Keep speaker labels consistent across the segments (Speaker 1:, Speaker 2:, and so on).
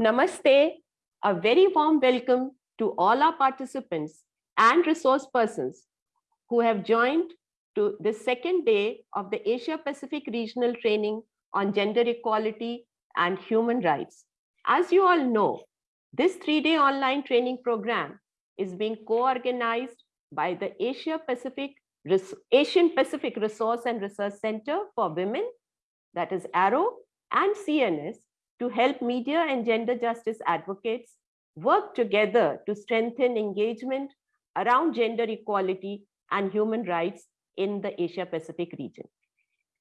Speaker 1: Namaste, a very warm welcome to all our participants and resource persons who have joined to the second day of the Asia Pacific Regional Training on Gender Equality and Human Rights. As you all know, this three-day online training program is being co-organized by the Asia Pacific Asian Pacific Resource and Research Center for Women, that is ARROW, and CNS to help media and gender justice advocates work together to strengthen engagement around gender equality and human rights in the Asia Pacific region.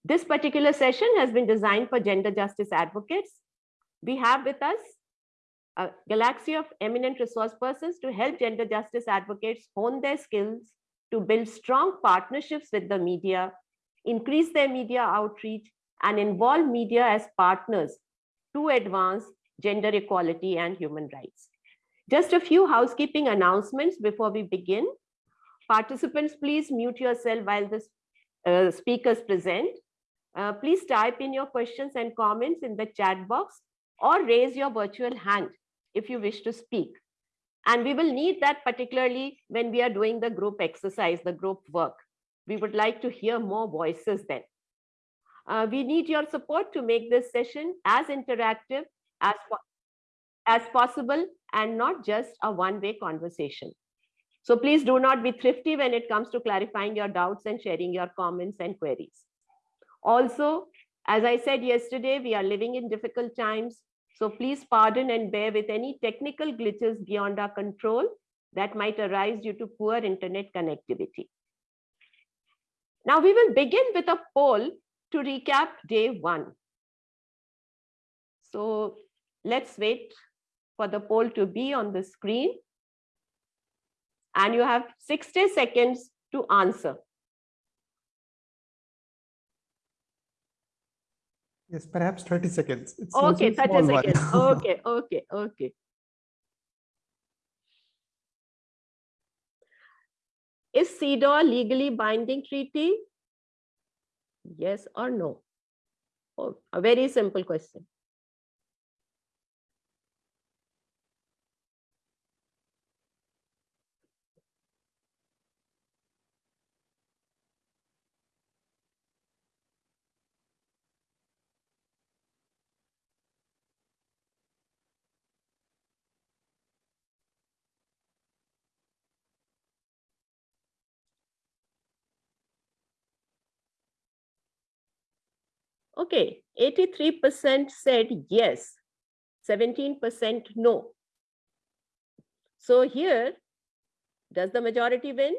Speaker 1: This particular session has been designed for gender justice advocates. We have with us a galaxy of eminent resource persons to help gender justice advocates hone their skills to build strong partnerships with the media, increase their media outreach, and involve media as partners to advance gender equality and human rights. Just a few housekeeping announcements before we begin. Participants, please mute yourself while the uh, speakers present. Uh, please type in your questions and comments in the chat box or raise your virtual hand if you wish to speak. And we will need that particularly when we are doing the group exercise, the group work. We would like to hear more voices then. Uh, we need your support to make this session as interactive as, as possible and not just a one-way conversation. So please do not be thrifty when it comes to clarifying your doubts and sharing your comments and queries. Also, as I said yesterday, we are living in difficult times. So please pardon and bear with any technical glitches beyond our control that might arise due to poor internet connectivity. Now we will begin with a poll to recap day one. So let's wait for the poll to be on the screen. And you have 60 seconds to answer.
Speaker 2: Yes, perhaps 30 seconds.
Speaker 1: It's okay, 30 seconds. okay, okay, okay. Is CEDAW legally binding treaty? Yes or no? Oh, a very simple question. Okay, 83% said yes, 17% no. So here, does the majority win?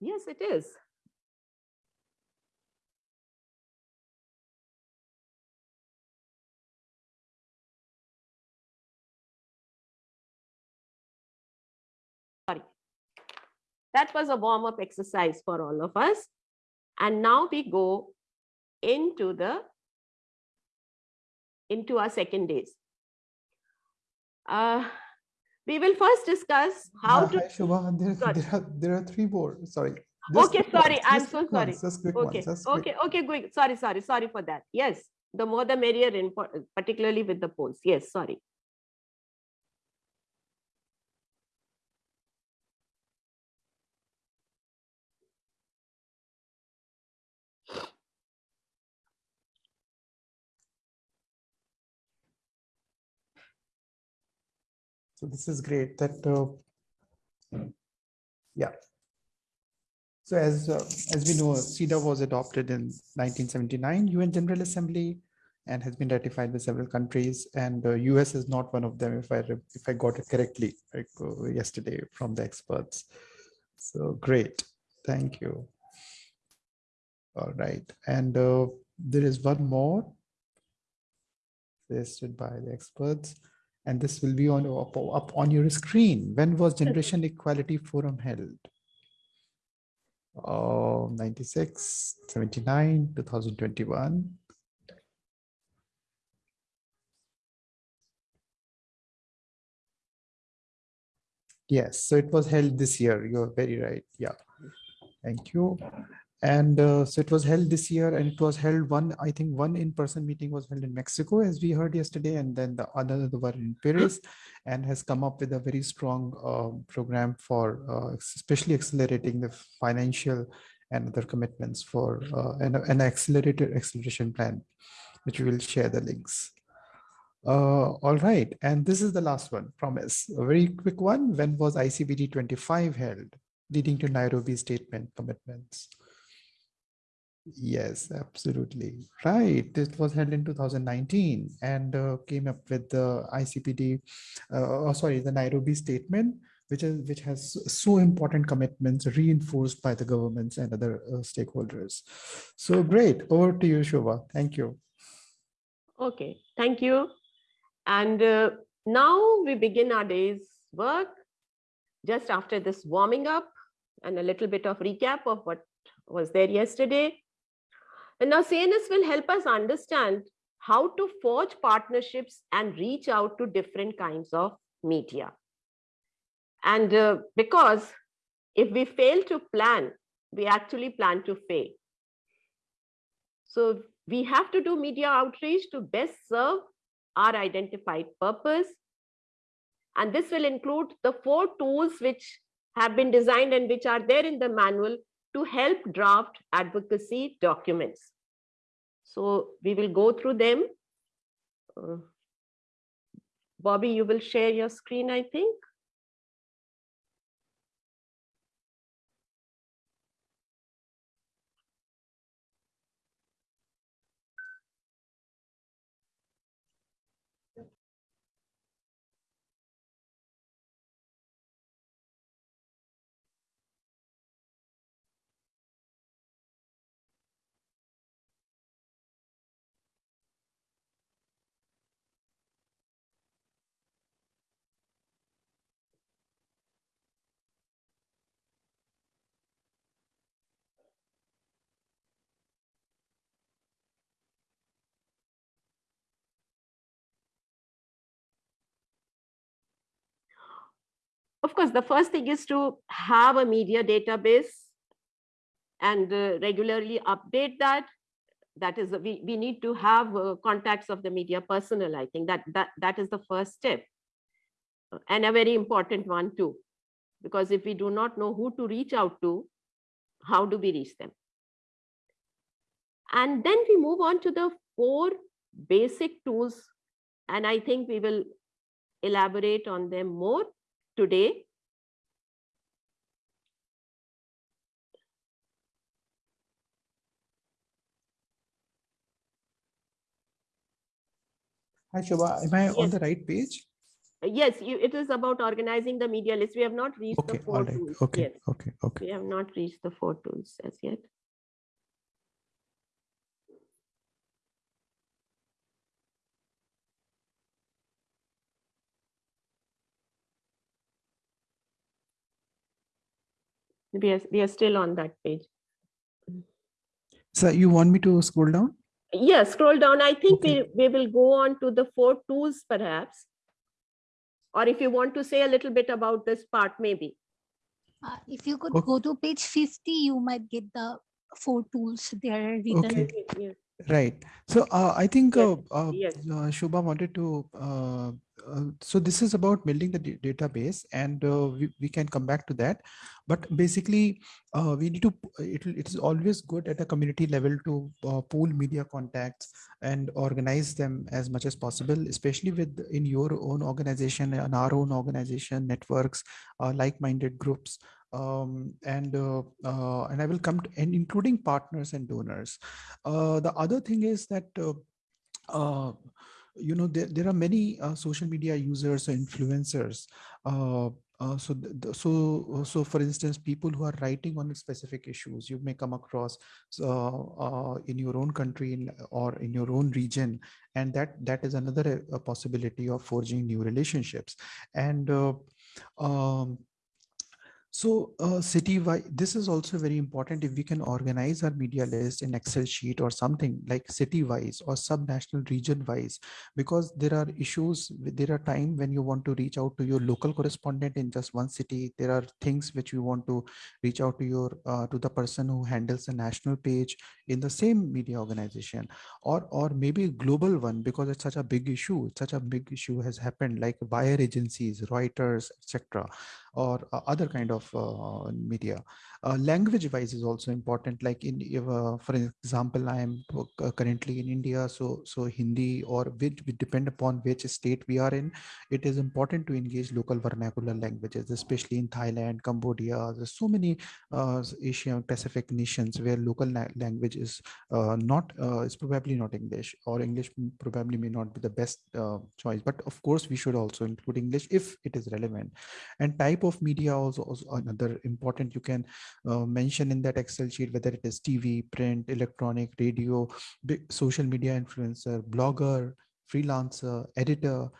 Speaker 1: Yes, it is. That was a warm-up exercise for all of us. And now we go into the into our second days. Uh, we will first discuss how uh, to.
Speaker 2: Shubha, there, there, are, there are three more. Sorry.
Speaker 1: Just okay, sorry. Ones, I'm so sorry. Ones, okay, ones, okay, okay, good. Sorry, sorry, sorry for that. Yes, the more the merrier, in, particularly with the polls. Yes, sorry.
Speaker 2: So this is great that, uh, yeah. So as, uh, as we know, CEDAW was adopted in 1979 UN General Assembly and has been ratified by several countries and uh, US is not one of them if I if I got it correctly like, uh, yesterday from the experts. So great, thank you. All right, and uh, there is one more suggested by the experts and this will be on up, up on your screen. When was Generation Equality Forum held? Uh, 96, 79, 2021. Yes, so it was held this year. You're very right. Yeah. Thank you. And uh, so it was held this year and it was held one, I think one in-person meeting was held in Mexico, as we heard yesterday, and then the other were in Paris and has come up with a very strong uh, program for uh, especially accelerating the financial and other commitments for uh, an, an accelerated acceleration plan, which we will share the links. Uh, all right, and this is the last one, promise. A very quick one. When was ICPD 25 held, leading to Nairobi statement commitments? Yes, absolutely. Right. This was held in 2019 and uh, came up with the ICPD, uh, oh, sorry, the Nairobi statement, which is which has so important commitments reinforced by the governments and other uh, stakeholders. So great. Over to you, Shobha. Thank you.
Speaker 1: Okay, thank you. And uh, now we begin our day's work just after this warming up and a little bit of recap of what was there yesterday. And now CNS will help us understand how to forge partnerships and reach out to different kinds of media. And uh, because if we fail to plan, we actually plan to fail. So we have to do media outreach to best serve our identified purpose. And this will include the four tools which have been designed and which are there in the manual to help draft advocacy documents. So we will go through them. Uh, Bobby, you will share your screen, I think. Of course, the first thing is to have a media database and uh, regularly update that. That is, we, we need to have uh, contacts of the media personnel. I think that, that that is the first step and a very important one too. Because if we do not know who to reach out to, how do we reach them? And then we move on to the four basic tools. And I think we will elaborate on them more today.
Speaker 2: Hi, Shobha. Am I
Speaker 1: yes.
Speaker 2: on the right page?
Speaker 1: Yes, you, it is about organizing the media list. We have not reached
Speaker 2: okay,
Speaker 1: the four
Speaker 2: right.
Speaker 1: tools.
Speaker 2: Okay,
Speaker 1: yes.
Speaker 2: okay, okay.
Speaker 1: We have not reached the four tools as yet. We are, we are still on that page.
Speaker 2: So you want me to scroll down?
Speaker 1: Yeah, scroll down. I think
Speaker 2: Okay.
Speaker 1: we, we will go on to the four tools perhaps. Or if you want to say a little bit about this part, maybe.
Speaker 3: Uh, if you could
Speaker 2: Okay.
Speaker 3: go to page 50, you might get the four tools there written.
Speaker 2: Okay.
Speaker 1: Yes.
Speaker 2: Right. So uh, I think
Speaker 1: Yes,
Speaker 2: uh, uh,
Speaker 1: yes.
Speaker 2: uh, Shobha wanted to. Uh, uh, so this is about building the database, and uh, we, we can come back to that. But basically, uh, we need to. It, it is always good at a community level to uh, pool media contacts and organize them as much as possible, especially with in your own organization and our own organization networks, uh, like-minded groups um, and uh, uh, and I will come to and including partners and donors. Uh, the other thing is that uh, uh, you know there, there are many uh, social media users or influencers. So, so, so for instance, people who are writing on specific issues, you may come across in your own country in, or in your own region, and that that is another possibility of forging new relationships. And um, So uh, city-wide, this is also very important if we can organize our media list in Excel sheet or something like city-wise or sub-national region-wise, because there are issues, there are time when you want to reach out to your local correspondent in just one city. There are things which you want to reach out to your, uh, to the person who handles the national page in the same media organization or, or maybe a global one because it's such a big issue. Such a big issue has happened like wire agencies, Reuters, etc or uh, other kind of uh, media. Uh, language wise is also important. Like in, for example, I am currently in India, so so Hindi or which depend upon which state we are in. It is important to engage local vernacular languages, especially in Thailand, Cambodia. There's so many uh, Asian Pacific nations where local language is uh, not uh, is probably not English or English probably may not be the best choice. But of course, we should also include English if it is relevant. And type of media also, also another important you can uh, mention in that excel sheet whether it is tv print electronic radio social media influencer blogger freelancer editor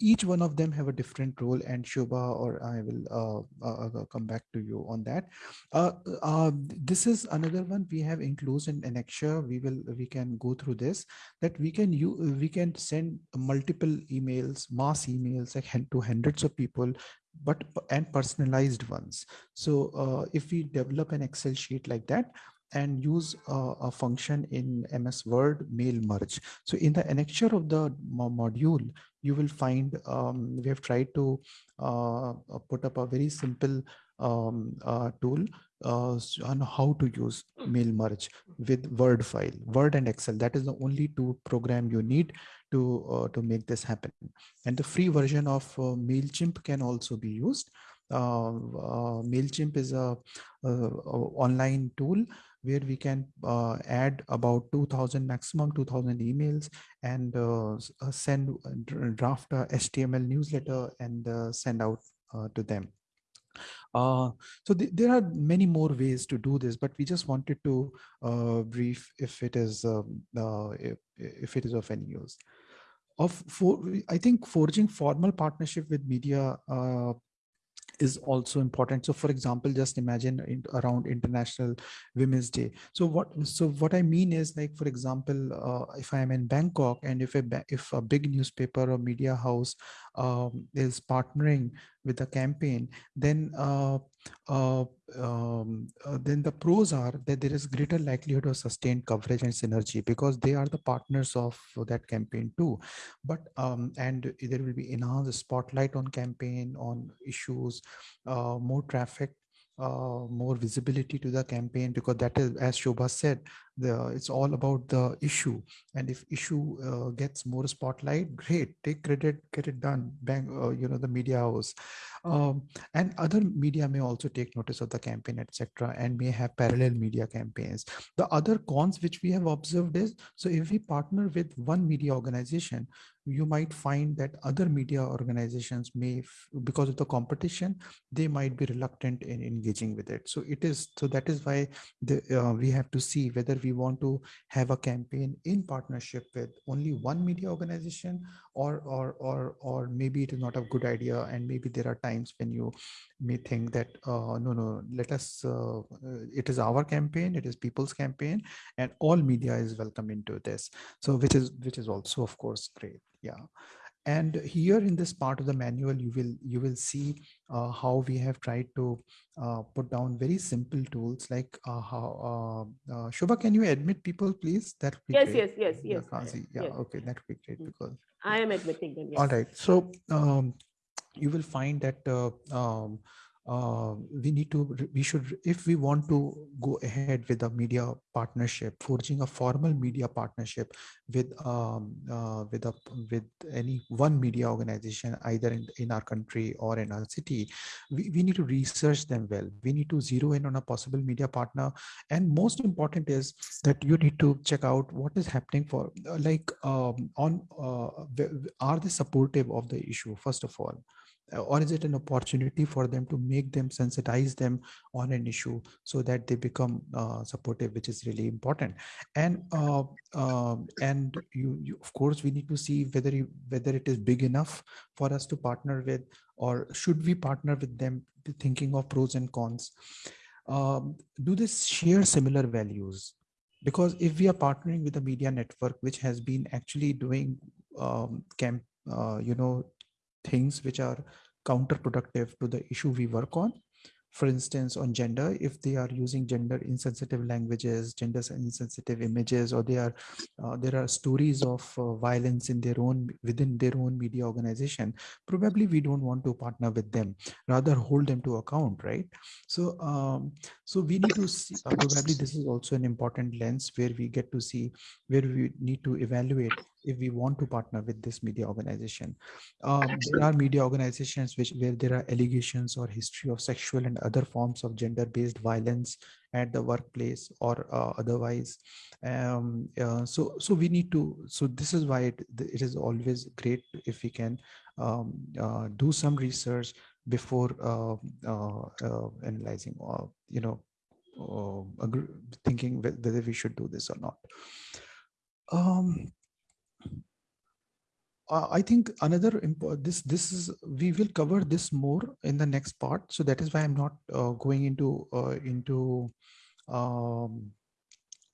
Speaker 2: each one of them have a different role and Shubha or I will uh, uh, uh, come back to you on that. Uh, uh, this is another one we have enclosed in annexure. We will we can go through this that we can you we can send multiple emails, mass emails like to hundreds of people but and personalized ones. So uh, if we develop an Excel sheet like that, and use uh, a function in MS Word mail merge. So in the annexure of the module, you will find um, we have tried to uh, uh, put up a very simple um, uh, tool uh, on how to use mail merge with Word file, Word and Excel. That is the only two program you need to uh, to make this happen. And the free version of uh, Mailchimp can also be used. Uh, uh, Mailchimp is a, a, a, online tool where we can uh, add about 2000 maximum 2000 emails and send draft a HTML newsletter and uh, send out uh, to them. Uh, so th there are many more ways to do this, but we just wanted to brief if it is um, if, if it is of any use. Of for, I think forging formal partnership with media is also important so for example just imagine in, around international women's day so what so what i mean is like for example uh, if i am in bangkok and if a if a big newspaper or media house um, is partnering with a campaign, then uh, uh, um, uh, then the pros are that there is greater likelihood of sustained coverage and synergy because they are the partners of that campaign too. But um, and there will be enhanced spotlight on campaign on issues, uh, more traffic uh, more visibility to the campaign because that is as Shobha said the it's all about the issue. And if issue uh, gets more spotlight great take credit get it done. Bang uh, you know the media house um, and other media may also take notice of the campaign etc and may have parallel media campaigns. The other cons which we have observed is so if we partner with one media organization you might find that other media organizations may because of the competition they might be reluctant in engaging with it. So it is so that is why the, uh, we have to see whether we want to have a campaign in partnership with only one media organization or or or or maybe it is not a good idea and maybe there are times when you may think that uh, no no let us uh, it is our campaign it is people's campaign and all media is welcome into this. So which is which is also of course great. Yeah and here in this part of the manual you will you will see uh, how we have tried to uh, put down very simple tools like uh, how uh, uh Shubha, can you admit people please that
Speaker 1: yes, yes yes yes
Speaker 2: yes yeah yes. okay that would be great mm. because
Speaker 1: I am admitting them yes.
Speaker 2: all right so um, you will find that uh, um, uh, we need to we should if we want to go ahead with a media partnership forging a formal media partnership with um, uh, with a with any one media organization either in, in our country or in our city we, we need to research them well. We need to zero in on a possible media partner. And most important is that you need to check out what is happening for like um, on uh, are they supportive of the issue first of all? uh, or is it an opportunity for them to make them sensitize them on an issue so that they become uh, supportive which is really important? And uh, um, and you, you of course we need to see whether you, whether it is big enough for us to partner with or should we partner with them thinking of pros and cons. Um, do they share similar values? Because if we are partnering with a media network which has been actually doing um, camp uh, you know things which are counterproductive to the issue we work on. For instance on gender if they are using gender insensitive languages gender insensitive images or they are uh, there are stories of uh, violence in their own within their own media organization probably we don't want to partner with them. Rather hold them to account right? So um, so we need to see uh, probably this is also an important lens where we get to see where we need to evaluate if we want to partner with this media organization. Um, there are media organizations which where there are allegations or history of sexual and other forms of gender-based violence at the workplace or uh, otherwise. Um, uh, so, so we need to. So this is why it, it is always great if we can um, uh, do some research before uh, uh, uh, analyzing or you know thinking whether we should do this or not. Um, uh, I think another this this is we will cover this more in the next part. So that is why I'm not uh, going into uh, into um,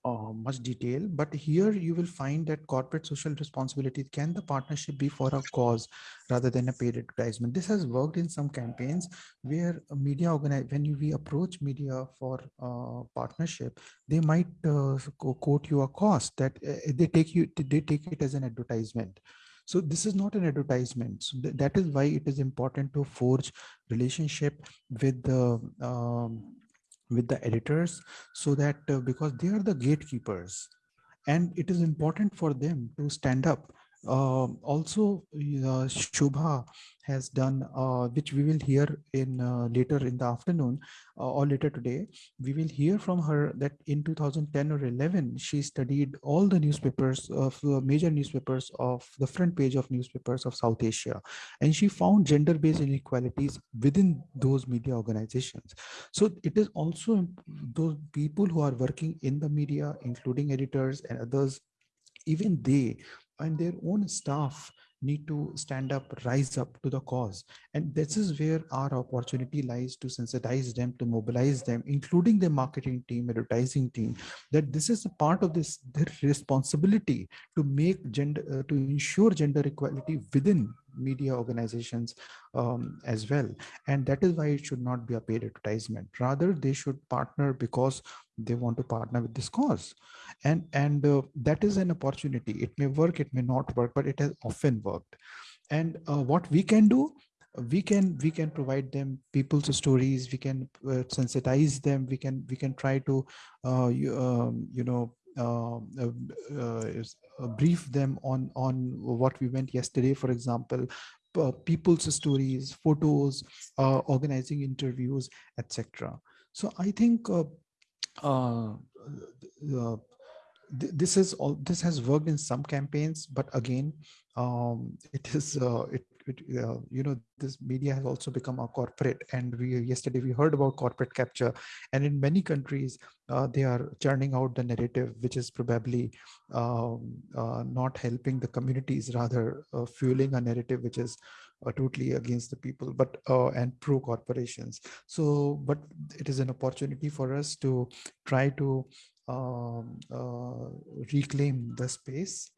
Speaker 2: uh, much detail. But here you will find that corporate social responsibility can the partnership be for a cause rather than a paid advertisement. This has worked in some campaigns where media organize when we approach media for uh, partnership, they might uh, quote you a cost that they take you they take it as an advertisement so this is not an advertisement. So th that is why it is important to forge relationship with the um, with the editors so that uh, because they are the gatekeepers and it is important for them to stand up uh, also, uh, Shubha has done, uh, which we will hear in uh, later in the afternoon uh, or later today. We will hear from her that in 2010 or 11, she studied all the newspapers of uh, major newspapers of the front page of newspapers of South Asia, and she found gender-based inequalities within those media organizations. So it is also those people who are working in the media, including editors and others even they and their own staff need to stand up, rise up to the cause. And this is where our opportunity lies to sensitize them, to mobilize them, including the marketing team, advertising team, that this is a part of this their responsibility to make gender, uh, to ensure gender equality within media organizations um, as well. And that is why it should not be a paid advertisement. Rather, they should partner because they want to partner with this cause. And, and uh, that is an opportunity. It may work, it may not work, but it has often worked. And uh, what we can do, we can we can provide them people's stories we can uh, sensitize them we can we can try to uh, you, um, you know Um, uh, uh, uh, brief them on on what we went yesterday for example people's stories photos organizing interviews etc so i think this is all this has worked in some campaigns but again um, it is uh, it uh, you know, this media has also become a corporate and we yesterday we heard about corporate capture and in many countries uh, they are churning out the narrative which is probably um, uh, not helping the communities rather uh, fueling a narrative which is uh, totally against the people but and pro corporations. So but it is an opportunity for us to try to um, reclaim the space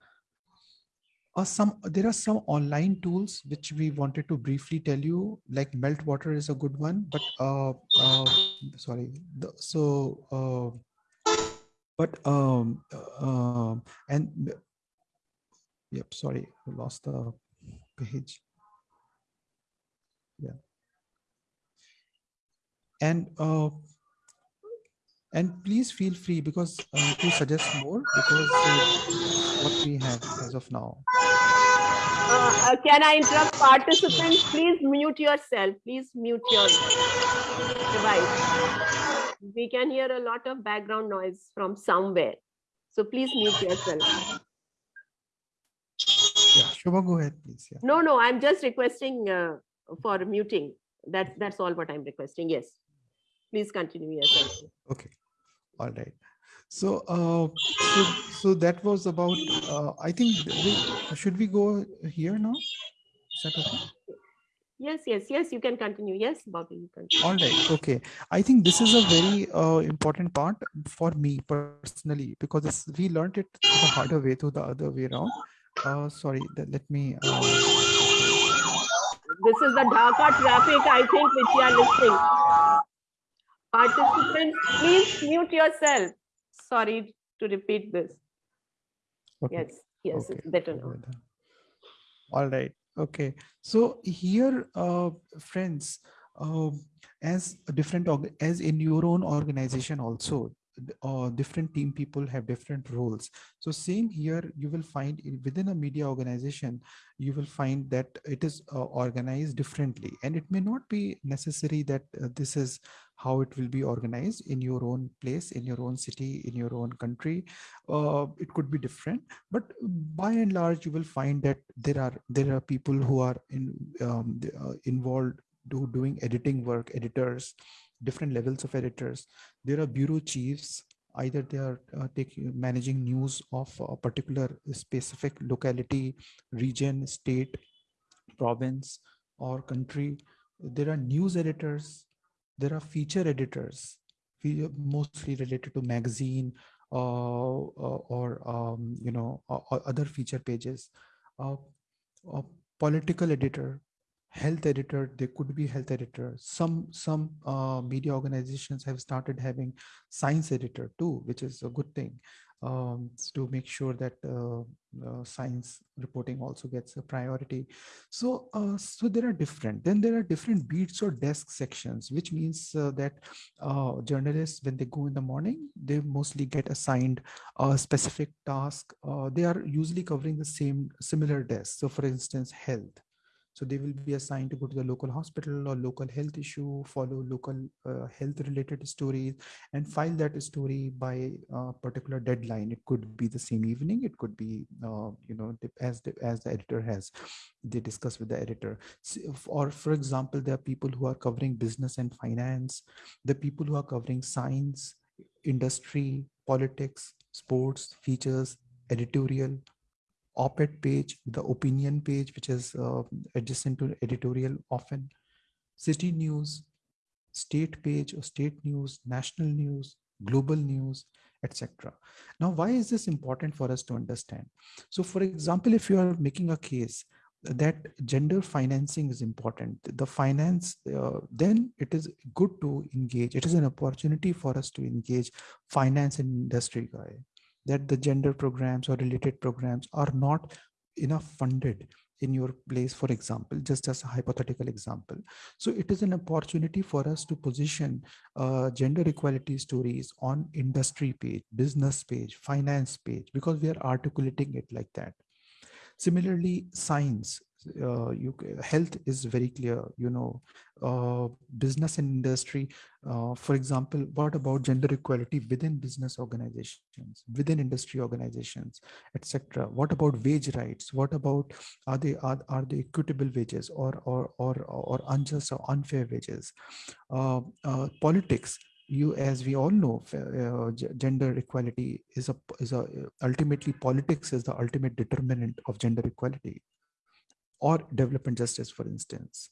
Speaker 2: uh, some there are some online tools which we wanted to briefly tell you like meltwater is a good one but uh, uh sorry the, so uh, but um uh, and yep sorry I lost the page. Yeah. And uh and please feel free because uh, to suggest more because uh, what we have as of now
Speaker 1: uh, uh, can I interrupt participants? Please mute yourself. Please mute your device. We can hear a lot of background noise from somewhere. So please mute yourself.
Speaker 2: Yeah, Shubha, go ahead, please. Yeah.
Speaker 1: No, no, I'm just requesting uh, for muting. That, that's all what I'm requesting. Yes. Please continue. Yes. thank you.
Speaker 2: Okay, all right. So, uh, so, so that was about, uh, I think, should we go here now? Is that okay?
Speaker 1: Yes, yes, yes, you can continue. Yes, Bobby, you can.
Speaker 2: All right, okay. I think this is a very uh, important part for me personally because we learned it the harder way to the other way around. Uh, sorry, let me. Uh,
Speaker 1: This is the Dhaka traffic, I think, which you are listening. Participants, please mute yourself. Sorry to repeat this.
Speaker 2: okay.
Speaker 1: Yes, yes,
Speaker 2: Okay,
Speaker 1: it's better now.
Speaker 2: All right. Okay. So here, uh, friends, um, as a different as in your own organization also, uh, different team people have different roles. So same here, you will find within a media organization, you will find that it is uh, organized differently, and it may not be necessary that uh, this is how it will be organized in your own place, in your own city, in your own country. Uh, it could be different but by and large you will find that there are there are people who are in um, uh, involved do doing editing work editors different levels of editors. There are bureau chiefs. Either they are uh, taking managing news of a particular specific locality region state province or country. There are news editors. There are feature editors mostly related to magazine uh, uh, or um, you know other feature pages. Uh, a political editor health editor they could be health editor. Some some uh, media organizations have started having science editor too which is a good thing um, to make sure that uh, uh, science reporting also gets a priority. So uh, so there are different then there are different beats or desk sections which means uh, that uh, journalists when they go in the morning they mostly get assigned a specific task. They are usually covering the same similar desk. So for instance health so they will be assigned to go to the local hospital or local health issue follow local uh, health related stories and file that story by a particular deadline. It could be the same evening. It could be uh, you know as the, as the editor has they discuss with the editor. S- if- or for example there are people who are covering business and finance the people who are covering science industry politics sports features editorial op-ed page the opinion page which is uh, adjacent to editorial often city news state page or state news national news global news etc now why is this important for us to understand? So for example if you are making a case that gender financing is important the finance uh, then it is good to engage it is an opportunity for us to engage finance and industry guy that the gender programs or related programs are not enough funded in your place for example just as a hypothetical example. So it is an opportunity for us to position uh, gender equality stories on industry page business page finance page because we are articulating it like that. Similarly science uh, you health is very clear you know uh, business and industry uh, for example what about gender equality within business organizations within industry organizations etc what about wage rights? What about are they are, are they equitable wages or or or or unjust or unfair wages? Uh, uh, politics you as we all know uh, gender equality is a is a ultimately politics is the ultimate determinant of gender equality or development justice for instance.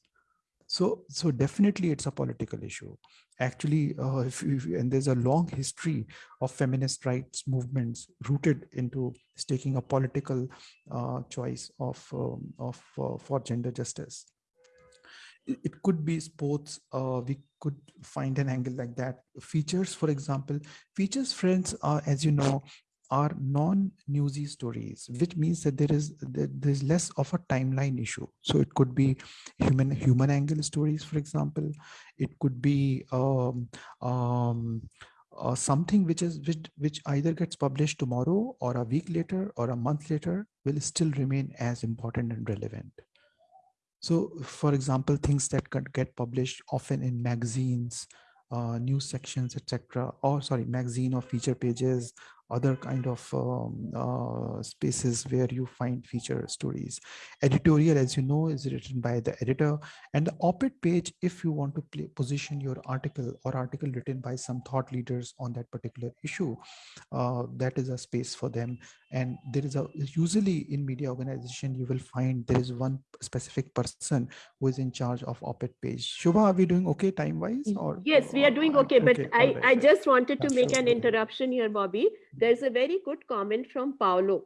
Speaker 2: So so definitely it's a political issue. Actually uh, if, if and there's a long history of feminist rights movements rooted into taking a political uh, choice of um, of uh, for gender justice. It could be sports uh, we could find an angle like that. Features for example features friends are as you know are non-newsy stories which means that there is that there's less of a timeline issue so it could be human human angle stories for example it could be um, um, uh, something which is which, which either gets published tomorrow or a week later or a month later will still remain as important and relevant so, for example, things that could get published often in magazines, uh, news sections, etc., or sorry, magazine or feature pages other kind of um, uh, spaces where you find feature stories. Editorial, as you know, is written by the editor and the op-ed page, if you want to play, position your article or article written by some thought leaders on that particular issue, uh, that is a space for them. And there is a, usually in media organization, you will find there is one specific person who is in charge of op-ed page. Shubha, are we doing okay time-wise? Or
Speaker 1: Yes, we are doing okay, but
Speaker 2: okay,
Speaker 1: I,
Speaker 2: right,
Speaker 1: I just wanted to make an interruption here, Bobby. There's a very good comment from Paulo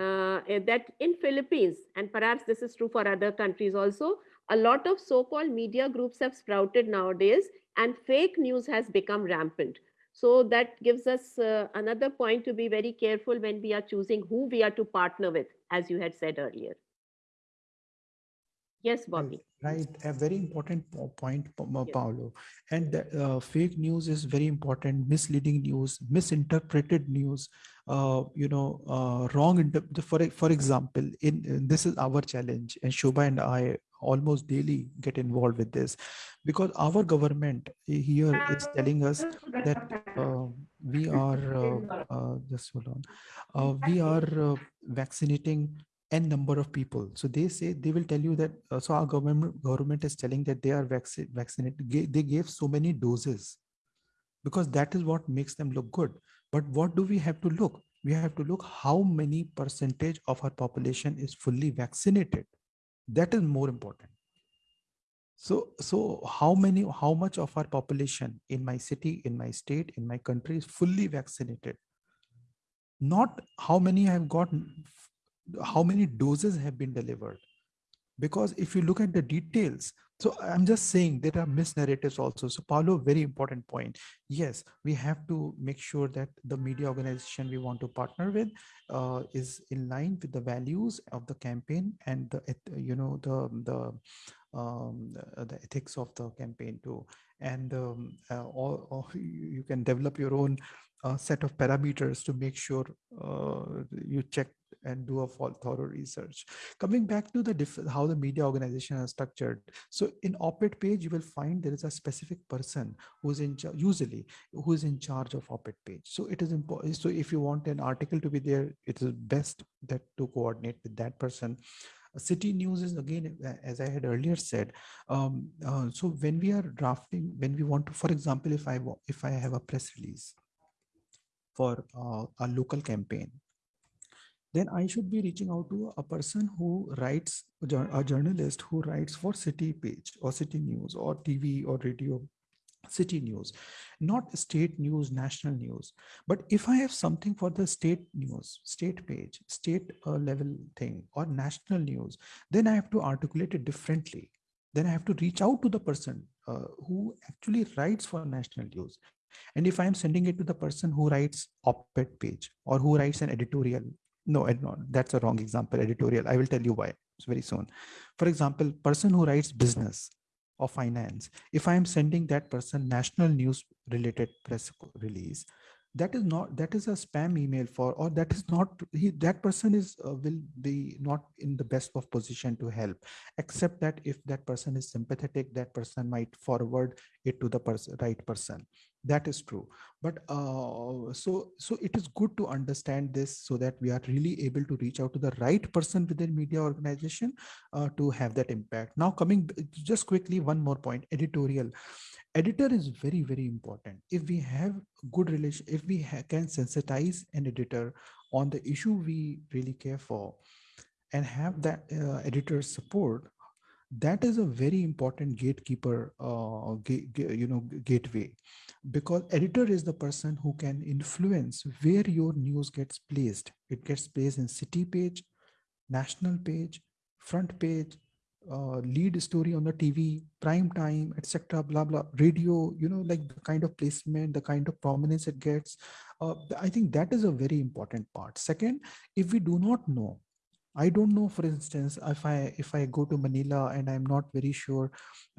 Speaker 1: uh, eh, that in Philippines, and perhaps this is true for other countries also, a lot of so-called media groups have sprouted nowadays and fake news has become rampant. So that gives us uh, another point to be very careful when we are choosing who we are to partner with, as you had said earlier. Yes, Bobby.
Speaker 2: Right, a very important point,
Speaker 1: Yes.
Speaker 2: Paolo. And uh, fake news is very important, misleading news, misinterpreted news, uh, you know, uh, wrong. For, for example, in, in- this is our challenge and Shobha and I almost daily get involved with this. Because our government here is telling us that uh, we are, uh, uh, just hold on, uh, we are vaccinating n number of people. So they say they will tell you that so our government government is telling that they are vaccinated vaccinated they gave so many doses. Because that is what makes them look good. But what do we have to look? We have to look how many percentage of our population is fully vaccinated that is more important. So so how many how much of our population in my city in my state in my country is fully vaccinated? Not how many have gotten how many doses have been delivered because if you look at the details so i'm just saying there are misnarratives also. So paulo very important point. Yes we have to make sure that the media organization we want to partner with uh, is in line with the values of the campaign and the you know the the um, the, ethics of the campaign too. And um, uh, all, all you you can develop your own uh, set of parameters to make sure uh, you check and do a full thorough research. Coming back to the how the media organization is structured. So in op-ed page you will find there is a specific person who's in usually who is in charge of op-ed page. So it is important so if you want an article to be there it is best that to coordinate with that person. City news is again as i had earlier said um, uh, so when we are drafting when we want to for example if i if i have a press release for uh, a local campaign then I should be reaching out to a person who writes, a journalist who writes for city page or city news or TV or radio city news, not state news, national news. But if I have something for the state news, state page, state uh, level thing or national news, then I have to articulate it differently. Then I have to reach out to the person uh, who actually writes for national news. And if I'm sending it to the person who writes op-ed page or who writes an editorial no, ed- no, that's a wrong example. Editorial. I will tell you why. Very soon. For example, person who writes business or finance. If I am sending that person national news related press release, that is not that is a spam email for or that is not he that person is uh, will be not in the best of position to help except that if that person is sympathetic that person might forward it to the person right person that is true. But uh, so so it is good to understand this so that we are really able to reach out to the right person within media organization uh, to have that impact. Now coming just quickly one more point editorial. Editor is very very important. If we have good relation if we can sensitize an editor on the issue we really care for and have that uh, editor support that is a very important gatekeeper uh, you know gateway. Because editor is the person who can influence where your news gets placed. It gets placed in city page national page front page uh, lead story on the tv prime time etc blah blah radio you know like the kind of placement the kind of prominence it gets. Uh, i think that is a very important part. Second if we do not know I don't know, for instance, if I if I go to Manila and I'm not very sure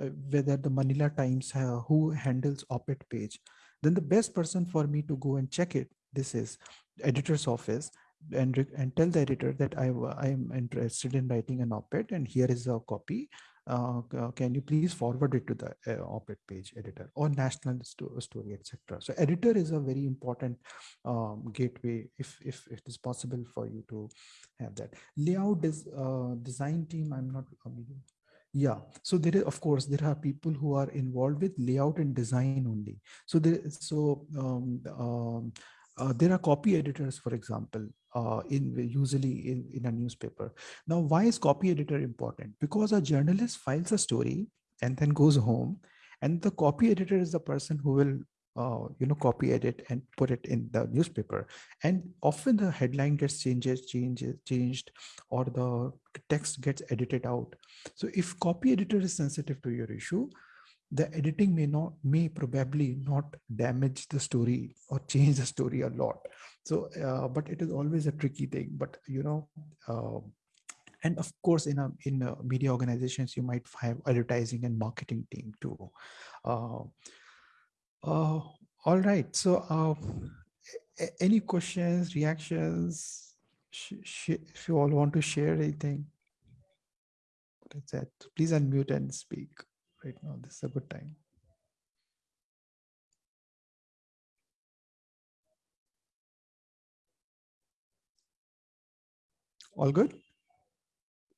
Speaker 2: uh, whether the Manila Times uh, who handles op-ed page, then the best person for me to go and check it. This is editor's office and and tell the editor that I I am interested in writing an op-ed and here is a copy. Uh, can you please forward it to the uh, op-ed page editor or national sto- story, etc. So editor is a very important um, gateway if, if if it is possible for you to have that. Layout is uh, design team. I'm not. um, yeah, so there is of course there are people who are involved with layout and design only. So there so um, um, uh, there are copy editors, for example, uh, in usually in, in a newspaper. Now, why is copy editor important? Because a journalist files a story and then goes home, and the copy editor is the person who will, uh, you know, copy edit and put it in the newspaper. And often the headline gets changes, changes, changed, or the text gets edited out. So if copy editor is sensitive to your issue, the editing may not may probably not damage the story or change the story a lot. So uh, but it is always a tricky thing but you know uh, and of course in a in a media organizations you might have advertising and marketing team too. Uh, uh, all right. So a- any questions reactions? If you all want to share anything that's it. Please unmute and speak right now. This is a good time. All good?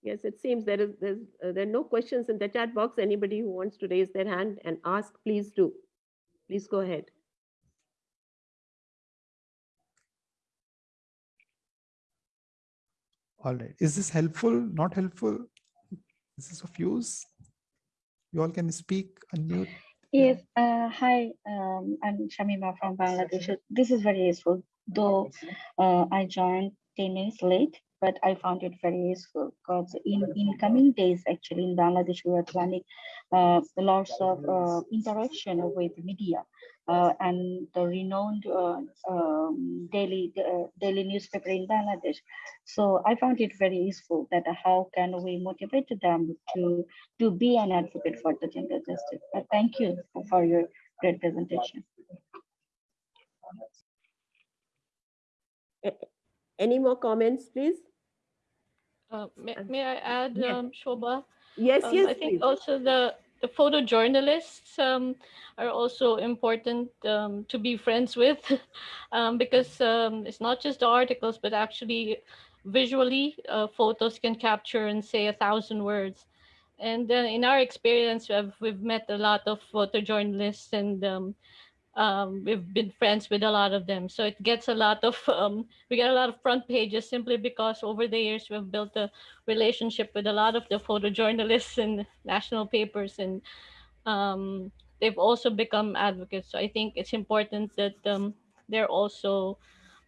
Speaker 1: Yes, it seems there is, there's, uh, there are no questions in the chat box. Anybody who wants to raise their hand and ask, please do. Please go ahead.
Speaker 2: All right. Is this helpful? Not helpful? Is this of use? You all can speak, unmute.
Speaker 4: Yes, uh, hi, um, I'm Shamima from Bangladesh. This is very useful, though uh, I joined 10 minutes late, but I found it very useful because in, in coming days, actually in Bangladesh, we are planning uh, lots of uh, interaction with media uh, and the renowned uh, um, daily uh, daily newspaper in Bangladesh. So I found it very useful that how can we motivate them to to be an advocate for the gender justice. But thank you for your great presentation.
Speaker 1: Any more comments, please?
Speaker 5: Uh, may, may I add,
Speaker 1: yes.
Speaker 5: um, Shobha?
Speaker 1: Yes,
Speaker 5: Um,
Speaker 1: yes,
Speaker 5: I think
Speaker 1: please.
Speaker 5: also the, the photojournalists um, are also important um, to be friends with um, because um, it's not just the articles, but actually visually uh, photos can capture and say a thousand words. And uh, in our experience, we've, we've met a lot of photojournalists and um, we've been friends with a lot of them. So it gets a lot of, um, we get a lot of front pages simply because over the years we've built a relationship with a lot of the photojournalists and national papers and um, they've also become advocates. So I think it's important that um, they're also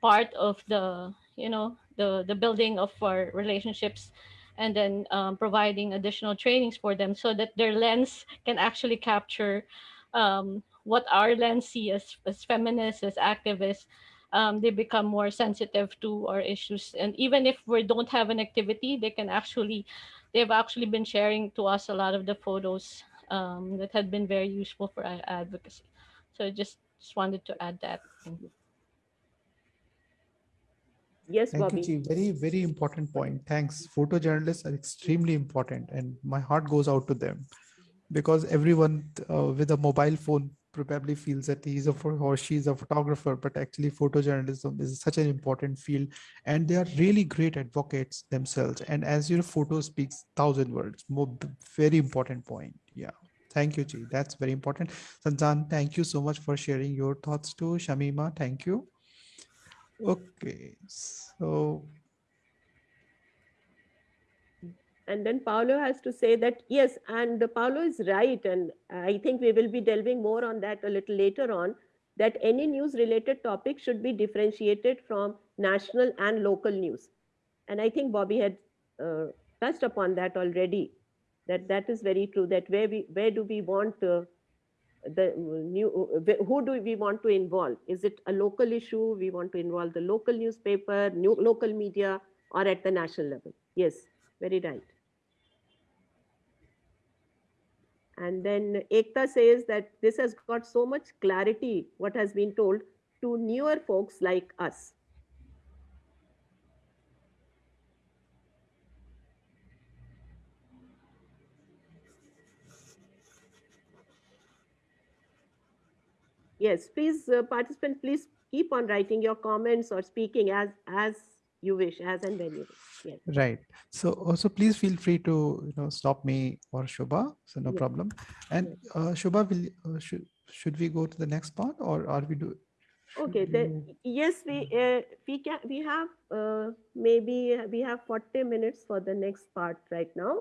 Speaker 5: part of the, you know, the, the building of our relationships and then um, providing additional trainings for them so that their lens can actually capture um, what our lens see as, as feminists, as activists, um, they become more sensitive to our issues. And even if we don't have an activity, they can actually, they've actually been sharing to us a lot of the photos um, that had been very useful for our advocacy. So I just, just wanted to add that. Thank you.
Speaker 1: Yes,
Speaker 2: Thank
Speaker 1: Bobby.
Speaker 2: you, Very, very important point. Thanks. Photojournalists are extremely important, and my heart goes out to them because everyone uh, with a mobile phone probably feels that he's a or she's a photographer, but actually, photojournalism is such an important field, and they are really great advocates themselves. And as your photo speaks thousand words, more very important point. Yeah. Thank you, Chi. That's very important. Sanjan, thank you so much for sharing your thoughts too. Shamima, thank you. Okay, so
Speaker 1: And then Paolo has to say that, yes, and Paolo is right. And I think we will be delving more on that a little later on, that any news related topic should be differentiated from national and local news. And I think Bobby had uh, touched upon that already, that that is very true, that where we, where do we want uh, the new, who do we want to involve? Is it a local issue? We want to involve the local newspaper, new, local media, or at the national level? Yes, very right. And then Ekta says that this has got so much clarity, what has been told to newer folks like us. Yes, please, uh, participant, please keep on writing your comments or speaking as, as you wish, as and when you wish. Yes.
Speaker 2: Right. So also please feel free to, you know, stop me or Shubha. So no
Speaker 1: Yeah.
Speaker 2: problem. And uh, Shubha, will, uh, should, should we go to the next part or are we do?
Speaker 1: Okay, then,
Speaker 2: you-
Speaker 1: yes, we, uh, we can, we have, uh, maybe uh, we have 40 minutes for the next part right now.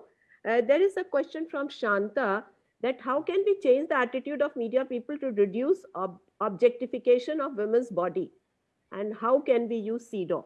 Speaker 1: Uh, there is a question from Shanta that how can we change the attitude of media people to reduce ob- objectification of women's body? And how can we use CEDAW?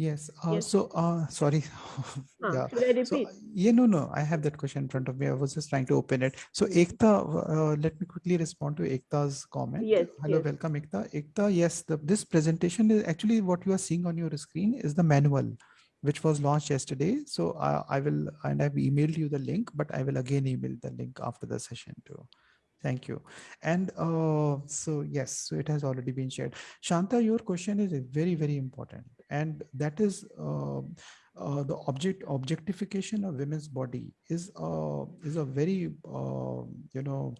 Speaker 2: Yes. Uh,
Speaker 1: Yes.
Speaker 2: so, uh, sorry.
Speaker 1: Huh,
Speaker 2: yeah.
Speaker 1: I
Speaker 2: So, uh, yeah, no, no, I have that question in front of me. I was just trying to open it. So, Ekta, uh, let me quickly respond to Ekta's comment.
Speaker 1: Yes,
Speaker 2: Hello,
Speaker 1: yes.
Speaker 2: welcome, Ekta. Ekta, yes, the, this presentation is actually what you are seeing on your screen is the manual, which was launched yesterday. So, uh, I will, and I've emailed you the link, but I will again email the link after the session too. Thank you. And uh, so, yes, so it has already been shared. Shanta, your question is very, very important. And that is uh, uh, the object objectification of women's body is uh, is a very uh, you know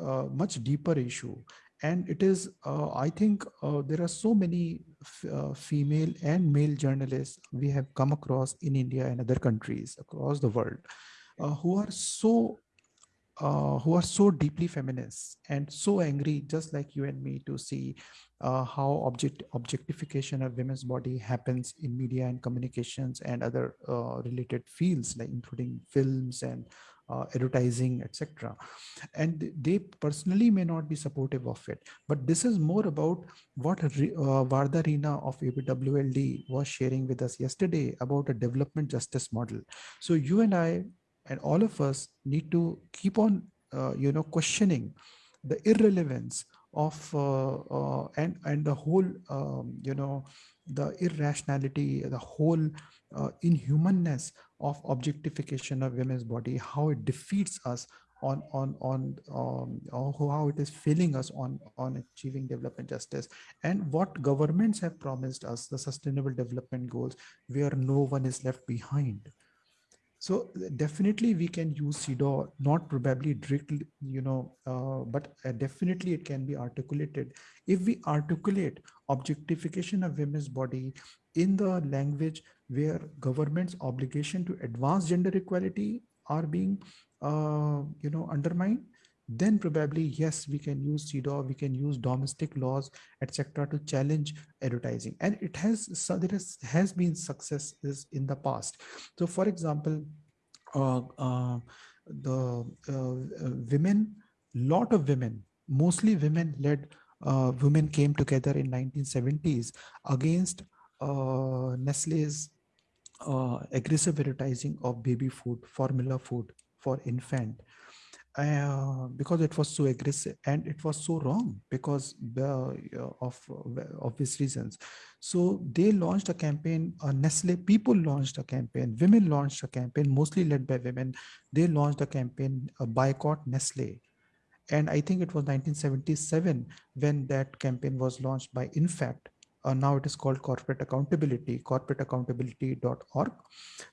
Speaker 2: uh, much deeper issue and it is uh, i think there are so many female and male journalists we have come across in india and other countries across the world who are so uh, who are so deeply feminist and so angry, just like you and me, to see uh, how object objectification of women's body happens in media and communications and other uh, related fields, like including films and uh, advertising, etc. And they personally may not be supportive of it, but this is more about what Re- uh, Varda of APWLD was sharing with us yesterday about a development justice model. So you and I and all of us need to keep on uh, you know questioning the irrelevance of uh, uh, and and the whole um, you know the irrationality the whole uh, inhumanness of objectification of women's body how it defeats us on on on um, how it is failing us on on achieving development justice. And what governments have promised us the sustainable development goals where no one is left behind so uh, definitely we can use CEDAW, not probably directly, you know, uh, but uh, definitely it can be articulated. If we articulate objectification of women's body in the language where government's obligation to advance gender equality are being, uh, you know, undermined, then probably yes, we can use CEDAW, we can use domestic laws, etc., to challenge advertising, and it has so there is, has been successes in the past. So, for example, uh, uh, the uh, uh, women, lot of women, mostly women-led uh, women came together in 1970s against uh, Nestle's aggressive advertising of baby food, formula food for infant uh, because it was so aggressive and it was so wrong because uh, of uh, obvious reasons. So they launched a campaign, uh, Nestle people launched a campaign, women launched a campaign, mostly led by women. They launched a campaign, a boycott Nestle. And I think it was 1977 when that campaign was launched by Infact. Uh, now it is called corporate accountability, corporateaccountability.org.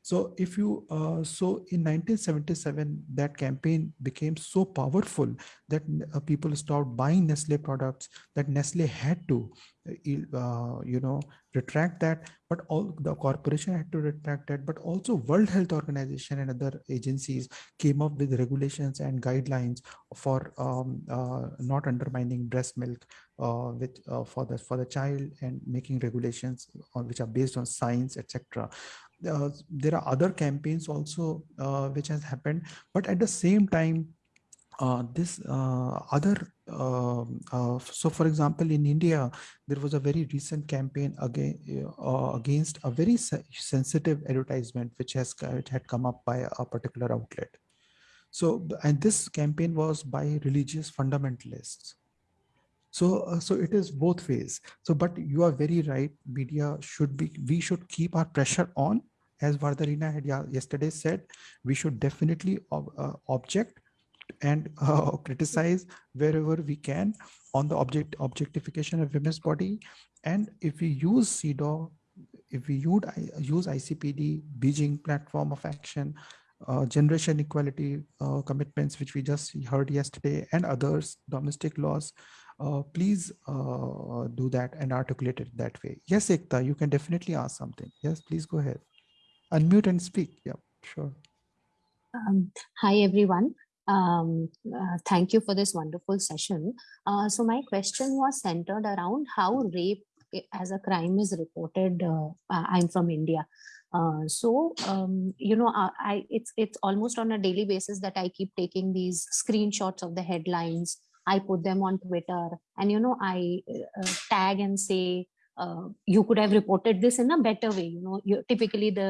Speaker 2: So if you, uh, so in 1977, that campaign became so powerful that uh, people stopped buying Nestle products that Nestle had to, uh, you know, retract that, but all the corporation had to retract that, but also World Health Organization and other agencies came up with regulations and guidelines for um, uh, not undermining breast milk uh, with uh, for the for the child and making regulations on, which are based on science, etc. Uh, there are other campaigns also uh, which has happened, but at the same time, uh, this uh, other um, uh, so for example in india there was a very recent campaign again uh, against a very se sensitive advertisement which has it had come up by a particular outlet. So and this campaign was by religious fundamentalists. So uh, so it is both ways. So but you are very right media should be we should keep our pressure on. As Vardharina had yesterday said we should definitely ob uh, object and uh, criticize wherever we can on the object objectification of women's body. And if we use CEDAW, if we use, use ICPD, Beijing platform of action, uh, generation equality uh, commitments, which we just heard yesterday, and others, domestic laws, uh, please uh, do that and articulate it that way. Yes, Ekta, you can definitely ask something. Yes, please go ahead. Unmute and speak. Yeah, sure.
Speaker 6: Um, hi, everyone. Um, uh, thank you for this wonderful session. Uh, so my question was centered around how rape as a crime is reported. Uh, I'm from India. Uh, so um, you know I, I, it's it's almost on a daily basis that i keep taking these screenshots of the headlines i put them on twitter and you know i uh, tag and say uh, you could have reported this in a better way you know you, typically the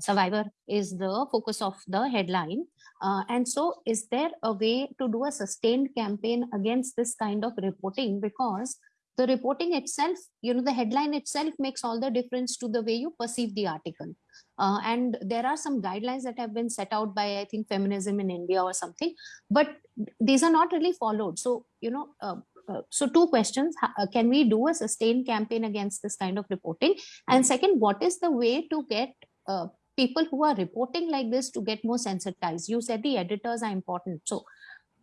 Speaker 6: survivor is the focus of the headline. Uh, and so is there a way to do a sustained campaign against this kind of reporting? Because the reporting itself you know the headline itself makes all the difference to the way you perceive the article. Uh, and there are some guidelines that have been set out by i think feminism in india or something but these are not really followed. So you know uh, uh, so two questions. Uh, can we do a sustained campaign against this kind of reporting? And second what is the way to get uh, people who are reporting like this to get more sensitized you said the editors are important so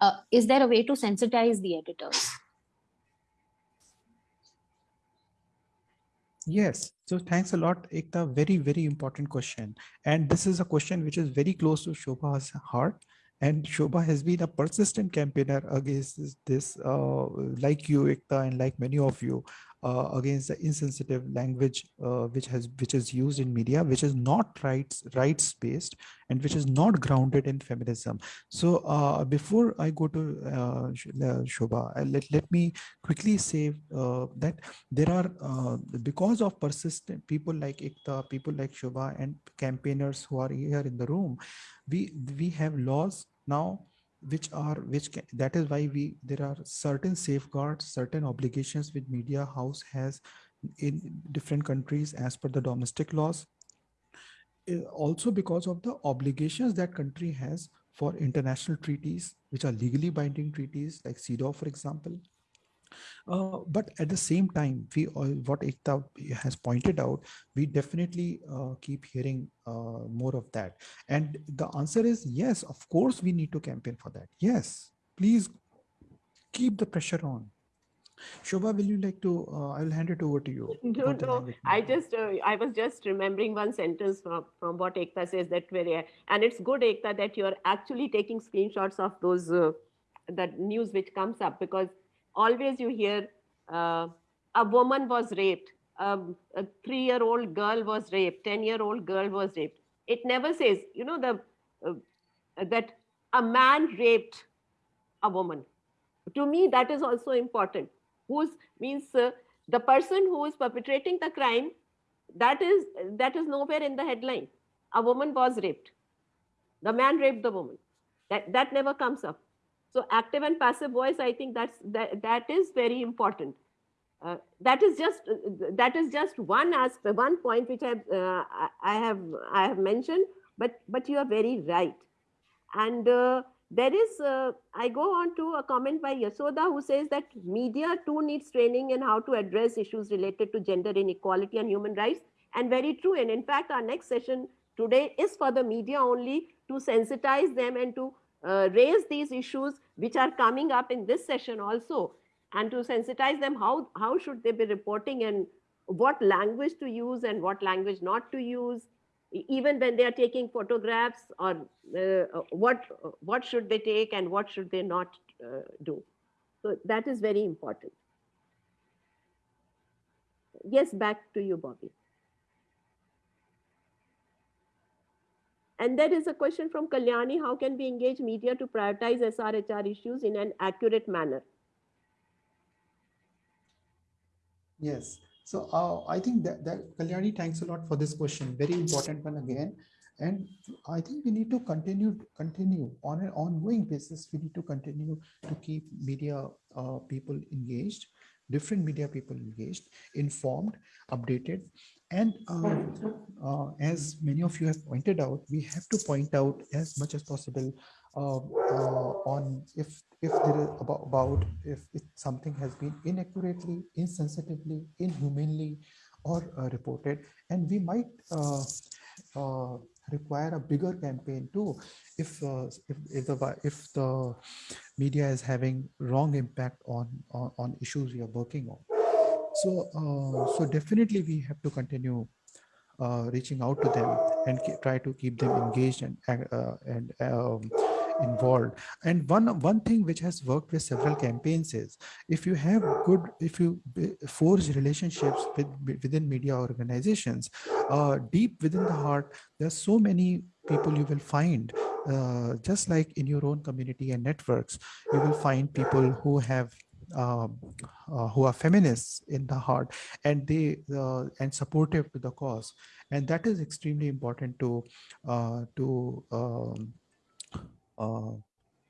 Speaker 6: uh, is there a way to sensitize the editors
Speaker 2: Yes. So thanks a lot, Ekta. Very, very important question. And this is a question which is very close to Shobha's heart. And Shobha has been a persistent campaigner against this, this uh, like you, Ekta, and like many of you, uh, against the insensitive language uh, which has which is used in media which is not rights rights based and which is not grounded in feminism. So uh, before i go to uh, uh shobha uh, let, let me quickly say that there are because of persistent people like Ekta people like shobha and campaigners who are here in the room we we have laws now which are which can, that is why we there are certain safeguards certain obligations which media house has in different countries as per the domestic laws. Eh, also because of the obligations that country has for international treaties which are legally binding treaties like CEDAW for example uh, but at the same time, we uh, what Ekta has pointed out, we definitely uh, keep hearing uh, more of that. And the answer is yes, of course, we need to campaign for that. Yes, please keep the pressure on. Shobha, will you like to? Uh, I will hand it over to you.
Speaker 1: No, no. I just, uh, I was just remembering one sentence from, from what Ekta says that very, and it's good, Ekta, that you're actually taking screenshots of those, uh, that news which comes up because always you hear uh, a woman was raped, a three-year-old girl was raped, 10-year-old girl was raped. It never says, you know, the uh, that a man raped a woman. To me, that is also important. Who's means uh, the person who is perpetrating the crime, that is that is nowhere in the headline. A woman was raped. The man raped the woman. That that never comes up. So active and passive voice, I think that's that, that is very important. Uh, that is just that is just one aspect, one point which I uh, I have I have mentioned, but but you are very right. And uh, there is uh, I go on to a comment by Yasoda who says that media too needs training in how to address issues related to gender inequality and human rights. And very true. And in fact, our next session today is for the media only to sensitize them and to uh, raise these issues which are coming up in this session also and to sensitize them how, how should they be reporting and what language to use and what language not to use even when they are taking photographs or uh, what what should they take and what should they not uh, do. So that is very important. Yes back to you bobby And there is a question from Kalyani, how can we engage media to prioritize SRHR issues in an accurate manner?
Speaker 2: Yes, so uh, I think that, that Kalyani, thanks a lot for this question. Very important one again. And I think we need to continue, continue on an ongoing basis. We need to continue to keep media uh, people engaged, different media people engaged, informed, updated, And uh, uh, as many of you have pointed out, we have to point out as much as possible uh, uh, on if if there is about, about if something has been inaccurately, insensitively, inhumanely, or uh, reported, and we might uh, uh, require a bigger campaign too. If if if the if the media is having wrong impact on on, on issues we are working on so uh, so definitely we have to continue uh, reaching out to them and try to keep them engaged and uh, and um, involved. And one one thing which has worked with several campaigns is if you have good if you forge relationships with within media organizations uh, deep within the heart there's so many people you will find uh, just like in your own community and networks you will find people who have uh, who are feminists in the heart and they uh, and supportive to the cause. And that is extremely important to uh, to um, uh,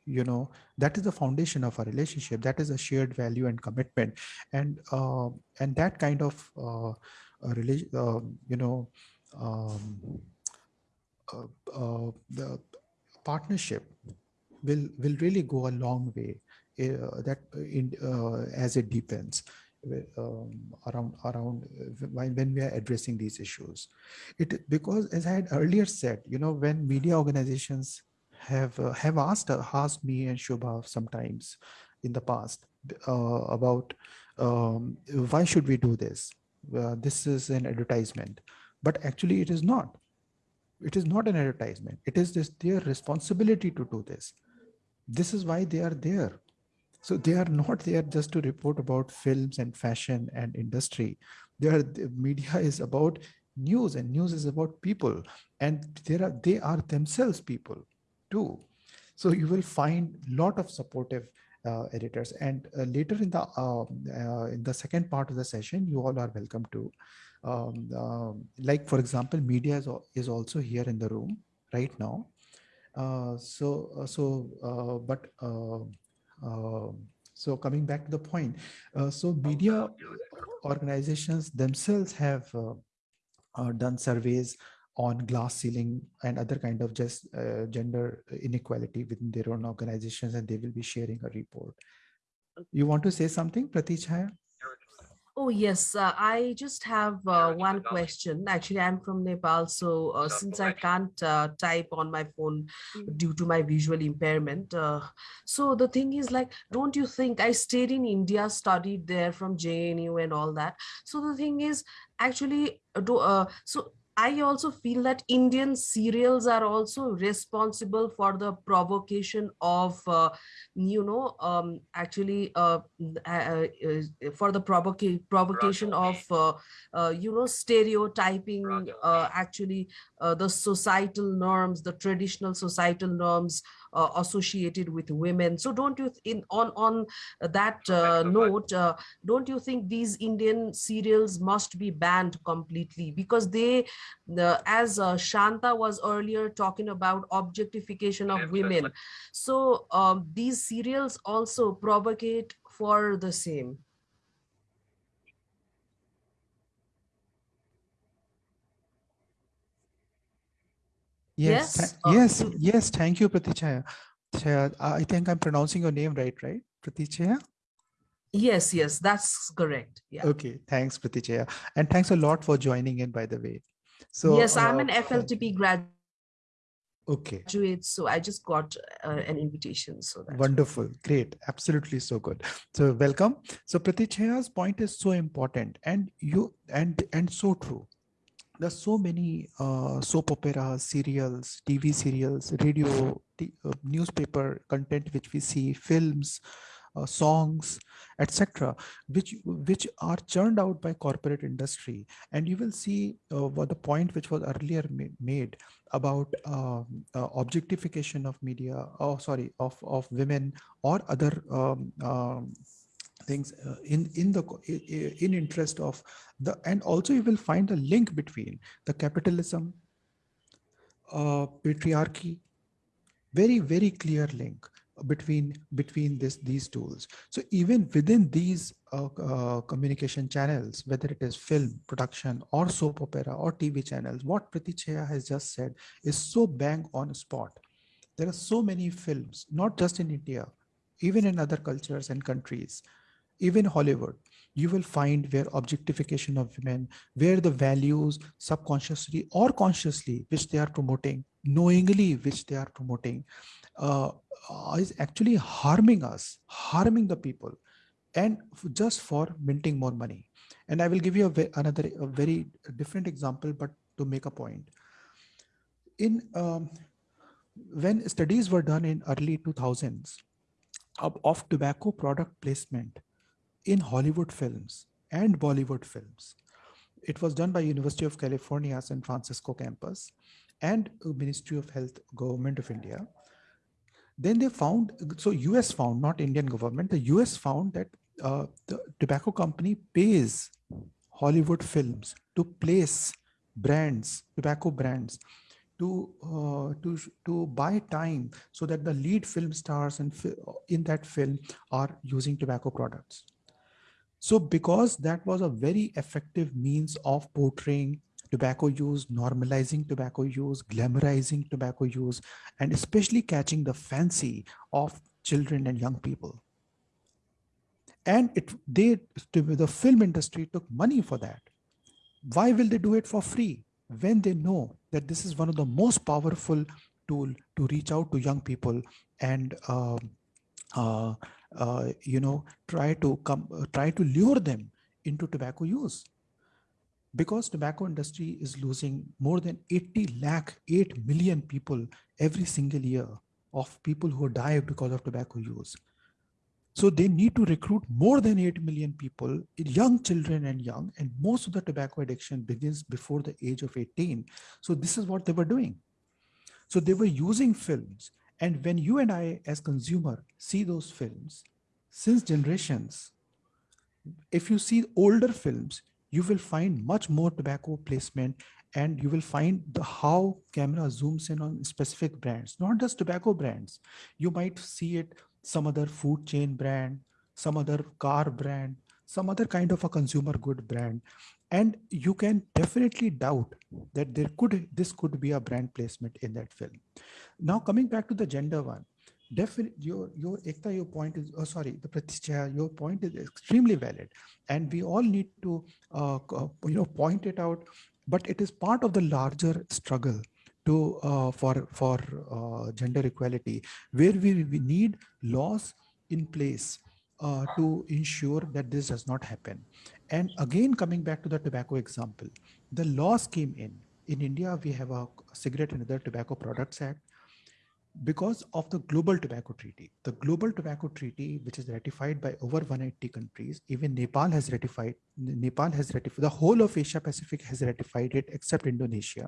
Speaker 2: you know that is the foundation of a relationship. That is a shared value and commitment. And uh, and that kind of uh, um, you know um, uh, uh, the partnership will will really go a long way uh, that uh, in uh, as it deepens uh, um, around around uh, when, we are addressing these issues. It because as i had earlier said you know when media organizations have uh, have asked uh, asked me and shubha sometimes in the past uh, about um, why should we do this? Uh, this is an advertisement. But actually it is not. It is not an advertisement. It is this their responsibility to do this. This is why they are there so they are not there just to report about films and fashion and industry. They are the media is about news and news is about people. And there are they are themselves people too. So you will find a lot of supportive uh, editors. And uh, later in the um, uh, in the second part of the session you all are welcome to um, um, like for example media is, is also here in the room right now. Uh, so uh, so uh, but so coming back to the point uh, so media organizations themselves have uh, uh, done surveys on glass ceiling and other kind of just uh, gender inequality within their own organizations and they will be sharing a report. You want to say something pratichaya
Speaker 7: Oh, yes. Uh, I just have uh, one question. Actually, I'm from Nepal. So, uh, since I can't uh, type on my phone due to my visual impairment, uh, so the thing is like, don't you think I stayed in India, studied there from JNU and all that? So, the thing is, actually, uh, do, uh, so I also feel that Indian serials are also responsible for the provocation of, uh, you know, um, actually uh, uh, uh, for the provoca- provocation of, uh, uh, you know, stereotyping, uh, actually uh, the societal norms, the traditional societal norms uh, associated with women. So don't you, in on on that uh, note, uh, don't you think these Indian serials must be banned completely because they the as uh, Shanta was earlier talking about objectification of women. So um, these serials also provocate for the same.
Speaker 2: Yes
Speaker 7: Yes, uh,
Speaker 2: yes yes thank you pratichaya Chaya, i think i'm pronouncing your name right right pratichaya
Speaker 7: Yes, yes, that's correct. Yeah.
Speaker 2: okay thanks pratichaya and thanks a lot for joining in by the way so
Speaker 7: yes, I'm
Speaker 2: uh,
Speaker 7: an FLTP graduate,
Speaker 2: okay
Speaker 7: so I just got uh, an invitation. So that's.
Speaker 2: Wonderful, great, absolutely so good. So welcome. So Pratichaya's point is so important, and you and and so true. There's so many uh, soap operas, serials, TV serials, radio, uh, newspaper content which we see, films, uh, songs, etc., which which are churned out by corporate industry, and you will see uh, what the point which was earlier ma- made about um, uh, objectification of media oh sorry of of women or other um, um, things uh, in in the in interest of the and also you will find a link between the capitalism uh, patriarchy very very clear link between between this these tools. So even within these uh, uh, communication channels whether it is film production or soap opera or tv channels what Priti Chhaya has just said is so bang on spot. There are so many films not just in india even in other cultures and countries even hollywood you will find where objectification of women where the values subconsciously or consciously which they are promoting knowingly which they are promoting uh, is actually harming us, harming the people, and just for minting more money. And I will give you a another a very different example, but to make a point. In um, when studies were done in early 2000s of, of tobacco product placement in Hollywood films and Bollywood films, it was done by University of California San Francisco campus and Ministry of Health, Government of India. Then they found so us found not indian government the us found that uh, the tobacco company pays hollywood films to place brands tobacco brands to uh, to to buy time so that the lead film stars and in that film are using tobacco products so because that was a very effective means of portraying tobacco use, normalizing tobacco use, glamorizing tobacco use, and especially catching the fancy of children and young people. And it they the film industry took money for that. Why will they do it for free when they know that this is one of the most powerful tool to reach out to young people and uh, uh, uh, you know try to come try to lure them into tobacco use. Because tobacco industry is losing more than 80 lakh 8 million people every single year of people who die because of tobacco use. So they need to recruit more than 8 million people young children and young and most of the tobacco addiction begins before the age of 18 so this is what they were doing. So they were using films and when you and i as consumer see those films since generations if you see older films you will find much more tobacco placement and you will find the how camera zooms in on specific brands, not just tobacco brands. You might see it some other food chain brand, some other car brand, some other kind of a consumer good brand. And you can definitely doubt that there could this could be a brand placement in that film. Now coming back to the gender one, definitely your your ekta your point is oh sorry the Priti Chhaya your point is extremely valid and we all need to uh, you know point it out but it is part of the larger struggle to uh, for for uh, gender equality where we, we need laws in place uh, to ensure that this does not happen and again coming back to the tobacco example the laws came in in india we have a cigarette and other tobacco products act because of the Global Tobacco Treaty. The Global Tobacco Treaty, which is ratified by over 180 countries, even Nepal has ratified, Nepal has ratified, the whole of Asia Pacific has ratified it except Indonesia.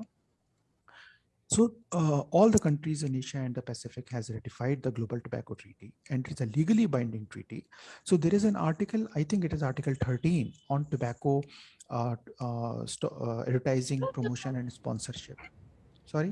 Speaker 2: So uh, all the countries in Asia and the Pacific has ratified the Global Tobacco Treaty and it's a legally binding treaty. So there is an article, I think it is article 13 on tobacco uh, uh, uh advertising, promotion and sponsorship. Sorry?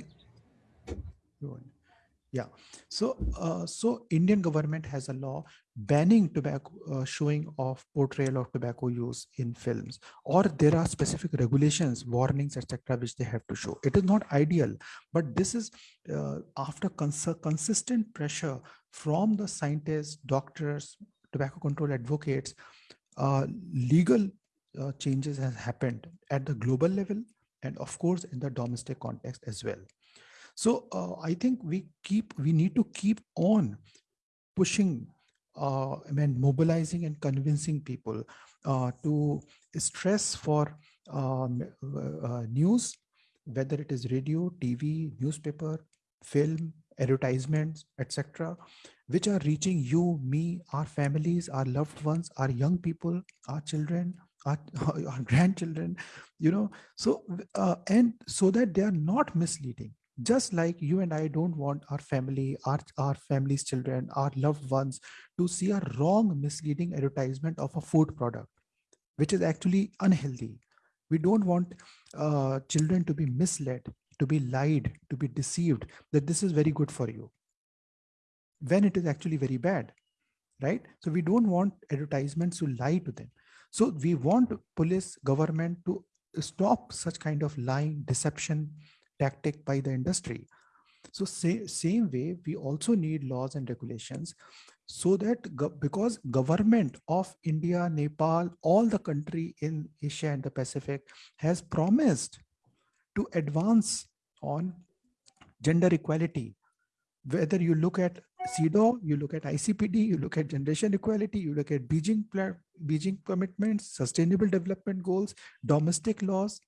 Speaker 2: Yeah. So, uh, so Indian government has a law banning tobacco, uh, showing of portrayal of tobacco use in films, or there are specific regulations, warnings, etc., which they have to show. It is not ideal, but this is uh, after cons consistent pressure from the scientists, doctors, tobacco control advocates, uh, legal uh, changes has happened at the global level and of course in the domestic context as well. So uh, I think we keep we need to keep on pushing uh, and mobilizing and convincing people uh, to stress for um, uh, news, whether it is radio, TV, newspaper, film, advertisements, etc., which are reaching you, me, our families, our loved ones, our young people, our children, our, our grandchildren, you know, so uh, and so that they are not misleading just like you and i don't want our family our, our family's children our loved ones to see a wrong misleading advertisement of a food product which is actually unhealthy we don't want uh, children to be misled to be lied to be deceived that this is very good for you when it is actually very bad, right? So we don't want advertisements to lie to them. So we want police, government to stop such kind of lying, deception tactic by the industry. So say, same way, we also need laws and regulations so that go because government of India, Nepal, all the country in Asia and the Pacific has promised to advance on gender equality. Whether you look at CEDAW, you look at ICPD, you look at generation equality, you look at Beijing, Beijing commitments, sustainable development goals, domestic laws.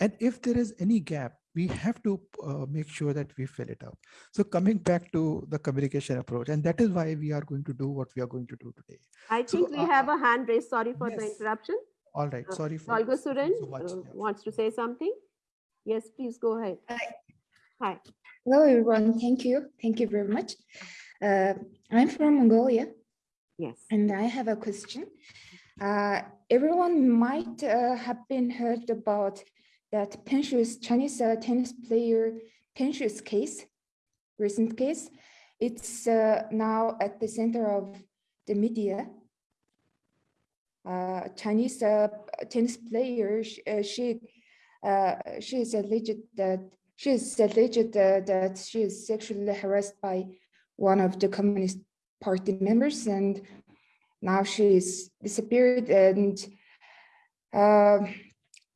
Speaker 2: And if there is any gap, we have to uh, make sure that we fill it up. So coming back to the communication approach, and that is why we are going to do what we are going to do today.
Speaker 1: I think
Speaker 2: So,
Speaker 1: we
Speaker 2: uh,
Speaker 1: have a hand raised. Sorry for the interruption.
Speaker 2: All right,
Speaker 1: Uh,
Speaker 2: sorry for
Speaker 1: Olga
Speaker 2: thank
Speaker 1: Suren
Speaker 2: you so much.
Speaker 1: uh, wants to say something. Yes, please go ahead. Hi.
Speaker 8: Hello, everyone. Thank you. Thank you very much. Uh, I'm from Mongolia
Speaker 1: Yes.
Speaker 8: and I have a question. Uh, everyone might uh, have been heard about that Peng Shuai's Chinese uh, tennis player Peng Shuai's case, recent case. It's uh, now at the center of the media. Uh, Chinese uh, tennis player, uh, she uh, she is alleged that she is alleged that she is sexually harassed by one of the Communist Party members, and now she is disappeared. And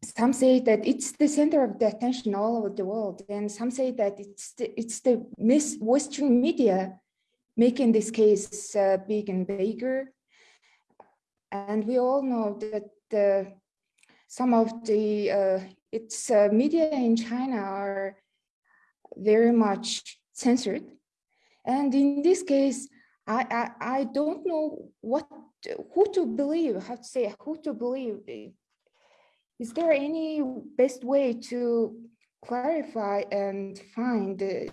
Speaker 8: some say that it's the center of the attention all over the world, and some say that it's the, it's the Western media making this case uh, big and bigger. And we all know that the some of the uh, its uh, media in China are very much censored. And in this case, I, I, I don't know what who to believe, how to say who to believe. Is there any best way to clarify and find the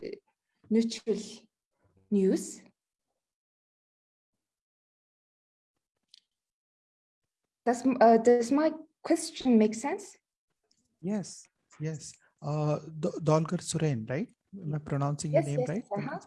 Speaker 8: neutral news? Does, uh, does my question make sense?
Speaker 2: Yes, yes. Uh, D- Dolgar Suren, right? Am I pronouncing your name
Speaker 8: yes,
Speaker 2: right?
Speaker 8: uh-huh.
Speaker 2: Dolgar?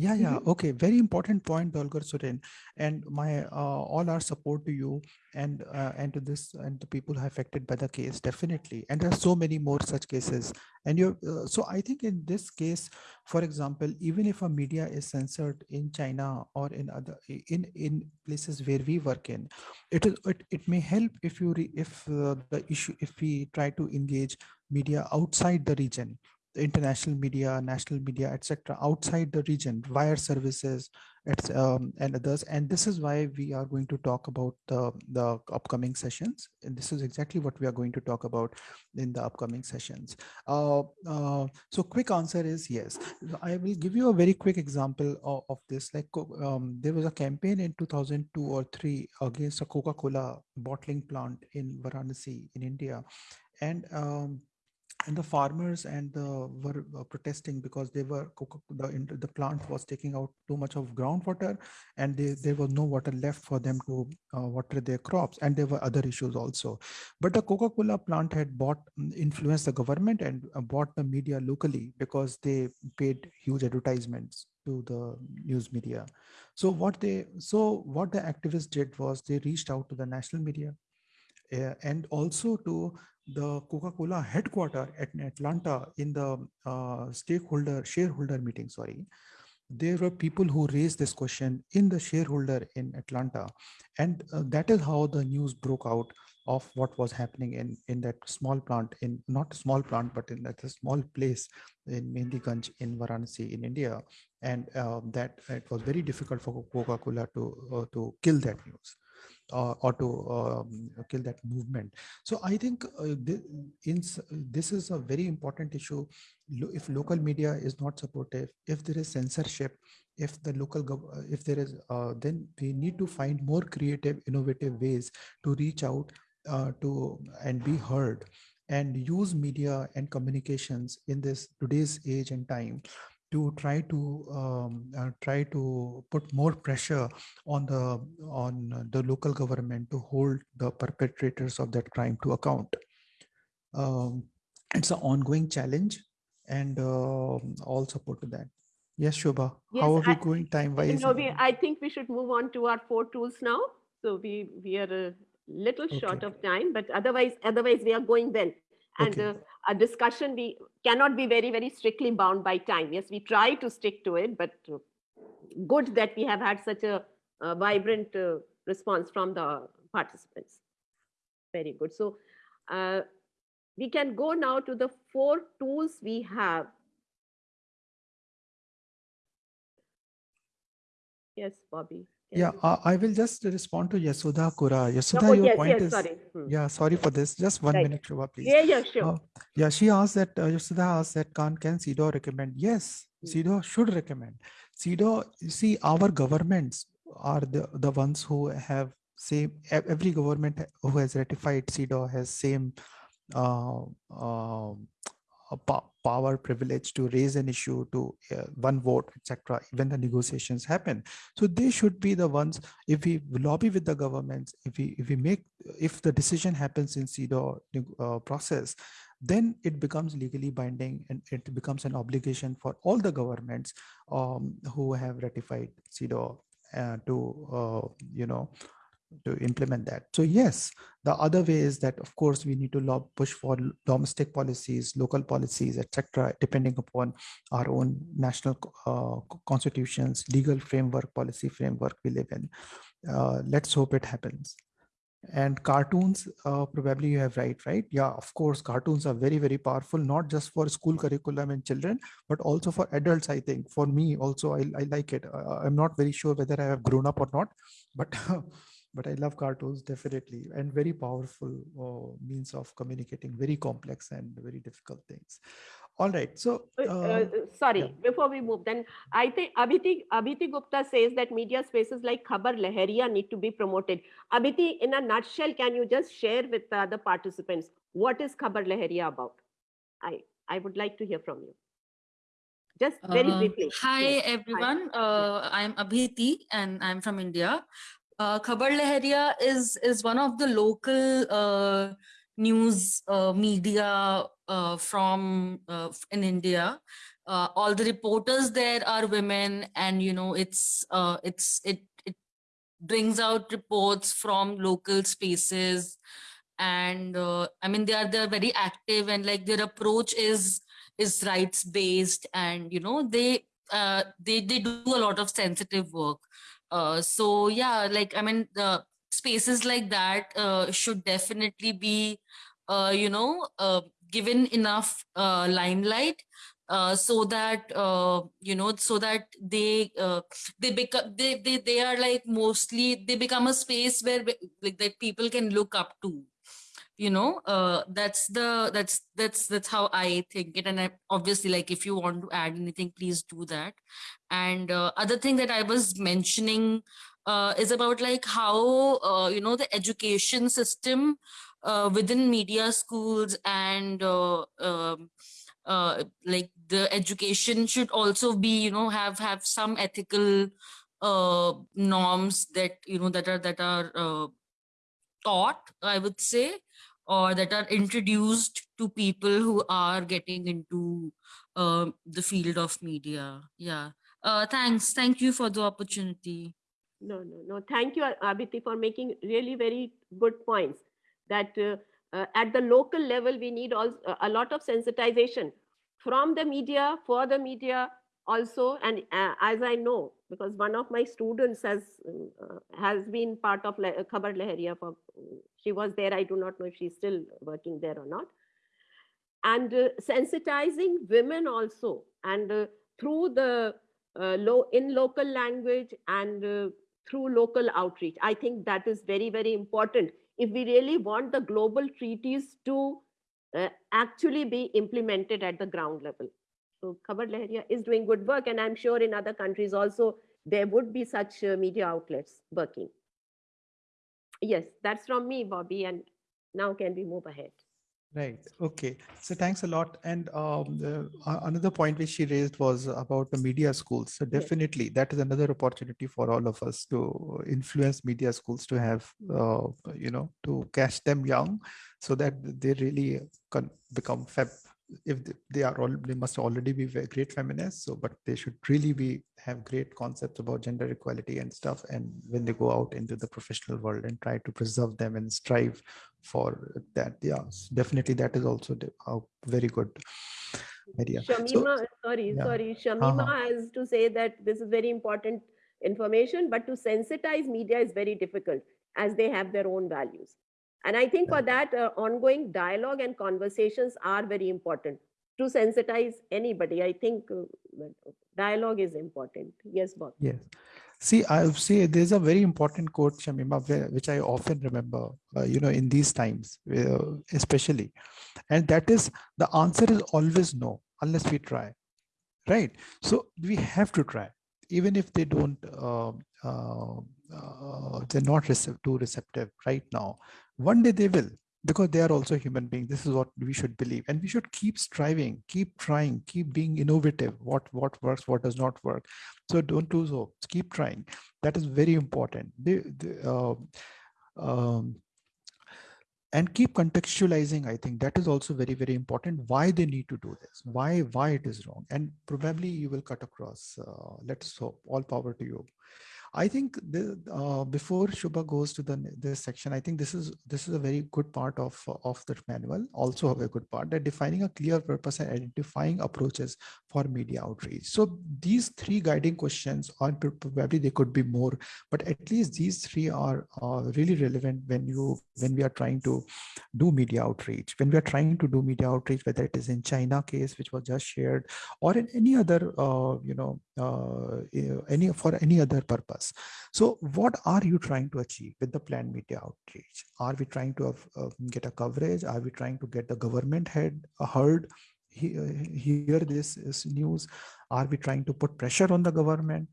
Speaker 2: Yeah, yeah. Okay. Very important point, Dolgar Suren. And my uh, all our support to you and uh, and to this and the people who are affected by the case, definitely. And there are so many more such cases. And you, uh, so I think in this case, for example, even if a media is censored in China or in other in in places where we work in, it is it, it may help if you re, if uh, the issue if we try to engage media outside the region international media national media etc outside the region wire services um, and others. And this is why we are going to talk about the the upcoming sessions. And this is exactly what we are going to talk about in the upcoming sessions. Uh, uh, so quick answer is yes. I will give you a very quick example of, of this. Like um, there was a campaign in 2002 or 3 against a coca-cola bottling plant in varanasi in india. And um, and the farmers and the were uh, protesting because they were the the plant was taking out too much of groundwater and they, there was no water left for them to uh, water their crops. And there were other issues also. But the coca-cola plant had bought mm, influenced the government and uh, bought the media locally because they paid huge advertisements to the news media. So what they so what the activists did was they reached out to the national media uh, and also to the Coca-Cola headquarter at Atlanta in the uh, stakeholder shareholder meeting. Sorry, there were people who raised this question in the shareholder in Atlanta, and uh, that is how the news broke out of what was happening in in that small plant in not small plant but in that small place in Mehdiganj in Varanasi in India, and uh, that it was very difficult for Coca-Cola to uh, to kill that news uh, or to um, kill that movement. So I think uh, in, this is a very important issue. If local media is not supportive, if there is censorship, if the local, uh, if there is, uh, then we need to find more creative, innovative ways to reach out uh, to and be heard and use media and communications in this today's age and time to try to um, uh, try to put more pressure on the on uh, the local government to hold the perpetrators of that crime to account. Um, it's an ongoing challenge, and um all support to that. Yes, Shobha.
Speaker 1: Yes,
Speaker 2: How are we going time
Speaker 1: You
Speaker 2: wise?
Speaker 1: know, we, I think we should move on to our four tools now. So we, we are a little short of time, but otherwise, otherwise we are going well. And
Speaker 2: Okay.
Speaker 1: uh, a discussion, we cannot be very, very strictly bound by time. Yes, we try to stick to it, but uh, good that we have had such a, a vibrant uh, response from the participants. Very good. So uh, we can go now to the four tools we have. Yes, Bobby.
Speaker 2: Yeah, uh, I will just respond to Yasudha Kura.
Speaker 1: No, oh,
Speaker 2: your
Speaker 1: yes,
Speaker 2: point
Speaker 1: yes,
Speaker 2: is,
Speaker 1: sorry. Hmm.
Speaker 2: yeah, sorry for this. Just one
Speaker 1: Right.
Speaker 2: minute, Shobha, please.
Speaker 1: Yeah, yeah, sure.
Speaker 2: Uh, yeah, she asked that, uh, Yasudha asked that, can, can CEDAW recommend? Yes,
Speaker 1: Mm.
Speaker 2: CEDAW should recommend. CEDAW, you see, our governments are the, the ones who have same, every government who has ratified CEDAW has same uh, um, po- power privilege to raise an issue to uh, one vote etc when the negotiations happen. So they should be the ones if we lobby with the governments if we if we make if the decision happens in CEDAW uh, process then it becomes legally binding and it becomes an obligation for all the governments um, who have ratified CEDAW uh, to uh, you know to implement that. So yes the other way is that of course we need to push for domestic policies local policies etc depending upon our own national uh, constitutions legal framework policy framework we live in. Uh, let's hope it happens. And cartoons uh, probably you have right right? Yeah of course cartoons are very very powerful not just for school curriculum and children but also for adults i think. For me also i, I like it. Uh, i'm not very sure whether i have grown up or not but but i love cartoons definitely and very powerful uh, means of communicating very complex and very difficult things all right so
Speaker 1: Uh, uh,
Speaker 2: uh,
Speaker 1: uh, sorry,
Speaker 2: yeah.
Speaker 1: before we move, then I think Abhiti, Abhiti Gupta says that media spaces like Khabar Lahariya need to be promoted. Abhiti, in a nutshell, can you just share with the other participants what is Khabar Lahariya about? I, I would like to hear from you. Just very
Speaker 9: Uh,
Speaker 1: briefly.
Speaker 9: Hi
Speaker 1: Yes.
Speaker 9: everyone, uh, I'm Abhiti and I'm from India. Uh, Khabar Lahariya is is one of the local uh, news uh, media uh, from uh, in India. Uh, all the reporters there are women, and you know it's it's it it brings out reports from local spaces, and I mean they are they are very active and like their approach is is rights based and you know they uh, they they do a lot of sensitive work uh, so yeah like i mean spaces like that uh, should definitely be uh, you know uh, given enough uh, limelight uh, so that uh, you know so that they uh, they become they, they they are like mostly they become a space where like that people can look up to you know uh that's the that's that's that's how i think it. And I, obviously like if you want to add anything please do that. And uh, other thing that i was mentioning uh, is about like how uh, you know the education system uh, within media schools and uh, um, like the education should also be you know have have some ethical norms that you know that are that are taught i would say or that are introduced to people who are getting into um, the field of media yeah uh, thanks thank you for the opportunity
Speaker 1: No, no, no. Thank you, Abhiti, for making really very good points. That uh, uh, at the local level, we need also a lot of sensitization from the media, for the media also. And uh, as I know, because one of my students has uh, has been part of Le- Khabar Lahariya for, she was there. I do not know if she's still working there or not. And uh, sensitizing women also, and uh, through the uh, low in local language and uh, through local outreach. I think that is very, very important. If we really want the global treaties to actually be implemented at the ground level. So Khabar Lahariya is doing good work, and I'm sure in other countries also there would be such uh, media outlets working. Yes, that's from me, Bobby, and now can we move ahead?
Speaker 2: Right. Okay. So thanks a lot. And um, a- another point which she raised was about the media schools. So definitely that is another opportunity for all of us to influence media schools to have, uh, you know, to catch them young so that they really can become fab if they, are all they must already be great feminists so but they should really be have great concepts about gender equality and stuff and when they go out into the professional world and try to preserve them and strive for that yeah definitely that is also a very good idea
Speaker 1: Shamima, so, sorry yeah. sorry Shamima uh -huh. has to say that this is very important information but to sensitize media is very difficult as they have their own values and I think for that, uh, ongoing dialogue and conversations are very important to sensitize anybody. I think uh, dialogue is important. Yes, Bob.
Speaker 2: Yes. See, I say there's a very important quote, Shamima, which I often remember, uh, you know, in these times, uh, especially. And that is the answer is always no, unless we try. Right. So we have to try, even if they don't, uh, uh, they're not too receptive right now. One day they will because they are also human beings. This is what we should believe. And we should keep striving keep trying keep being innovative. What what works what does not work. So don't do so keep trying. That is very important. Uh, um, and keep contextualizing i think. That is also very very important. Why they need to do this? Why why it is wrong? And probably you will cut across uh, let's hope. All power to you I think the, uh, before Shubha goes to the this section, I think this is this is a very good part of of the manual. Also, a very good part that defining a clear purpose and identifying approaches for media outreach. So these three guiding questions, are probably they could be more, but at least these three are uh, really relevant when you when we are trying to do media outreach. When we are trying to do media outreach, whether it is in China case which was just shared, or in any other uh, you know uh, any for any other purpose. So what are you trying to achieve with the planned media outreach? Are we trying to uh, get a coverage? Are we trying to get the government head uh, heard? hear this news? Are we trying to put pressure on the government?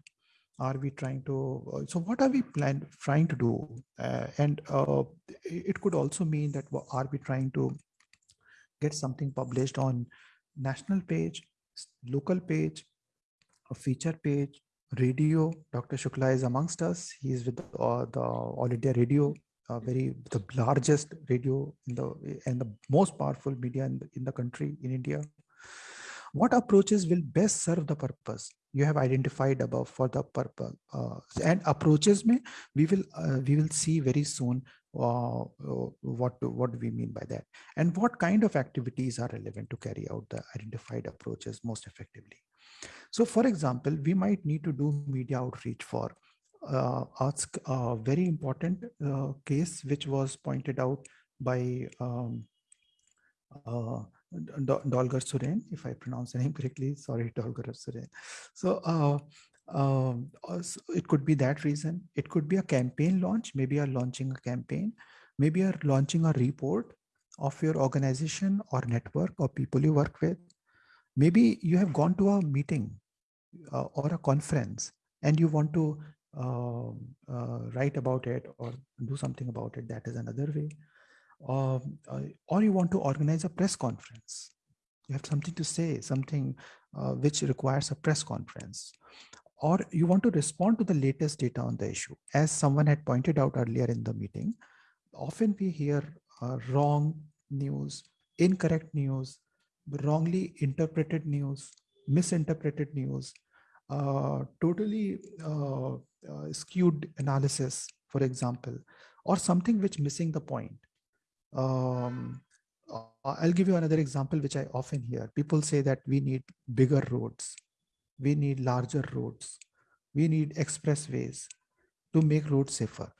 Speaker 2: Are we trying to? Uh, so what are we plan trying to do? Uh, and uh, it could also mean that are we trying to get something published on national page, local page, a feature page, radio. Dr. Shukla is amongst us. He is with uh, the All India Radio, uh, very the largest radio in the and the most powerful media in the, in the country in India. What approaches will best serve the purpose you have identified above for the purpose uh, and approaches may we will uh, we will see very soon uh, what what do we mean by that and what kind of activities are relevant to carry out the identified approaches most effectively so for example, we might need to do media outreach for uh, ask a very important uh, case which was pointed out by um, uh, Dolgar Suren, if I pronounce the name correctly, sorry, Dolgar Suren. So uh, um, it could be that reason. It could be a campaign launch. Maybe you're launching a campaign. Maybe you're launching a report of your organization or network or people you work with maybe you have gone to a meeting uh, or a conference and you want to uh, uh, write about it or do something about it that is another way. Um, uh, or you want to organize a press conference. You have something to say something uh, which requires a press conference. Or you want to respond to the latest data on the issue. As someone had pointed out earlier in the meeting often we hear uh, wrong news incorrect news wrongly interpreted news, misinterpreted news, uh, totally uh, uh, skewed analysis, for example, or something which missing the point. Um, uh, I'll give you another example, which I often hear. People say that we need bigger roads. We need larger roads. We need expressways to make roads safer.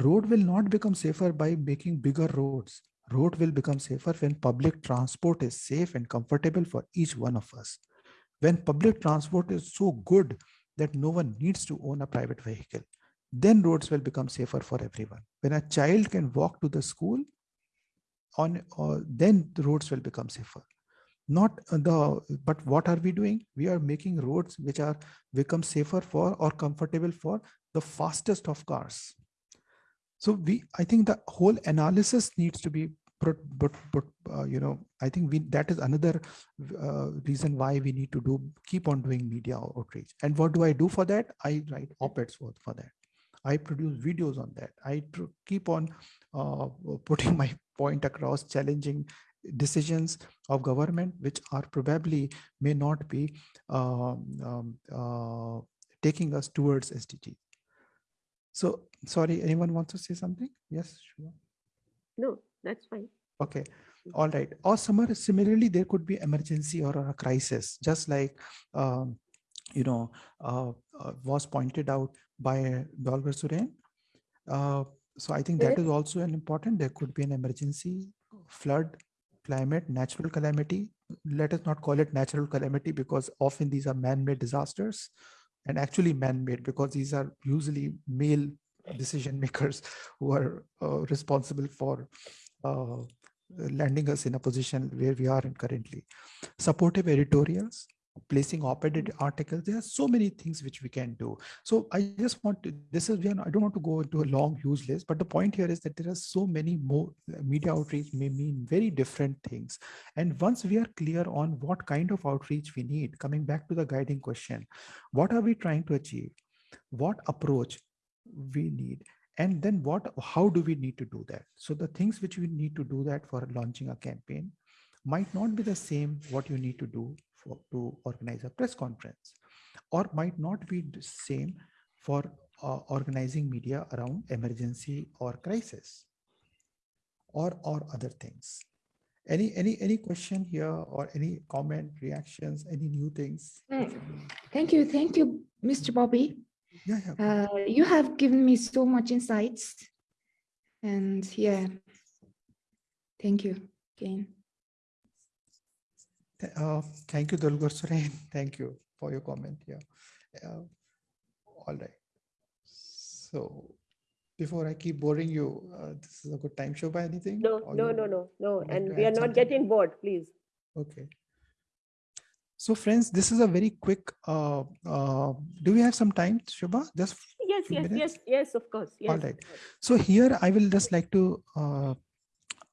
Speaker 2: Road will not become safer by making bigger roads road will become safer when public transport is safe and comfortable for each one of us. When public transport is so good that no one needs to own a private vehicle, then roads will become safer for everyone. When a child can walk to the school, on uh, then the roads will become safer. Not the but what are we doing? We are making roads which are become safer for or comfortable for the fastest of cars so we i think the whole analysis needs to be put but but uh, you know i think we that is another uh, reason why we need to do keep on doing media outreach. And what do i do for that? I write op-eds for, for that. I produce videos on that. I keep on uh, putting my point across challenging decisions of government which are probably may not be um, um, uh, taking us towards SDG. So sorry, anyone wants to say something? Yes, sure.
Speaker 1: No, that's fine.
Speaker 2: Okay, all right. Or summer, similarly, there could be emergency or a crisis, just like, um, you know, uh, uh, was pointed out by Dolgar Suren. Uh, so I think that is also an important, there could be an emergency, flood, climate, natural calamity. Let us not call it natural calamity because often these are man-made disasters and actually man-made because these are usually male decision makers who are uh, responsible for uh, landing us in a position where we are in currently. Supportive editorials, placing op-ed articles, there are so many things which we can do. So I just want to, this is, I don't want to go into a long, huge list, but the point here is that there are so many more, media outreach may mean very different things. And once we are clear on what kind of outreach we need, coming back to the guiding question, what are we trying to achieve? What approach we need? and then what how do we need to do that? So the things which we need to do that for launching a campaign might not be the same what you need to do for to organize a press conference or might not be the same for uh, organizing media around emergency or crisis or or other things. Any any any question here or any comment reactions any new things?
Speaker 8: Thank you. Thank you mr bobby
Speaker 2: yeah, yeah.
Speaker 8: Uh, you have given me so much insights. And yeah, thank you again.
Speaker 2: Uh, thank you, Dolgar Suren. Thank you for your comment. Yeah. Uh, all right. So before I keep boring you, uh, this is a good time show by anything?
Speaker 1: No,
Speaker 2: Or
Speaker 1: no,
Speaker 2: you
Speaker 1: no, no, no.
Speaker 2: like
Speaker 1: And we are not
Speaker 2: something?
Speaker 1: getting bored, please.
Speaker 2: Okay. So friends, this is a very quick, uh, uh, do we have some time, Shubha? Just
Speaker 1: Yes, yes,
Speaker 2: minutes?
Speaker 1: yes, yes, of course. Yes.
Speaker 2: All right. So here I will just like to uh,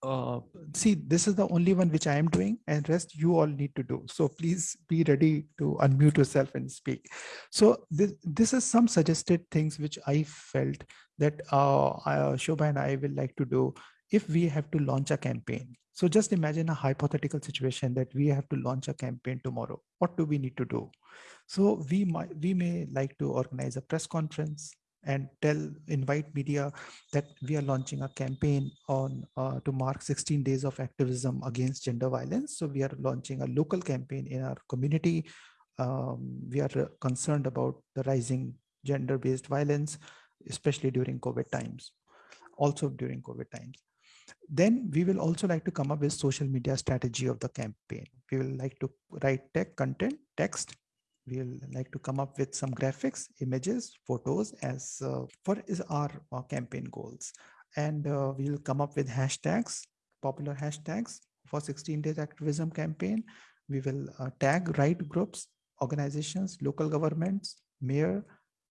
Speaker 2: uh, see, this is the only one which I am doing and rest you all need to do. So please be ready to unmute yourself and speak. So this, this is some suggested things which I felt that uh, uh, Shobha and I will like to do if we have to launch a campaign. So just imagine a hypothetical situation that we have to launch a campaign tomorrow. What do we need to do? So we might we may like to organize a press conference and tell invite media that we are launching a campaign on uh, to mark 16 days of activism against gender violence. So we are launching a local campaign in our community. Um, we are concerned about the rising gender-based violence, especially during COVID times, also during COVID times then we will also like to come up with social media strategy of the campaign. We will like to write tech content, text. We will like to come up with some graphics, images, photos as uh, for is our uh, campaign goals. And uh, we will come up with hashtags, popular hashtags for 16 days activism campaign. We will uh, tag right groups, organizations, local governments, mayor,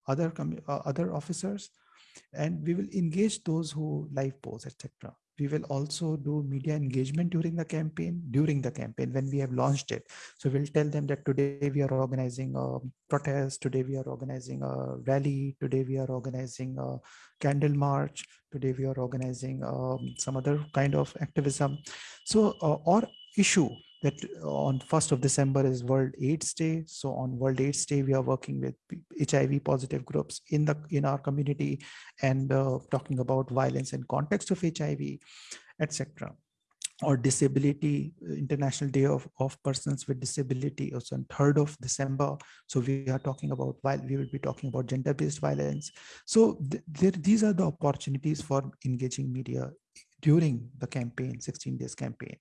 Speaker 2: other, uh, other officers, and we will engage those who live posts etc we will also do media engagement during the campaign during the campaign when we have launched it. So we'll tell them that today we are organizing a protest today we are organizing a rally today we are organizing a candle march today we are organizing um, some other kind of activism. So uh, or issue that on 1st of December is World AIDS Day. So on World AIDS Day, we are working with HIV positive groups in the in our community and uh, talking about violence in context of HIV, etc. Or disability, International Day of, of Persons with Disability, also on 3rd of December. So we are talking about, while we will be talking about gender-based violence. So th these are the opportunities for engaging media during the campaign, 16 days campaign.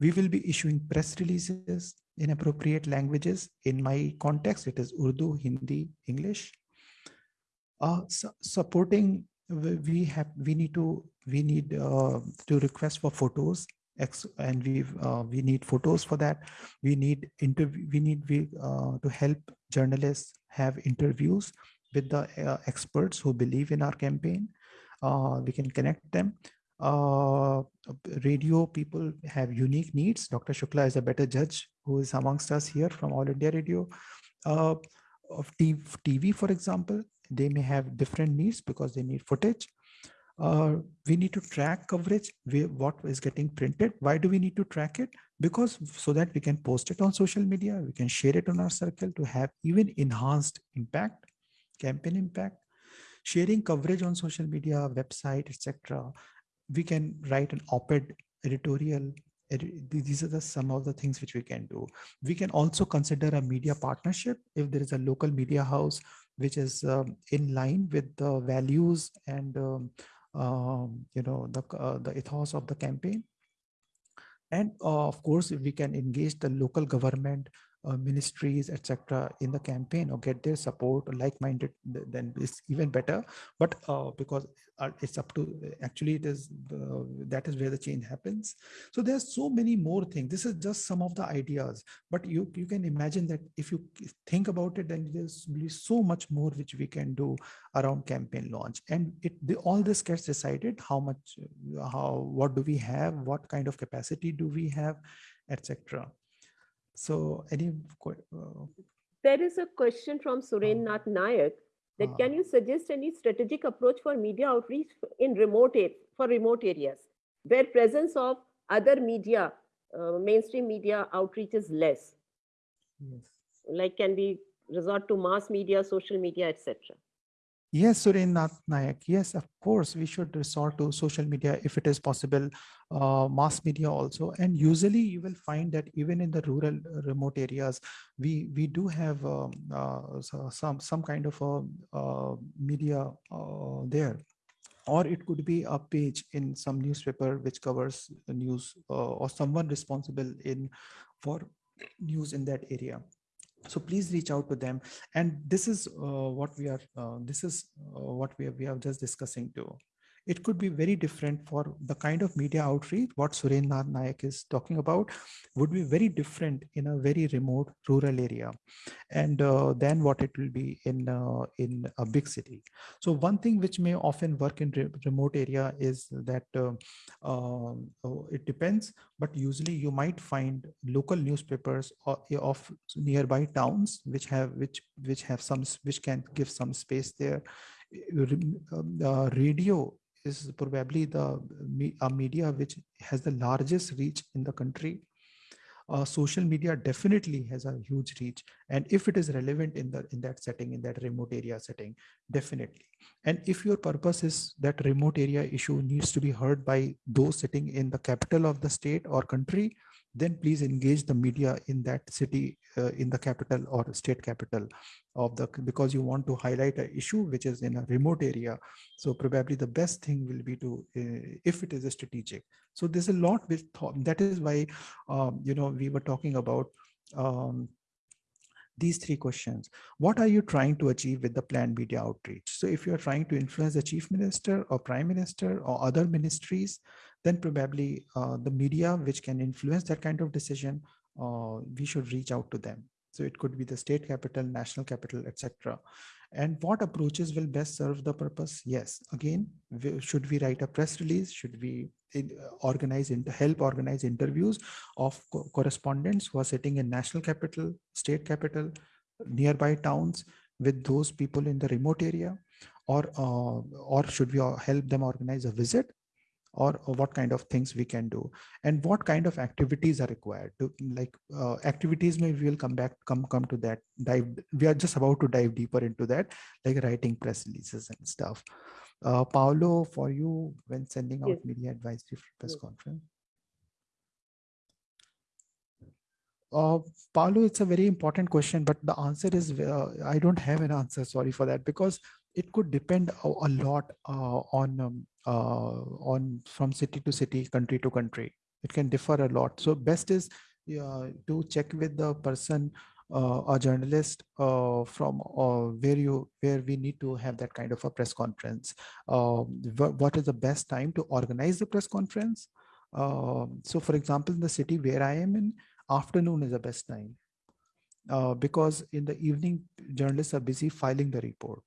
Speaker 2: We will be issuing press releases in appropriate languages. In my context, it is Urdu, Hindi, English. Uh, su supporting, we have, we need to, we need uh, to request for photos and we uh, we need photos for that. We need interview. We need we uh, to help journalists have interviews with the uh, experts who believe in our campaign. Uh, we can connect them uh, radio people have unique needs. Dr. Shukla is a better judge who is amongst us here from All India Radio. Uh, of TV, for example, they may have different needs because they need footage. uh, we need to track coverage, what is getting printed. Why do we need to track it? Because so that we can post it on social media, we can share it on our circle to have even enhanced impact, campaign impact, sharing coverage on social media, website, etc. We can write an op-ed editorial. These are the some of the things which we can do. We can also consider a media partnership if there is a local media house which is um, in line with the values and um, um, you know, the, uh, the ethos of the campaign. And uh, of course, we can engage the local government, uh, ministries, etc., in the campaign or get their support, like-minded, then it's even better. But uh, because uh, it's up to actually it is that is where the change happens so there's so many more things this is just some of the ideas but you you can imagine that if you think about it then there's really so much more which we can do around campaign launch and it the, all this gets decided how much how what do we have what kind of capacity do we have etc so any uh,
Speaker 1: there is a question from Suren uh, Nath Nayak that uh, can you suggest any strategic approach for media outreach in remote for remote areas where presence of other media uh, mainstream media outreach is less? Yes. like can we resort to mass media social media etc
Speaker 2: Yes, Surinath Nayak. Yes, of course, we should resort to social media if it is possible, uh, mass media also. And usually you will find that even in the rural uh, remote areas, we we do have um, uh, some some kind of uh, media uh, there. Or it could be a page in some newspaper which covers news uh, or someone responsible in for news in that area so please reach out to them. And this is uh, what we are uh, this is uh, what we are, we are just discussing too it could be very different for the kind of media outreach what Surendra Nayak is talking about would be very different in a very remote rural area and uh, what it will be in uh, in a big city. So one thing which may often work in re remote area is that uh, um, oh, it depends, but usually you might find local newspapers of, of nearby towns which have which which have some which can give some space there. Uh, radio is probably the a media which has the largest reach in the country. Uh, social media definitely has a huge reach and if it is relevant in the in that setting in that remote area setting definitely and if your purpose is that remote area issue needs to be heard by those sitting in the capital of the state or country then please engage the media in that city, uh, in the capital or state capital of the, because you want to highlight an issue which is in a remote area. So probably the best thing will be to, uh, if it is a strategic. So there's a lot with that is why, um, you know, we were talking about um, these three questions. What are you trying to achieve with the planned media outreach? So if you're trying to influence the chief minister or prime minister or other ministries, then probably uh, the media which can influence that kind of decision, uh, we should reach out to them. So it could be the state capital, national capital, etc. And what approaches will best serve the purpose? Yes, again, should we write a press release? Should we uh, organize, help organize interviews of co correspondents who are sitting in national capital, state capital, nearby towns with those people in the remote area? Or, uh, or should we help them organize a visit or, or, what kind of things we can do and what kind of activities are required to like uh, activities maybe we'll come back come come to that dive we are just about to dive deeper into that like writing press releases and stuff uh, Paulo, for you when sending out yes. media advisory press yes. conference Uh, Paulo, it's a very important question, but the answer is uh, I don't have an answer. Sorry for that, because it could depend a, a lot uh, on um, on from city to city, country to country. It can differ a lot. So best is to check with the person, uh, a journalist uh, from where you where we need to have that kind of a press conference. Um, what is the best time to organize the press conference? Um, so, for example, in the city where I am in, afternoon is the best time. Uh, because in the evening journalists are busy filing the report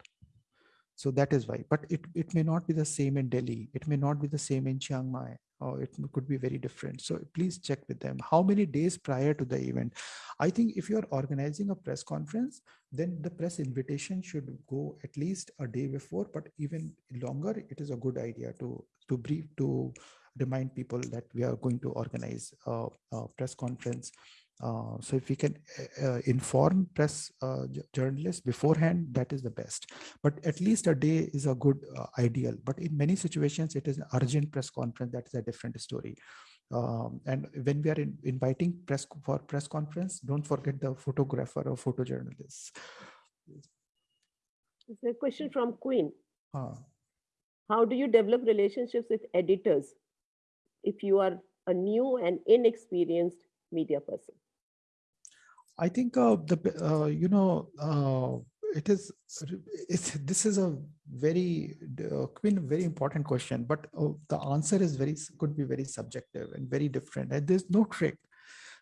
Speaker 2: so that is why, but it, it may not be the same in Delhi. It may not be the same in Chiang Mai or it could be very different. So please check with them. How many days prior to the event? I think if you're organizing a press conference, then the press invitation should go at least a day before, but even longer, it is a good idea to, to brief, to remind people that we are going to organize a, a press conference uh, so if we can uh, uh, inform press uh, journalists beforehand, that is the best. But at least a day is a good uh, ideal. But in many situations, it is an urgent press conference. That is a different story. Um, and when we are in, inviting press for press conference, don't forget the photographer or photojournalists.
Speaker 1: It's a question from Queen.
Speaker 2: Uh,
Speaker 1: How do you develop relationships with editors if you are a new and inexperienced media person?
Speaker 2: I think uh, the uh, you know uh, it is this is a very uh, Queen very important question, but uh, the answer is very could be very subjective and very different, and there's no trick.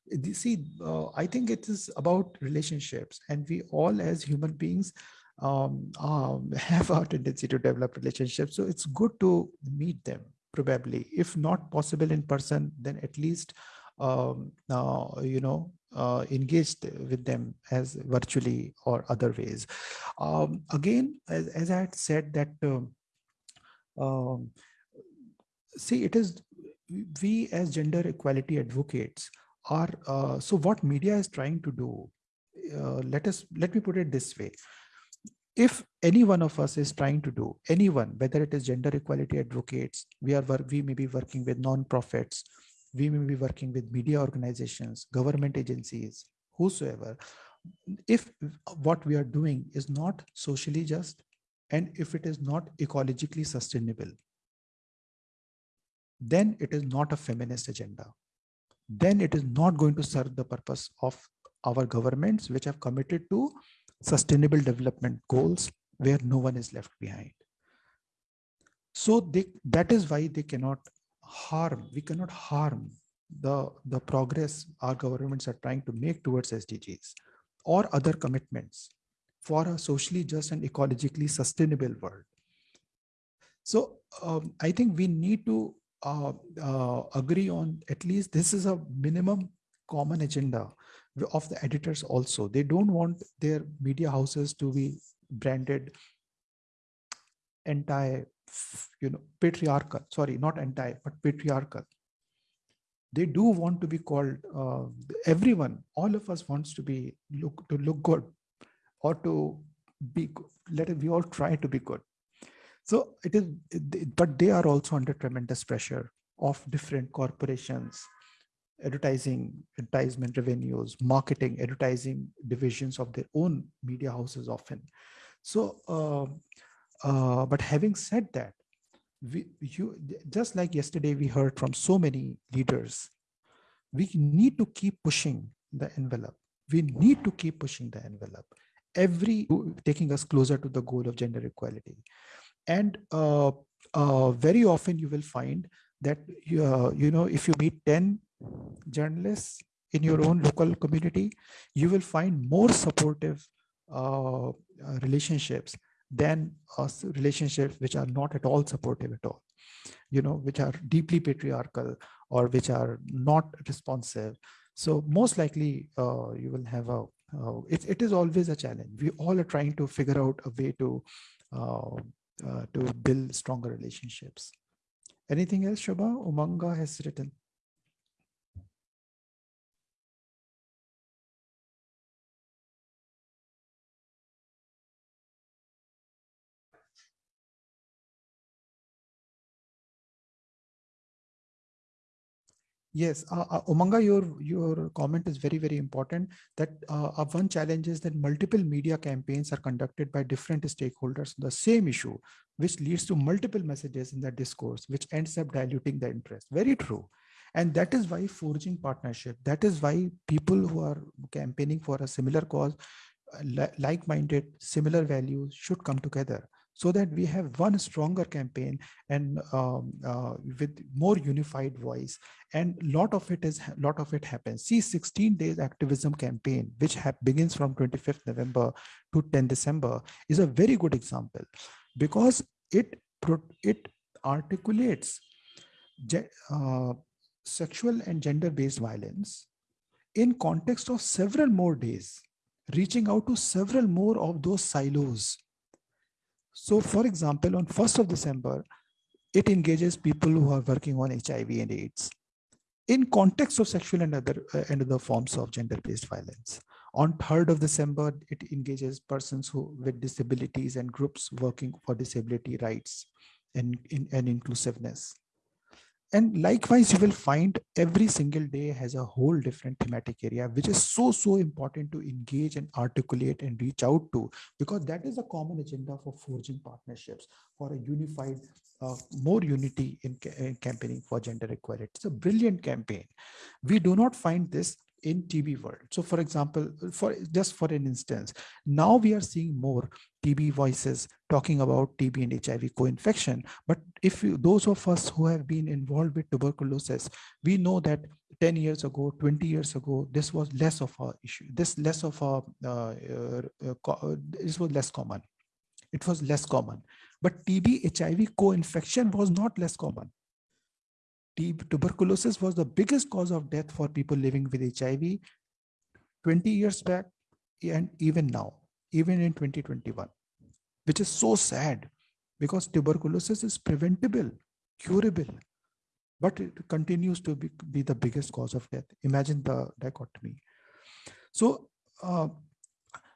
Speaker 2: You see, uh, I think it is about relationships, and we all as human beings um, um, have our tendency to develop relationships. So it's good to meet them probably, if not possible in person, then at least um, uh, you know, uh, engaged with them as virtually or other ways. Um, again, as, as, I had said that, um, um, see, it is we as gender equality advocates are, uh, so what media is trying to do, uh, let us, let me put it this way. If any one of us is trying to do anyone, whether it is gender equality advocates, we are we may be working with non-profits, we may be working with media organizations, government agencies, whosoever. If what we are doing is not socially just, and if it is not ecologically sustainable, then it is not a feminist agenda. Then it is not going to serve the purpose of our governments, which have committed to sustainable development goals where no one is left behind. So they, that is why they cannot harm, we cannot harm the, the progress our governments are trying to make towards SDGs or other commitments for a socially just and ecologically sustainable world. So um, I think we need to uh, uh, agree on at least this is a minimum common agenda of the editors also. They don't want their media houses to be branded anti you know, patriarchal, sorry, not anti, but patriarchal. They do want to be called, uh, everyone, all of us wants to be, look, to look good or to be, let it, we all try to be good. So it is, but they are also under tremendous pressure of different corporations, advertising, advertisement revenues, marketing, advertising divisions of their own media houses often. So uh, uh, but having said that, we, you, just like yesterday, we heard from so many leaders, we need to keep pushing the envelope. We need to keep pushing the envelope. Every taking us closer to the goal of gender equality. And uh, uh, very often you will find that, uh, you know, if you meet 10 journalists in your own local community, you will find more supportive uh, relationships than relationships which are not at all supportive at all, you know, which are deeply patriarchal or which are not responsive. So most likely uh, you will have a, uh, it, it is always a challenge. We all are trying to figure out a way to, uh, uh to build stronger relationships. Anything else, Shobha? Umanga has written. Yes, uh, uh, Umanga, your your comment is very very important. That uh, uh, one challenge is that multiple media campaigns are conducted by different stakeholders on the same issue, which leads to multiple messages in the discourse, which ends up diluting the interest. Very true, and that is why forging partnership. That is why people who are campaigning for a similar cause, uh, like-minded, similar values, should come together so that we have one stronger campaign and um, uh, with more unified voice and lot of it is lot of it happens see 16 days activism campaign which begins from 25th november to 10 december is a very good example because it it articulates uh, sexual and gender-based violence in context of several more days, reaching out to several more of those silos. So for example, on 1st of December, it engages people who are working on HIV and AIDS in context of sexual and other uh, and other forms of gender-based violence. On 3rd of December, it engages persons who with disabilities and groups working for disability rights and, in, and inclusiveness. And likewise, you will find every single day has a whole different thematic area, which is so, so important to engage and articulate and reach out to, because that is a common agenda for forging partnerships for a unified, uh, more unity in, in campaigning for gender equality. It's a brilliant campaign. We do not find this in TB world. So for example, for just for an instance, now we are seeing more TB voices talking about TB and HIV co-infection. But if you, those of us who have been involved with tuberculosis, we know that 10 years ago, 20 years ago, this was less of a issue. This less of a, uh, uh, uh, this was less common. It was less common. But TB HIV co-infection was not less common tuberculosis was the biggest cause of death for people living with HIV 20 years back and even now, even in 2021, which is so sad because tuberculosis is preventable, curable, but it continues to be, be the biggest cause of death. Imagine the dichotomy. So, uh,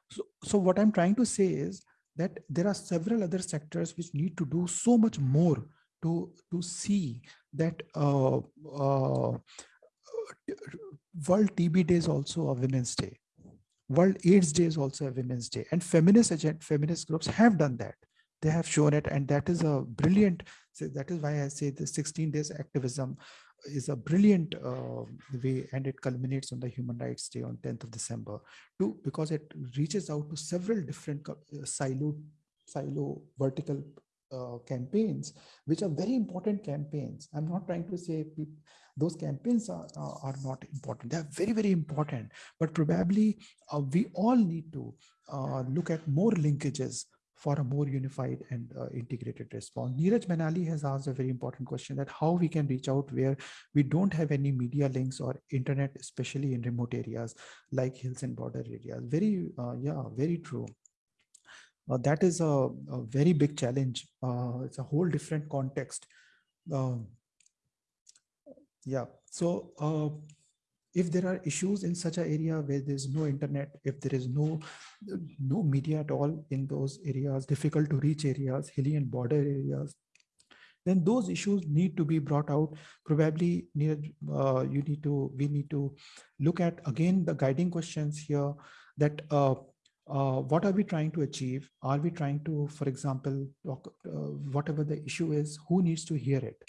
Speaker 2: so, so what I'm trying to say is that there are several other sectors which need to do so much more to to see that uh, uh, World TB Day is also a Women's Day. World AIDS Day is also a Women's Day, and feminist agent, feminist groups have done that. They have shown it, and that is a brilliant. So that is why I say the 16 days activism is a brilliant uh, way, and it culminates on the Human Rights Day on 10th of December, too, because it reaches out to several different uh, silo silo vertical uh, campaigns, which are very important campaigns. I'm not trying to say those campaigns are, uh, are not important. They're very, very important, but probably uh, we all need to uh, look at more linkages for a more unified and uh, integrated response. Neeraj Manali has asked a very important question that how we can reach out where we don't have any media links or internet, especially in remote areas like hills and border areas. Very, uh, yeah, very true uh, that is a, a, very big challenge. Uh, it's a whole different context. Um, yeah, so uh, if there are issues in such an area where there's no internet, if there is no no media at all in those areas, difficult to reach areas, hilly and border areas, then those issues need to be brought out. Probably near uh, you need to we need to look at again the guiding questions here that uh, uh, what are we trying to achieve? Are we trying to, for example, talk, uh, whatever the issue is, who needs to hear it?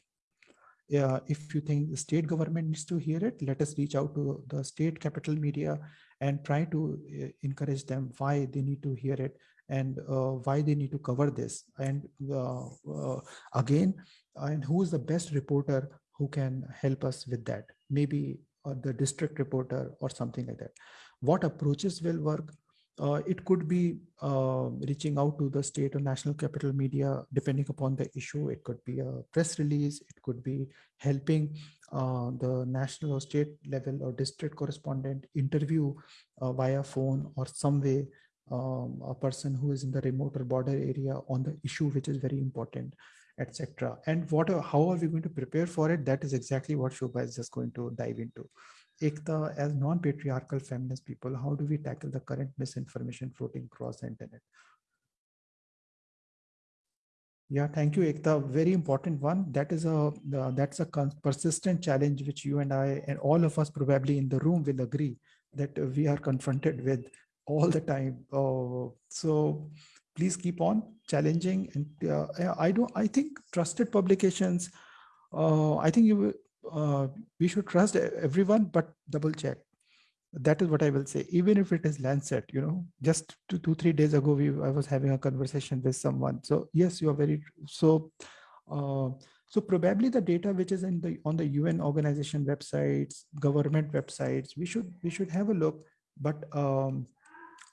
Speaker 2: Uh, if you think the state government needs to hear it, let us reach out to the state capital media and try to uh, encourage them why they need to hear it and uh, why they need to cover this. And uh, again, and who is the best reporter who can help us with that? Maybe the district reporter or something like that. What approaches will work? Uh, it could be uh, reaching out to the state or national capital media, depending upon the issue. It could be a press release. It could be helping uh, the national or state level or district correspondent interview uh, via phone or some way um, a person who is in the remote or border area on the issue, which is very important etc. And what, how are we going to prepare for it? That is exactly what Shobha is just going to dive into. Ekta, as non-patriarchal feminist people, how do we tackle the current misinformation floating across the internet? Yeah, thank you, Ekta. Very important one. That is a uh, that's a persistent challenge which you and I and all of us probably in the room will agree that we are confronted with all the time. Uh, so please keep on challenging. And uh, I don't. I think trusted publications. Uh, I think you uh, we should trust everyone, but double check. That is what I will say. Even if it is Lancet, you know, just two, two three days ago, we I was having a conversation with someone. So yes, you are very so. Uh, so probably the data which is in the on the UN organization websites, government websites, we should we should have a look, but um,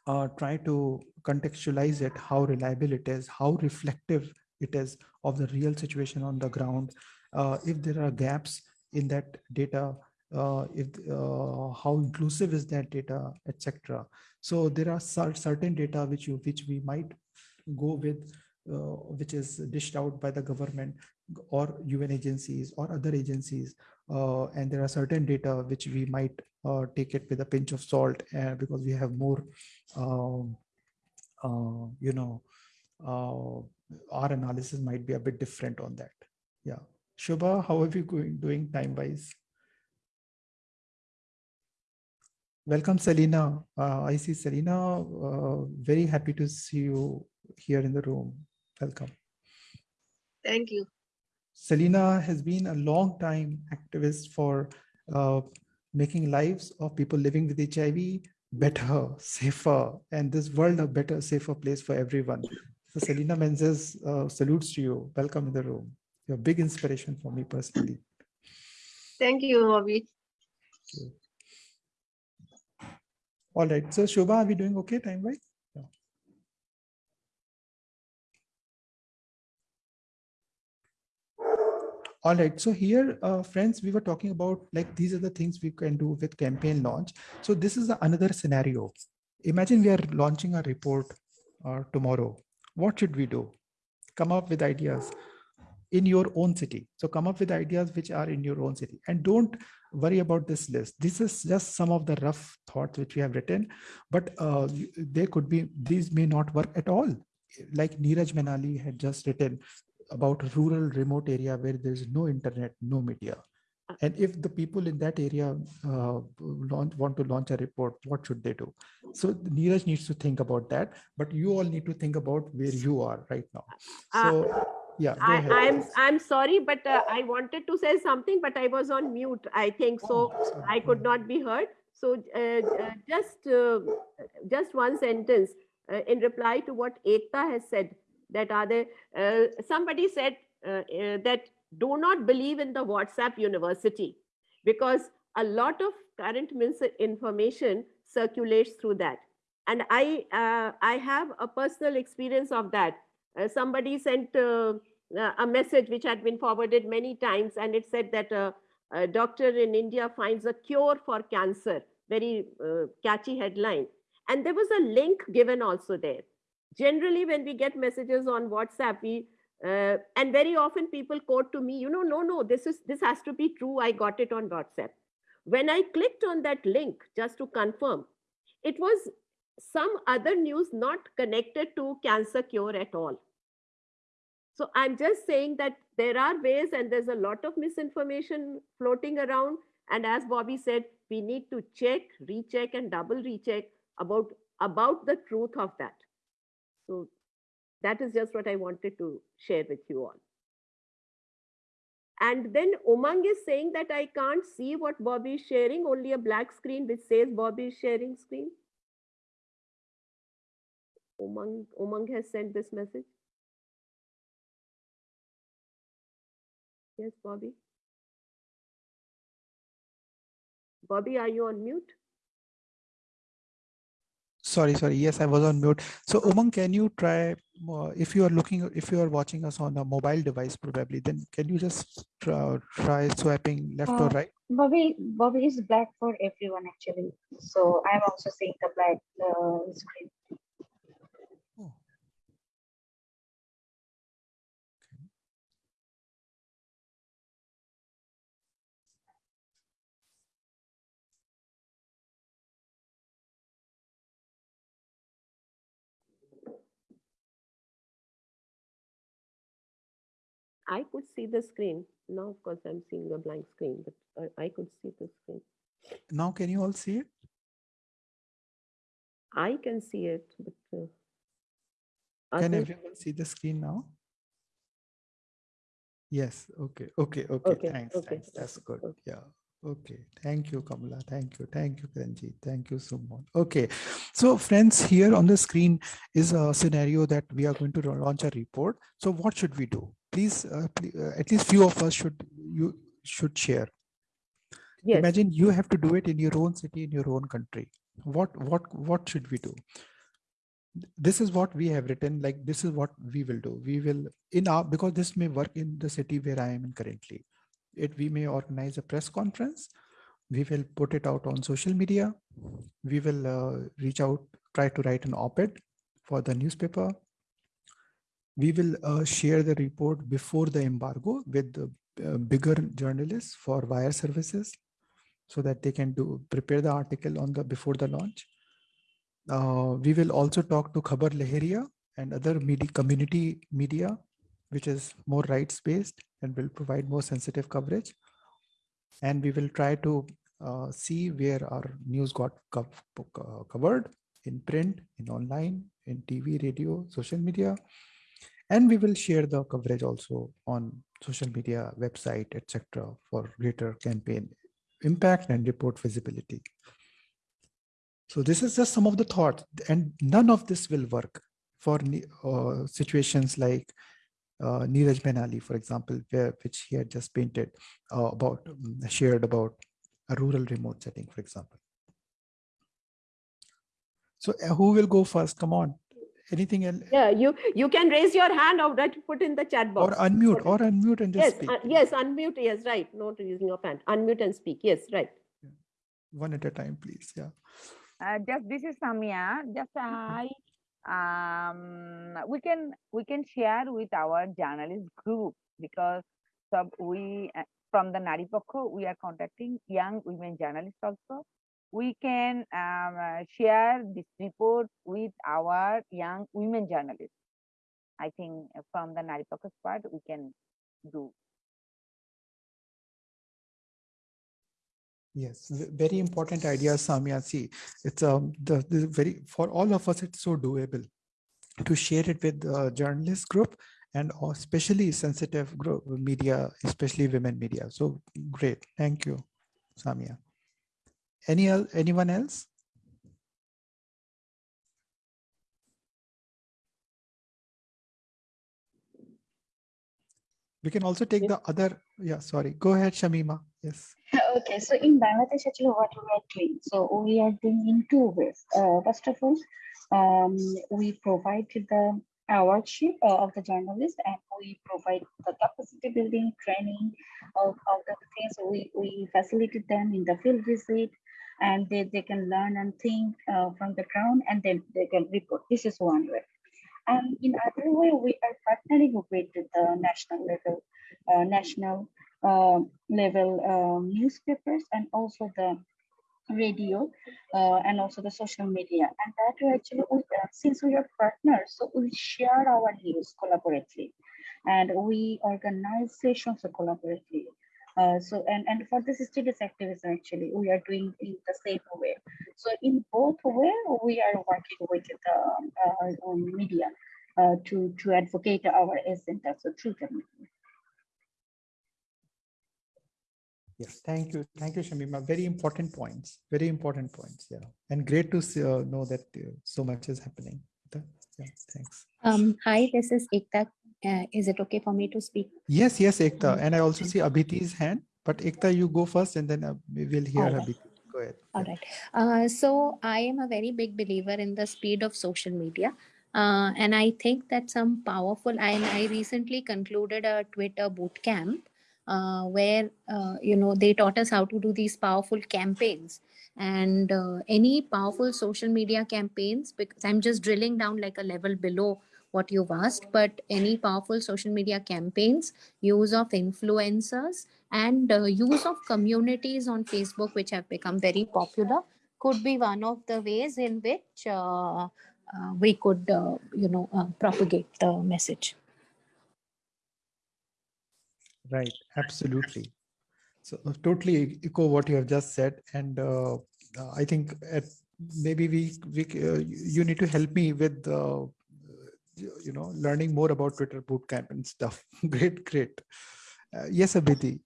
Speaker 2: uh, try to contextualize it, how reliable it is, how reflective it is of the real situation on the ground uh, if there are gaps in that data, uh, if uh, how inclusive is that data, etc. So there are certain data which you which we might go with, uh, which is dished out by the government or UN agencies or other agencies, uh, and there are certain data which we might uh, take it with a pinch of salt, uh, because we have more, um, you know, our analysis might be a bit different on that. Yeah. Shubha, how are you going doing time wise? Welcome, Selina. Uh, I see Selina. Uh, very happy to see you here in the room. Welcome.
Speaker 10: Thank you.
Speaker 2: Selina has been a long time activist for uh, making lives of people living with HIV better, safer, and this world a better, safer place for everyone. So Selena Menzies uh, salutes to you. Welcome in the room. You're a big inspiration for me personally.
Speaker 10: Thank you, Bobby.
Speaker 2: All right. So Shobha, are we doing okay time wise? All right. So here, uh, friends, we were talking about like these are the things we can do with campaign launch. So this is another scenario. Imagine we are launching a report uh, tomorrow. What should we do? Come up with ideas in your own city. So come up with ideas which are in your own city and don't worry about this list. This is just some of the rough thoughts which we have written, but uh, they could be, these may not work at all. Like Neeraj Manali had just written about rural remote area where there's no internet, no media. And if the people in that area uh, launch, want to launch a report, what should they do? So Neeraj needs to think about that, but you all need to think about where you are right now. So yeah,
Speaker 1: I,
Speaker 2: ahead.
Speaker 1: I'm I'm sorry, but uh, I wanted to say something, but I was on mute. I think so.
Speaker 2: Oh.
Speaker 1: I could not be heard. So uh, uh, just uh, just one sentence uh, in reply to what Ekta has said. That are there? Uh, somebody said uh, uh, that do not believe in the WhatsApp university because a lot of current misinformation circulates through that. And I uh, I have a personal experience of that. Uh, somebody sent uh, uh, a message which had been forwarded many times, and it said that uh, a doctor in India finds a cure for cancer. Very uh, catchy headline. And there was a link given also there. Generally, when we get messages on WhatsApp, we and very often people quote to me, you know, no, no, this is this has to be true. I got it on WhatsApp. When I clicked on that link just to confirm, it was some other news not connected to cancer cure at all. So I'm just saying that there are ways and there's a lot of misinformation floating around. And as Bobby said, we need to check, recheck and double recheck about, about the truth of that. So that is just what I wanted to share with you all. And then Umang is saying that I can't see what Bobby is sharing, only a black screen which says Bobby is sharing screen. Umang, Umang has sent this message. Yes, Bobby. Bobby, are you on mute?
Speaker 2: Sorry, sorry. Yes, I was on mute. So Umang, can you try, uh, if you are looking, if you are watching us on a mobile device probably, then can you just try, try swiping left or
Speaker 4: Uh,
Speaker 2: right?
Speaker 4: Bobby, Bobby is black for everyone actually. So I'm also seeing the black uh, screen.
Speaker 1: I could see the screen. Now, of course, I'm seeing a blank screen, but I, could see the screen.
Speaker 2: Now, can you all see it?
Speaker 1: I can see it, but uh,
Speaker 2: Can everyone see the screen now? Yes, okay, okay, okay,
Speaker 1: Okay,
Speaker 2: thanks,
Speaker 1: okay,
Speaker 2: thanks, that's good,
Speaker 1: okay.
Speaker 2: yeah. Okay, thank you, Kamala, thank you, thank you, Karanjit, thank you, Sumon. Okay, so friends, here on the screen is a scenario that we are going to launch a report. So what should we do? Please, uh, ple- uh, at least few of us should, you should share.
Speaker 1: yes,
Speaker 2: Imagine you have to do it in your own city, in your own country. What, what, what should we do? this is what we have written like this is what we will do we will in our because this may work in the city where i am in currently it we may organize a press conference we will put it out on social media we will uh, reach out try to write an op-ed for the newspaper we will uh, share the report before the embargo with the uh, bigger journalists for wire services so that they can do prepare the article on the before the launch uh, we will also talk to Khabar Lahariya and other media, community media, which is more rights based and will provide more sensitive coverage. And we will try to uh, see where our news got co uh, covered in print, in online, in TV, radio, social media. And we will share the coverage also on social media, website, etc. for greater campaign impact and report visibility. So this is just some of the thoughts and none of this will work for uh, situations like uh, Neeraj for example, where, which he had just painted uh, about, um, shared about a rural remote setting, for example. So uh, who will go first? Come on. Anything else?
Speaker 1: Yeah, you you can raise your hand or that put in the chat box.
Speaker 2: Or unmute, or unmute and just
Speaker 1: yes,
Speaker 2: speak.
Speaker 1: uh, yes, unmute. Yes, right. Not using your hand. Unmute and speak. Yes, right.
Speaker 2: One at a time, please. Yeah.
Speaker 11: Uh, just this is Samia. Just I um we can we can share with our journalist group because so we uh, from the Naripokkho, we are contacting young women journalists also. We can um, uh, share this report with our young women journalists. I think from the Naripokkho's part, we can do.
Speaker 2: Yes, very important idea, Samya. See, it's um the, the very for all of us, it's so doable to share it with the journalist group and especially sensitive group media, especially women media. So great, thank you, Samia. Any anyone else? We can also take the other. Yeah, sorry. Go ahead, Shamima. Yes.
Speaker 4: Okay, so in Bangladesh, actually, what we are doing, so we are doing in two ways. Uh, first of all, um, we provide the awardship uh, of the journalist and we provide the capacity building training of, of the things. We, we facilitate them in the field visit and they, they can learn and think uh, from the ground and then they can report. This is one way. And in other way, we are partnering with the national level, uh, national uh, level um, newspapers and also the radio uh, and also the social media and that way actually we, uh, since we are partners so we share our news collaboratively and we organize sessions collaboratively uh, so and and for this studies activism actually we are doing in the same way so in both way we are working with the uh, media uh, to to advocate our agenda so through the media.
Speaker 2: Yes, thank you. Thank you, Shamima. Very important points. Very important points. Yeah. And great to see, uh, know that uh, so much is happening. Yeah, thanks.
Speaker 6: Um, hi, this is Ekta. Uh, is it okay for me to speak?
Speaker 2: Yes, yes, Ekta. And I also see Abhiti's hand, but Ekta, you go first and then uh, we will hear
Speaker 6: All right.
Speaker 2: Abhiti. Go ahead.
Speaker 6: All right. Uh, so I am a very big believer in the speed of social media. Uh, and I think that some powerful, and I recently concluded a Twitter boot camp uh, where, uh, you know, they taught us how to do these powerful campaigns and uh, any powerful social media campaigns, because I'm just drilling down like a level below what you've asked, but any powerful social media campaigns, use of influencers, and uh, use of communities on Facebook, which have become very popular, could be one of the ways in which uh, uh, we could, uh, you know, uh, propagate the message.
Speaker 2: Right, absolutely. So uh, totally echo what you have just said, and I think at, maybe we we uh, you need to help me with uh, you know learning more about Twitter bootcamp and stuff. great, great. Uh, yes, Abhiti.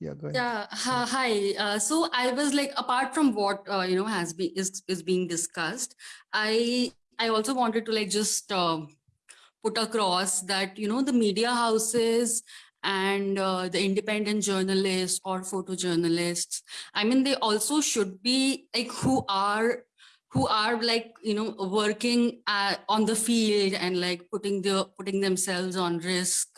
Speaker 2: Yeah, go ahead.
Speaker 9: Yeah, hi. Uh, so I was like, apart from what uh, you know has been is is being discussed, I I also wanted to like just uh, put across that you know the media houses and uh, the independent journalists or photojournalists i mean they also should be like who are who are like you know working at, on the field and like putting the putting themselves on risk.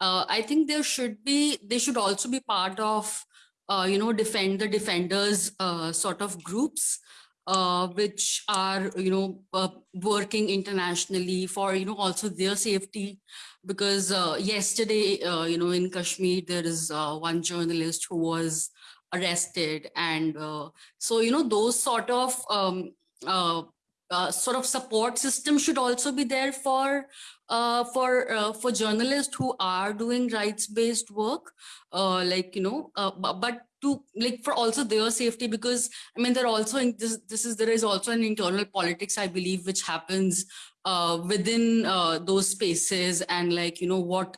Speaker 9: Uh, i think there should be they should also be part of uh, you know defend the defenders uh, sort of groups uh, which are you know uh, working internationally for you know also their safety. Because uh, yesterday uh, you know in kashmir there is uh, one journalist who was arrested and uh, so you know those sort of um, sort of support system should also be there for uh, for for journalists who are doing rights based work like you know but to like for also their safety because i mean they're also in this this is there is also an internal politics i believe which happens uh, within uh, those spaces and like you know what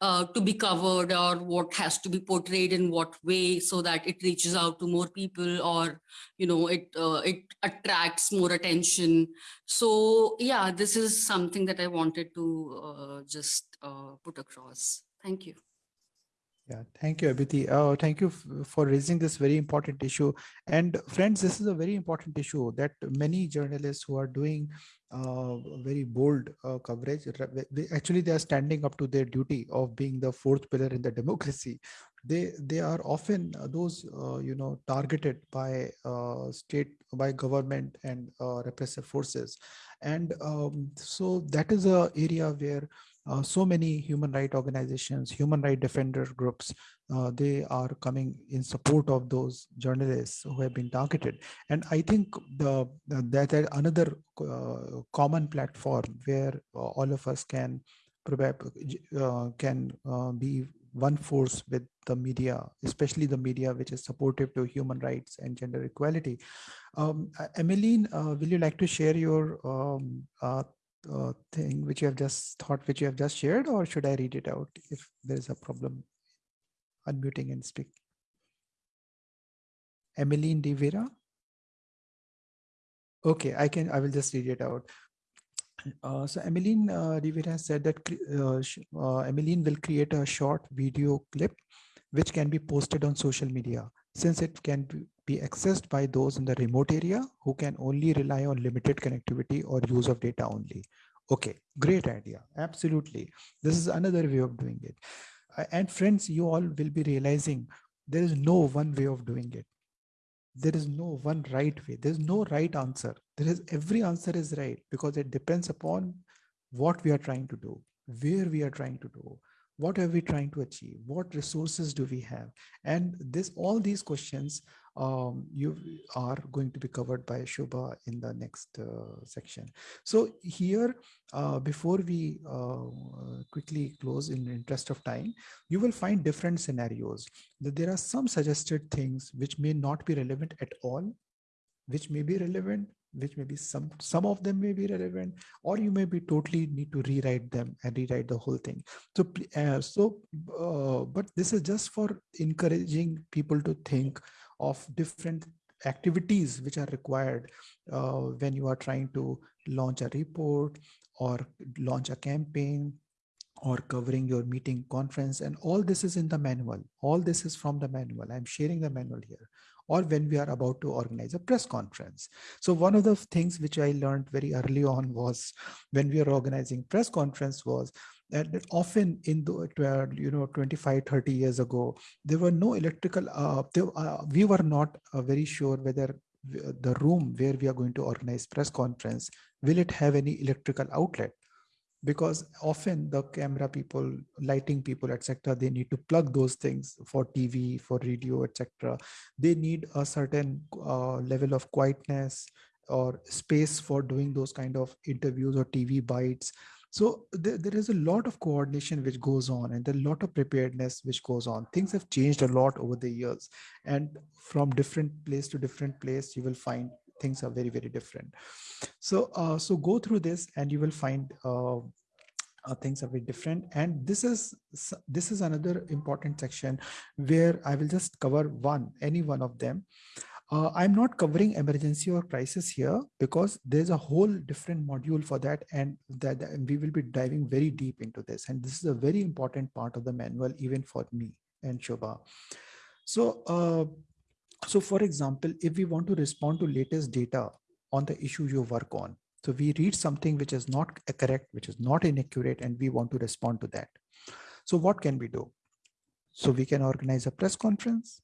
Speaker 9: uh, to be covered or what has to be portrayed in what way so that it reaches out to more people or you know it uh, it attracts more attention. So yeah this is something that i wanted to uh, just uh, put across. Thank you
Speaker 2: yeah, thank you, Abhiti. Uh, thank you for raising this very important issue. And friends, this is a very important issue that many journalists who are doing uh, very bold uh, coverage, actually they are standing up to their duty of being the fourth pillar in the democracy. They they are often uh, those uh, you know targeted by uh, state by government and repressive forces, and um, so that is a area where uh, so many human rights organizations, human rights defender groups, uh, they are coming in support of those journalists who have been targeted. And I think the, that another uh, common platform where uh, all of us can uh, can uh, be one force with the media, especially the media which is supportive to human rights and gender equality. Um, Emmeline, will you like to share your um, uh, thing which you have just thought, which you have just shared, or should I read it out if there is a problem unmuting and speak? Emmeline De Vera. Okay, I can, I will just read it out. Uh, so Emmeline uh, Rivera said that uh, uh, will create a short video clip which can be posted on social media since it can be accessed by those in the remote area who can only rely on limited connectivity or use of data only. Okay, great idea. Absolutely. This is another way of doing it. Uh, and friends, you all will be realizing there is no one way of doing it. There is no one right way. There's no right answer. There is every answer is right because it depends upon what we are trying to do, where we are trying to do, what are we trying to achieve what resources do we have and this all these questions um, you are going to be covered by Shubha in the next uh, section. So here, uh, before we uh, quickly close in interest of time, you will find different scenarios. That there are some suggested things which may not be relevant at all, which may be relevant, which may be some some of them may be relevant or you may be totally need to rewrite them and rewrite the whole thing so uh, so uh, but this is just for encouraging people to think of different activities which are required uh, when you are trying to launch a report or launch a campaign or covering your meeting conference. And all this is in the manual. All this is from the manual. I'm sharing the manual here. Or when we are about to organize a press conference. So one of the things which I learned very early on was when we are organizing press conference was that often in the you know 25 30 years ago there were no electrical uh, there, uh, we were not uh, very sure whether the room where we are going to organize press conference will it have any electrical outlet? Because often the camera people lighting people etc they need to plug those things for tv for radio etc they need a certain uh, level of quietness or space for doing those kind of interviews or tv bites so there, there is a lot of coordination which goes on and a lot of preparedness which goes on. Things have changed a lot over the years and from different place to different place you will find things are very very different. So uh, so go through this and you will find uh, uh, things are very different. And this is this is another important section where i will just cover one any one of them uh, i'm not covering emergency or crisis here because there's a whole different module for that and that, that we will be diving very deep into this and this is a very important part of the manual even for me and Shobha. so uh, so for example if we want to respond to latest data on the issue you work on. So we read something which is not correct, which is not inaccurate, and we want to respond to that. So what can we do? So we can organize a press conference.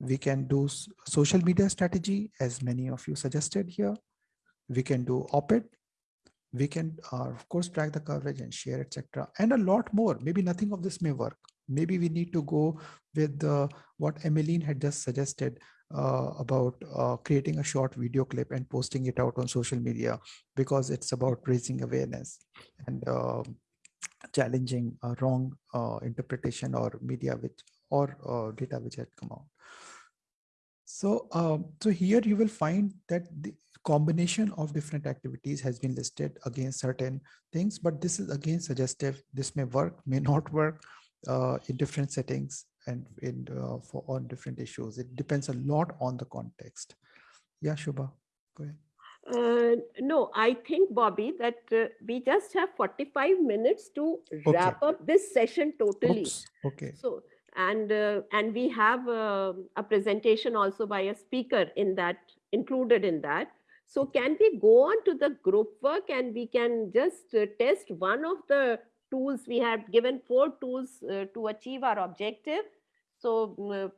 Speaker 2: We can do social media strategy, as many of you suggested here. We can do op-ed. We can, uh, of course, track the coverage and share, etc. And a lot more. Maybe nothing of this may work. Maybe we need to go with uh, what Emmeline had just suggested uh, about uh, creating a short video clip and posting it out on social media because it's about raising awareness and uh, challenging a wrong uh, interpretation or media which or uh, data which had come out. So, um, so here you will find that the combination of different activities has been listed against certain things, but this is again suggestive. This may work, may not work uh, in different settings and in uh, for on different issues. It depends a lot on the context. Yeah, Shubha, go ahead.
Speaker 1: Uh, no, I think, Bobby, that uh, we just have 45 minutes to wrap up this session totally.
Speaker 2: Oops, okay.
Speaker 1: So, and uh, and we have uh, a presentation also by a speaker in that included in that. So can we go on to the group work and we can just uh, test one of the tools we have given four tools uh, to achieve our objective. So mm,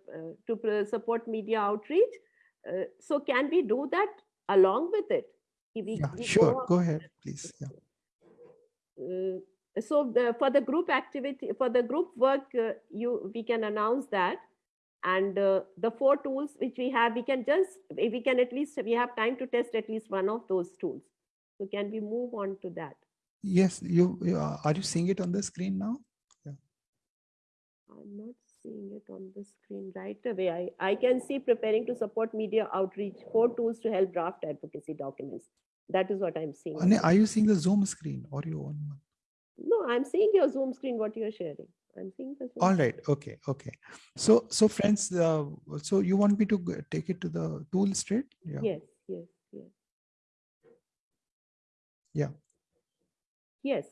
Speaker 1: to support media outreach. so can we do that along with it.
Speaker 2: We, yeah, we sure. Go, go, ahead, please. Yeah.
Speaker 1: Uh, so the, for the group activity, for the group work, uh, you we can announce that, and uh, the four tools which we have, we can just we can at least we have time to test at least one of those tools. So can we move on to that?
Speaker 2: Yes, you are you seeing it on the screen now? Yeah.
Speaker 1: I'm not seeing it on the screen right away. I, I can see preparing to support media outreach, four tools to help draft advocacy documents. That is what I'm seeing.
Speaker 2: Are you seeing the Zoom screen or your own one?
Speaker 1: No, I'm seeing your Zoom screen, what you're sharing. I'm seeing the Zoom
Speaker 2: All right. Okay. Okay. So, so friends, uh, so you want me to take it to the tool straight?
Speaker 1: Yeah. Yes. Yes. Yes.
Speaker 2: Yeah.
Speaker 1: Yes.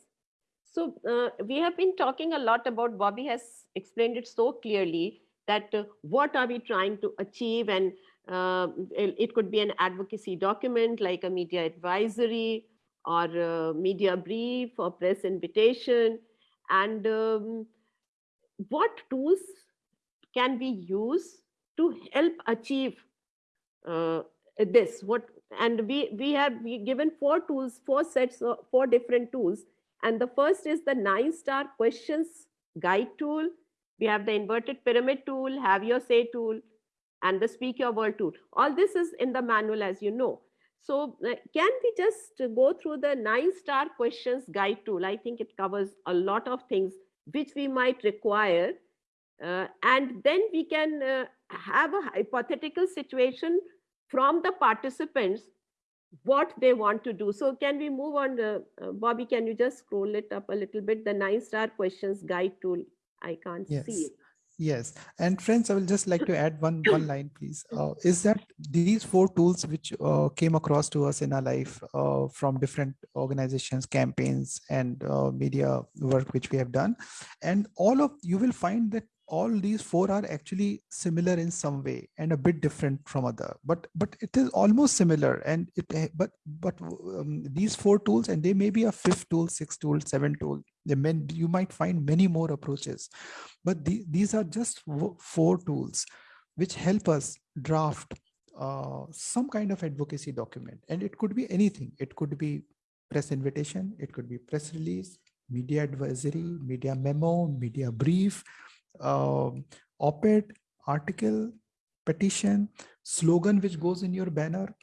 Speaker 1: So uh, we have been talking a lot about, Bobby has explained it so clearly that uh, what are we trying to achieve and uh, it could be an advocacy document like a media advisory or a media brief or press invitation and um, what tools can we use to help achieve uh, this what and we we have given four tools four sets of four different tools and the first is the nine star questions guide tool. We have the inverted pyramid tool, have your say tool, and the speak your world tool. All this is in the manual, as you know. So can we just go through the nine star questions guide tool? I think it covers a lot of things which we might require. Uh, and then we can uh, have a hypothetical situation from the participants what they want to do. So can we move on, uh, uh, Bobby, can you just scroll it up a little bit, the nine star questions guide tool, I can't
Speaker 2: yes.
Speaker 1: see it.
Speaker 2: Yes, and friends, I will just like to add one one line, please. Uh, is that these four tools which uh, came across to us in our life uh, from different organizations, campaigns, and uh, media work which we have done, and all of you will find that all these four are actually similar in some way and a bit different from other. But but it is almost similar and it eh, but but um, these four tools and they may be a fifth tool sixth tool seventh tool. They may, you might find many more approaches. But the, these are just four tools which help us draft uh, some kind of advocacy document. And it could be anything. It could be press invitation. It could be press release media advisory media memo media brief uh, op-ed, article, petition, slogan which goes in your banner,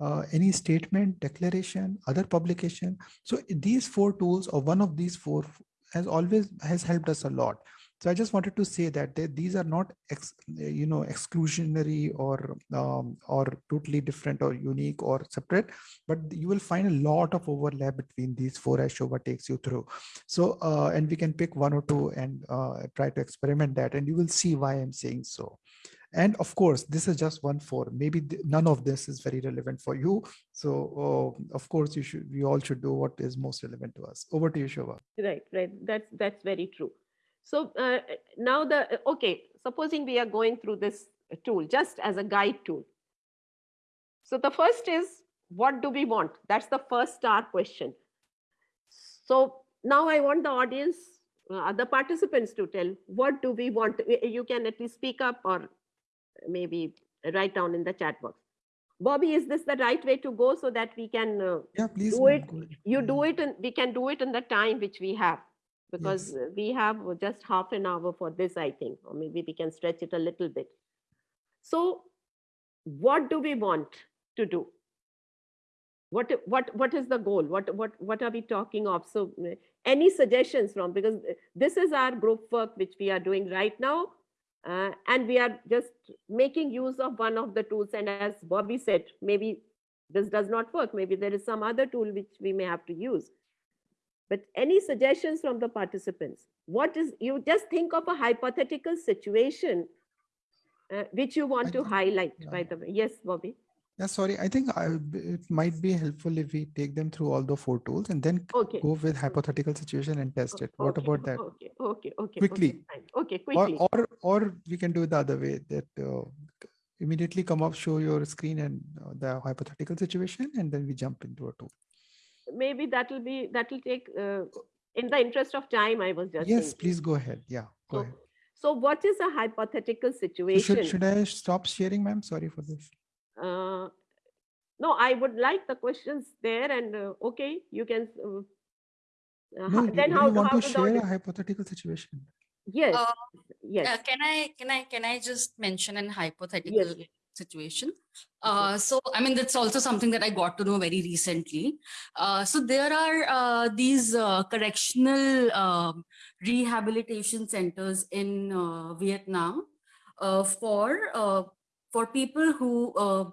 Speaker 2: uh, any statement, declaration, other publication. So these four tools or one of these four has always has helped us a lot. So I just wanted to say that they, these are not, ex, you know, exclusionary or um, or totally different or unique or separate, but you will find a lot of overlap between these four as Shobha takes you through. So, uh, and we can pick one or two and uh, try to experiment that and you will see why I'm saying so. And of course, this is just one four. Maybe none of this is very relevant for you. So uh, of course, you should. We all should do what is most relevant to us. Over to you, Shobha.
Speaker 1: Right, right. That's that's very true. So uh, now the, uh, okay, supposing we are going through this tool just as a guide tool. So the first is what do we want? That's the first star question. So now I want the audience, uh, the participants to tell what do we want? You can at least speak up or maybe write down in the chat box. Bobby, is this the right way to go so that we can uh,
Speaker 2: Yeah, please.
Speaker 1: do it? You do it and we can do it in the time which we have because
Speaker 2: Yes.
Speaker 1: we have just half an hour for this, I think, or maybe we can stretch it a little bit. So what do we want to do? What, what, what is the goal? What, what, what are we talking of? So uh, any suggestions from, because this is our group work which we are doing right now. uh, and we are just making use of one of the tools. And as Bobby said, maybe this does not work. Maybe there is some other tool which we may have to use. But any suggestions from the participants? What is, you just think of a hypothetical situation uh, which you want
Speaker 2: I
Speaker 1: to
Speaker 2: think-
Speaker 1: highlight, by the way. Yes, Bobby?
Speaker 2: Yeah, sorry. I think I, it might be helpful if we take them through all the four tools and then
Speaker 1: Okay.
Speaker 2: go with hypothetical situation and test it. What
Speaker 1: Okay,
Speaker 2: about that?
Speaker 1: Okay, okay, okay.
Speaker 2: Quickly.
Speaker 1: Okay. Okay,
Speaker 2: Or,
Speaker 1: quickly.
Speaker 2: or, or we can do it the other way that uh, immediately come up, show your screen and uh, the hypothetical situation, and then we jump into a tool.
Speaker 1: Maybe that will be, that will take, uh, in the interest of time, I was just
Speaker 2: Yes,
Speaker 1: thinking.
Speaker 2: please go ahead. Yeah, go
Speaker 1: So,
Speaker 2: ahead.
Speaker 1: so what is a hypothetical situation?
Speaker 2: should, should I stop sharing, ma'am? Sorry for this.
Speaker 1: Uh, No, I would like the questions there and, uh, okay, you can. uh, uh,
Speaker 2: No,
Speaker 1: Then
Speaker 2: do
Speaker 1: how,
Speaker 2: you want
Speaker 1: how
Speaker 2: to
Speaker 1: to
Speaker 2: share a hypothetical situation?
Speaker 1: Yes,
Speaker 9: Uh,
Speaker 1: yes.
Speaker 9: Uh, can I can I can I just mention an hypothetical situation? Uh, so I mean that's also something that I got to know very recently. Uh, so there are uh, these uh, correctional um, rehabilitation centers in uh, Vietnam uh, for uh, for people who uh,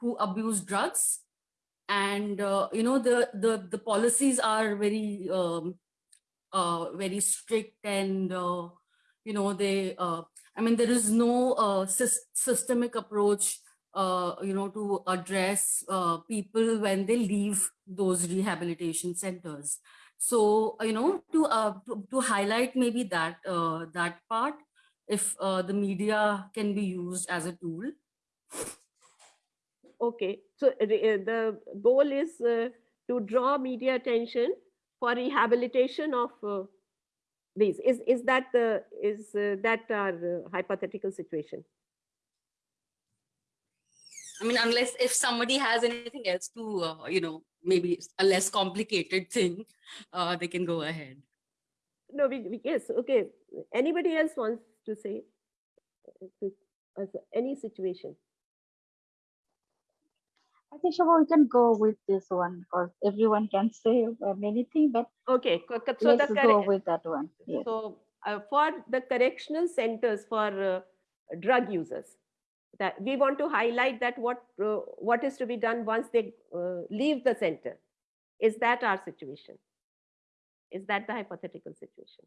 Speaker 9: who abuse drugs, and uh, you know the the the policies are very um, uh, very strict and uh, you know they uh, i mean there is no uh, sys- systemic approach uh, you know to address uh, people when they leave those rehabilitation centers. So you know to uh, to, to highlight maybe that uh, that part if uh, the media can be used as a tool.
Speaker 1: Okay, so the goal is to draw media attention for rehabilitation of these. Is, is that the, is uh, that our uh, hypothetical situation?
Speaker 9: I mean, unless if somebody has anything else to, uh, you know, maybe a less complicated thing, uh, they can go ahead.
Speaker 1: No, we, we- yes, okay. Anybody else wants to say? uh, to- as a- Any situation?
Speaker 4: I think Shobha, we can go with this one because everyone can say many things, but
Speaker 1: Okay, co- co- so
Speaker 4: let's go with that one. Yes.
Speaker 1: So uh, for the correctional centers for uh, drug users, that we want to highlight that what uh, what is to be done once they uh, leave the center. Is that our situation? Is that the hypothetical situation?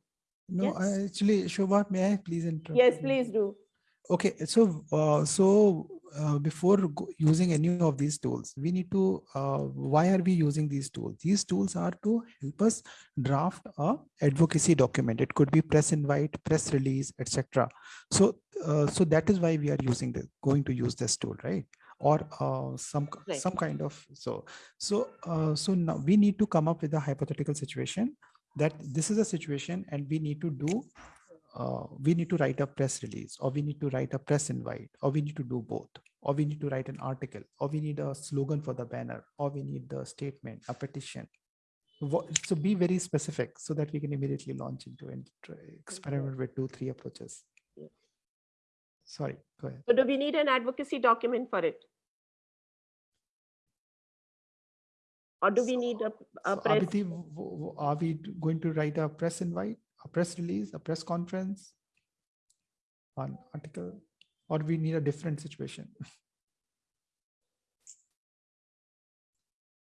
Speaker 2: No,
Speaker 1: Yes.
Speaker 2: I actually, Shobha, may I please interrupt?
Speaker 1: Yes, please do.
Speaker 2: Okay, so uh, so uh, before using any of these tools, we need to. Uh, why are we using these tools? These tools are to help us draft a advocacy document. It could be press invite, press release, etc. So uh, so that is why we are using this, going to use this tool, right? Or uh, some
Speaker 1: Right.
Speaker 2: some kind of so so uh, so now we need to come up with a hypothetical situation that this is a situation and we need to do uh, we need to write a press release or we need to write a press invite or we need to do both or we need to write an article or we need a slogan for the banner or we need the statement a petition so be very specific so that we can immediately launch into and experiment with two three approaches sorry go ahead
Speaker 1: So do we need an advocacy document for it? Or do we need a, a
Speaker 2: So,
Speaker 1: press?
Speaker 2: Abhiti, are we going to write a press invite a press release a press conference an article or we need a different situation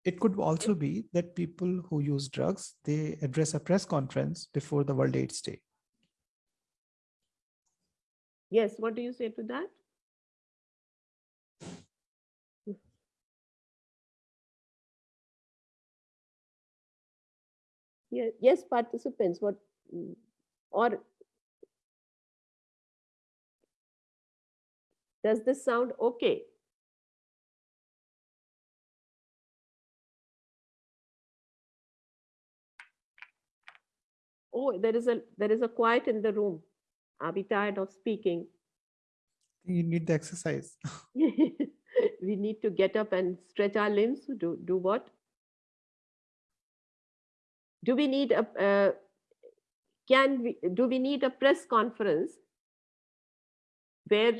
Speaker 2: It could also be that people who use drugs, they address a press conference before the World AIDS Day.
Speaker 1: Yes, what do you say to that? Yes, participants, what, or does this sound okay? Oh, there is a there is a quiet in the room. Are we tired of speaking?
Speaker 2: You need the exercise.
Speaker 1: we need to get up and stretch our limbs. Do do what? Do we need a, a can we, do we need a press conference where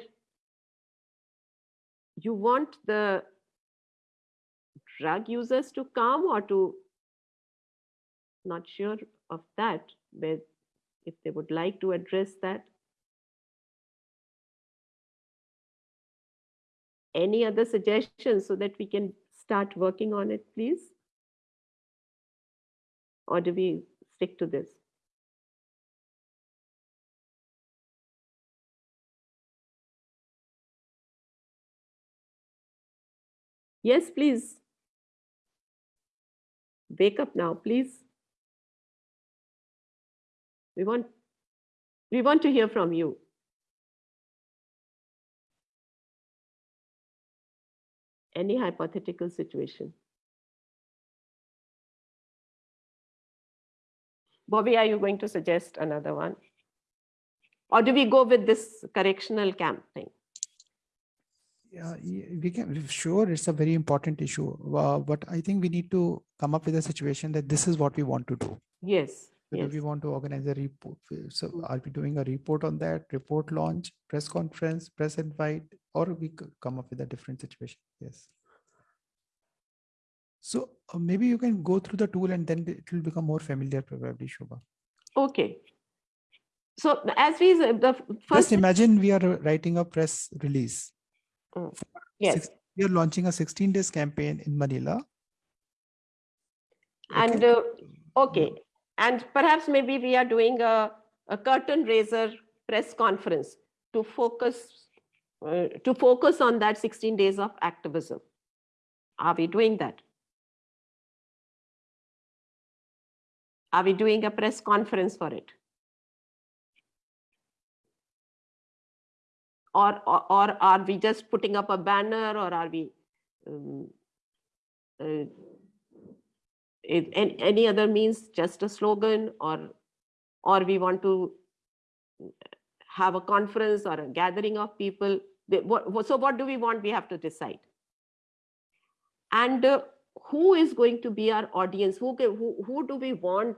Speaker 1: you want the drug users to come or to, not sure of that, if they would like to address that. Any other suggestions so that we can start working on it, please? Or do we stick to this? Yes, please. Wake up now, please. We want, we want to hear from you. Any hypothetical situation. Bobby, are you going to suggest another one? Or do we go with this correctional camp thing?
Speaker 2: Yeah, we can, sure, it's a very important issue, uh, but I think we need to come up with a situation that this is what we want to do.
Speaker 1: Yes,
Speaker 2: Whether
Speaker 1: yes.
Speaker 2: we want to organize a report, so are we doing a report on that, report launch, press conference, press invite, or we could come up with a different situation, yes. So uh, maybe you can go through the tool and then it will become more familiar probably, Shobha.
Speaker 1: Okay. So as we, the f-
Speaker 2: Just
Speaker 1: first,
Speaker 2: imagine we are writing a press release.
Speaker 1: Mm, yes.
Speaker 2: Six- We are launching a sixteen days campaign in Manila.
Speaker 1: And, uh, okay, and perhaps maybe we are doing a, a curtain raiser press conference to focus, uh, to focus on that 16 days of activism. Are we doing that? Are we doing a press conference for it? Or, or, or are we just putting up a banner or are we um, uh, it, an- any other means, just a slogan or, or we want to have a conference or a gathering of people. What- So what do we want? We have to decide. And uh, who is going to be our audience? Who, who, who do we want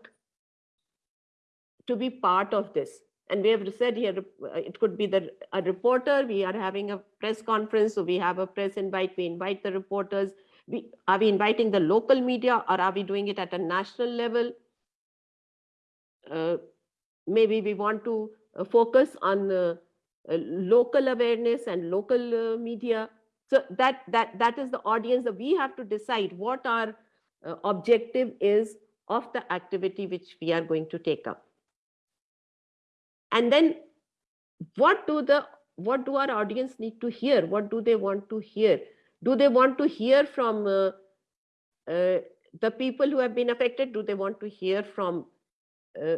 Speaker 1: to be part of this? And we have said here, it could be the, a reporter, we are having a press conference, so we have a press invite, we invite the reporters. We, are we inviting the local media or are we doing it at a national level? Uh, maybe we want to uh, focus on uh, uh, local awareness and local uh, media. So that, that, that is the audience that we have to decide what our uh, objective is of the activity which we are going to take up. And then what do the, what do our audience need to hear? What do they want to hear? Do they want to hear from uh, uh, the people who have been affected? Do they want to hear from uh,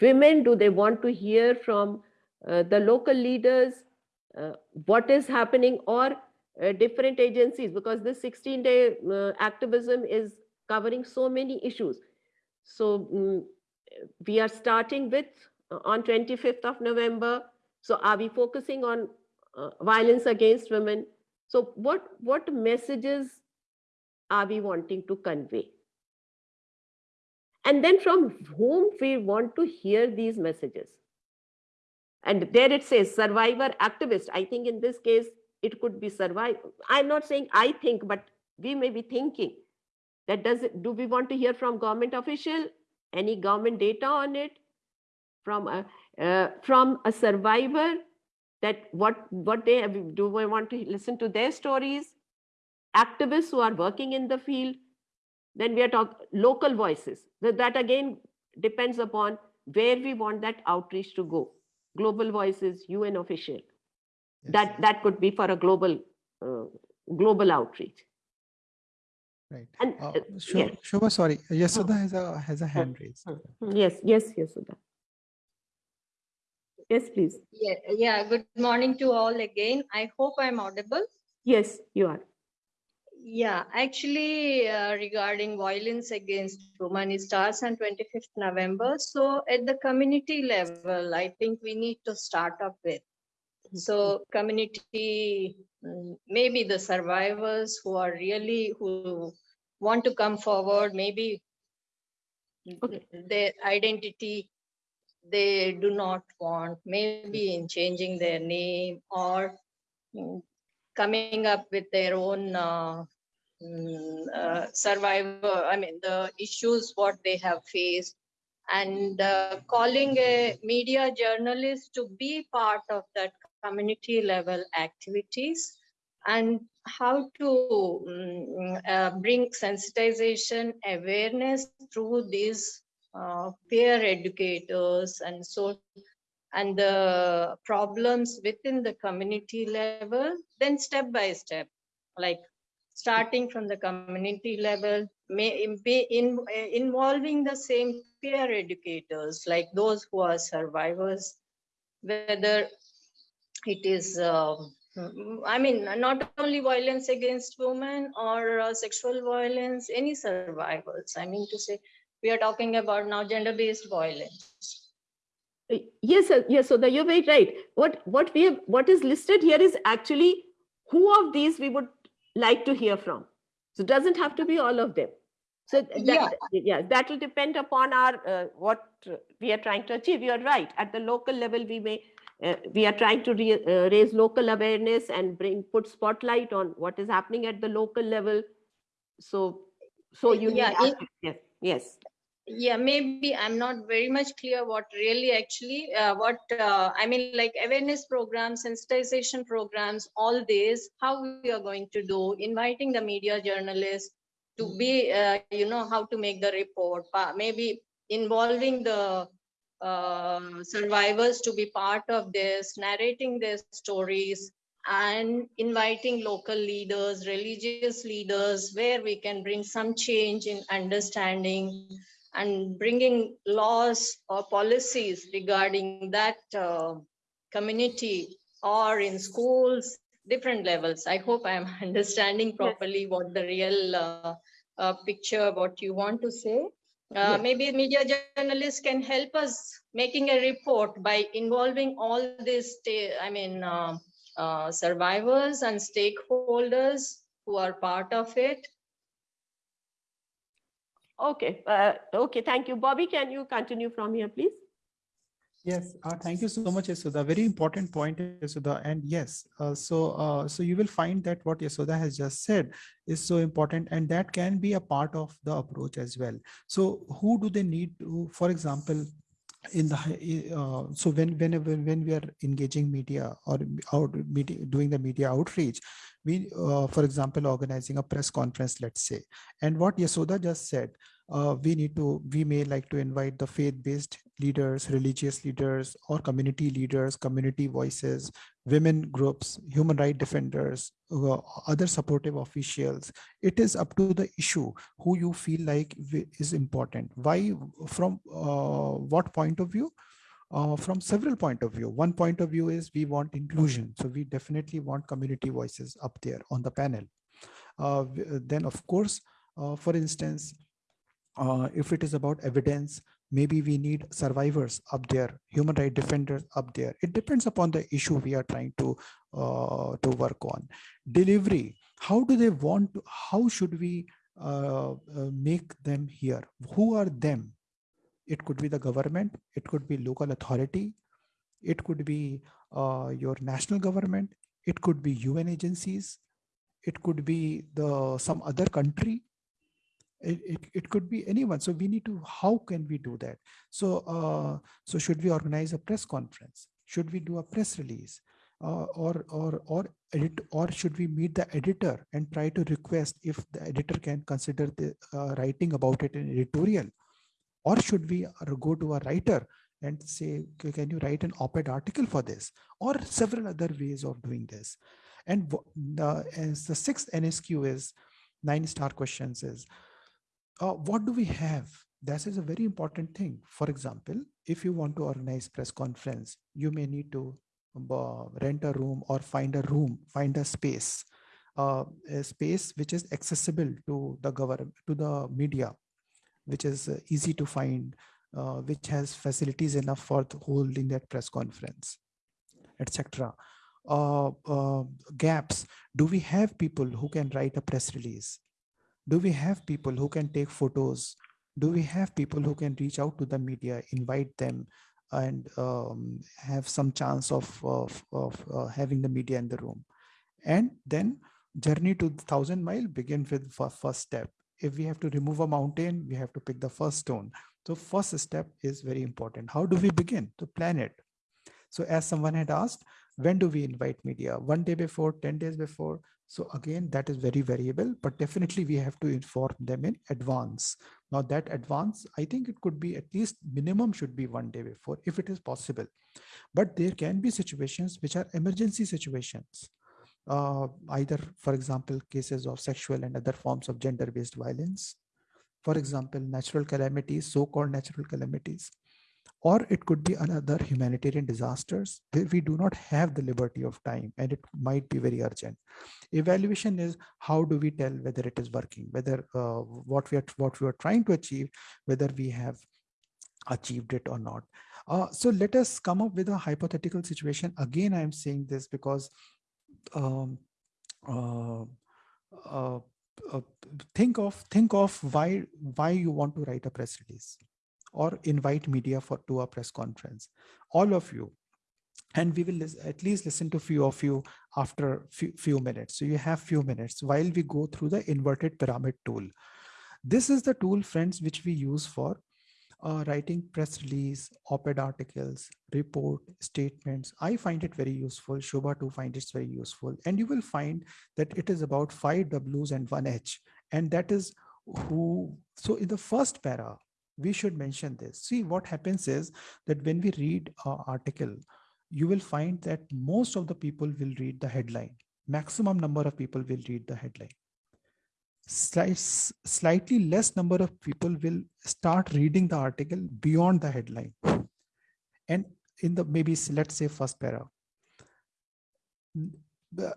Speaker 1: women? Do they want to hear from uh, the local leaders? Uh, what is happening or uh, different agencies? Because this 16 day activism is covering so many issues. So mm, we are starting with on 25th of November. So are we focusing on uh, violence against women? So what, what messages are we wanting to convey? And then from whom we want to hear these messages. And there it says survivor activist. I think in this case, it could be survive. I'm not saying I think, but we may be thinking that does it, do we want to hear from government official, any government data on it, from a, uh, from a survivor, that what, what they have, do we want to listen to their stories, activists who are working in the field, then we are talking local voices. That, that again depends upon where we want that outreach to go. Global voices, UN official. That, that could be for a global, uh, global outreach.
Speaker 2: Right.
Speaker 1: And
Speaker 2: Uh,
Speaker 1: uh, yes.
Speaker 2: Shobha, sorry, Yasudha has a, has a hand raised.
Speaker 1: Mm, Yes, yes, yes, Sudha. Yes, please.
Speaker 12: Yeah, yeah, good morning to all again. I hope I'm audible.
Speaker 1: Yes, you are.
Speaker 10: Yeah, actually, uh, regarding violence against women, it starts on 25th November. So at the community level, I think we need to start up with. So community, mm, maybe the survivors who are really, who want to come forward, maybe their identity they do not want, maybe in changing their name or mm, coming up with their own uh, mm, uh, survivor, I mean, the issues what they have faced, and uh, calling a media journalist to be part of that community level activities and how to mm, uh, bring sensitization awareness through these uh, peer educators and so and the problems within the community level then step by step like starting from the community level may be in, involving the same peer educators like those who are survivors whether it is um, i mean not only violence against women or uh, sexual violence any survivors i mean to say we are talking about now gender-based violence
Speaker 1: Yes, sir. yes. So the, you're very right. What what we have, what is listed here is actually who of these we would like to hear from. So it doesn't have to be all of them. So th-
Speaker 10: Yeah.
Speaker 1: that, yeah, that will depend upon our uh, what we are trying to achieve. You're right. At the local level, we may uh, we are trying to re, uh, raise local awareness and bring put spotlight on what is happening at the local level. So so you need
Speaker 10: Yeah, it-
Speaker 1: aspects, yes yes.
Speaker 10: Yeah maybe i'm not very much clear what really actually uh, what uh, i mean like awareness programs sensitization programs all these how we are going to do inviting the media journalists to be uh, you know how to make the report maybe involving the uh, survivors to be part of this narrating their stories and inviting local leaders religious leaders where we can bring some change in understanding and bringing laws or policies regarding that uh, community or in schools, different levels. I hope I'm understanding properly what the real uh, uh, picture, what you want to say. Uh,
Speaker 1: Yes.
Speaker 10: Maybe media journalists can help us making a report by involving all these, I mean, uh, uh, survivors and stakeholders who are part of it.
Speaker 1: Okay, uh, okay, thank you. Bobby, can you continue from here, please?
Speaker 2: Yes, uh, thank you so much, Yasudha. Very important point, Yasudha. And yes, uh, so uh, so you will find that what Yasudha has just said is so important, and that can be a part of the approach as well. So who do they need to, for example, in the uh, so when whenever when we are engaging media or out meeting doing the media outreach we uh, for example organizing a press conference let's say. And what yasoda just said uh, we need to we may like to invite the faith-based leaders religious leaders or community leaders community voices women groups human rights defenders uh, other supportive officials. It is up to the issue who you feel like is important. Why from uh, what point of view uh, from several point of view. One point of view is we want inclusion. So we definitely want community voices up there on the panel. Uh, then of course uh, for instance uh, if it is about evidence maybe we need survivors up there human rights defenders up there. It depends upon the issue we are trying to uh, to work on. Delivery how do they want to, how should we uh, uh, make them here? Who are them it could be the government. It could be local authority. It could be uh, your national government. It could be un agencies. It could be the some other country. It, it, it could be anyone. So we need to how can we do that? So uh, so should we organize a press conference? Should we do a press release? Uh, or or or edit or should we meet the editor and try to request if the editor can consider the uh, writing about it in editorial or should we go to a writer and say can you write an op-ed article for this? Or several other ways of doing this. And the, as the sixth nsq is nine star questions is uh, what do we have? That is a very important thing. For example if you want to organize press conference you may need to uh, rent a room or find a room find a space uh, a space which is accessible to the government, to the media, which is uh, easy to find, uh, which has facilities enough for holding that press conference, etc. Uh, uh, gaps. Do we have people who can write a press release? Do we have people who can take photos? Do we have people who can reach out to the media, invite them, and um, have some chance of, of, of uh, having the media in the room? And then journey to thousand mile begin with first step. If we have to remove a mountain, we have to pick the first stone. So first step is very important. How do we begin to plan it? So as someone had asked, when do we invite media? One day before, 10 days before? So again, that is very variable, but definitely we have to inform them in advance. Now that advance, I think it could be at least minimum should be one day before if it is possible. But there can be situations which are emergency situations uh, either, for example, cases of sexual and other forms of gender-based violence, for example, natural calamities, so-called natural calamities, or it could be another humanitarian disasters where we do not have the liberty of time and it might be very urgent. Evaluation is how do we tell whether it is working, whether uh, what we are what we are trying to achieve, whether we have achieved it or not. Uh, so let us come up with a hypothetical situation. Again, I am saying this because um, uh, uh, uh, think of think of why why you want to write a press release or invite media for to a press conference. All of you. And we will at least listen to few of you after few, few minutes. So you have few minutes while we go through the inverted pyramid tool. This is the tool friends which we use for uh, writing press release, op-ed articles, report, statements. I find it very useful. Shobha too finds it very useful. And you will find that it is about five W's and one H. And that is who, so in the first para, we should mention this. See what happens is that when we read an article, you will find that most of the people will read the headline. Maximum number of people will read the headline slightly less number of people will start reading the article beyond the headline. And in the maybe let's say first para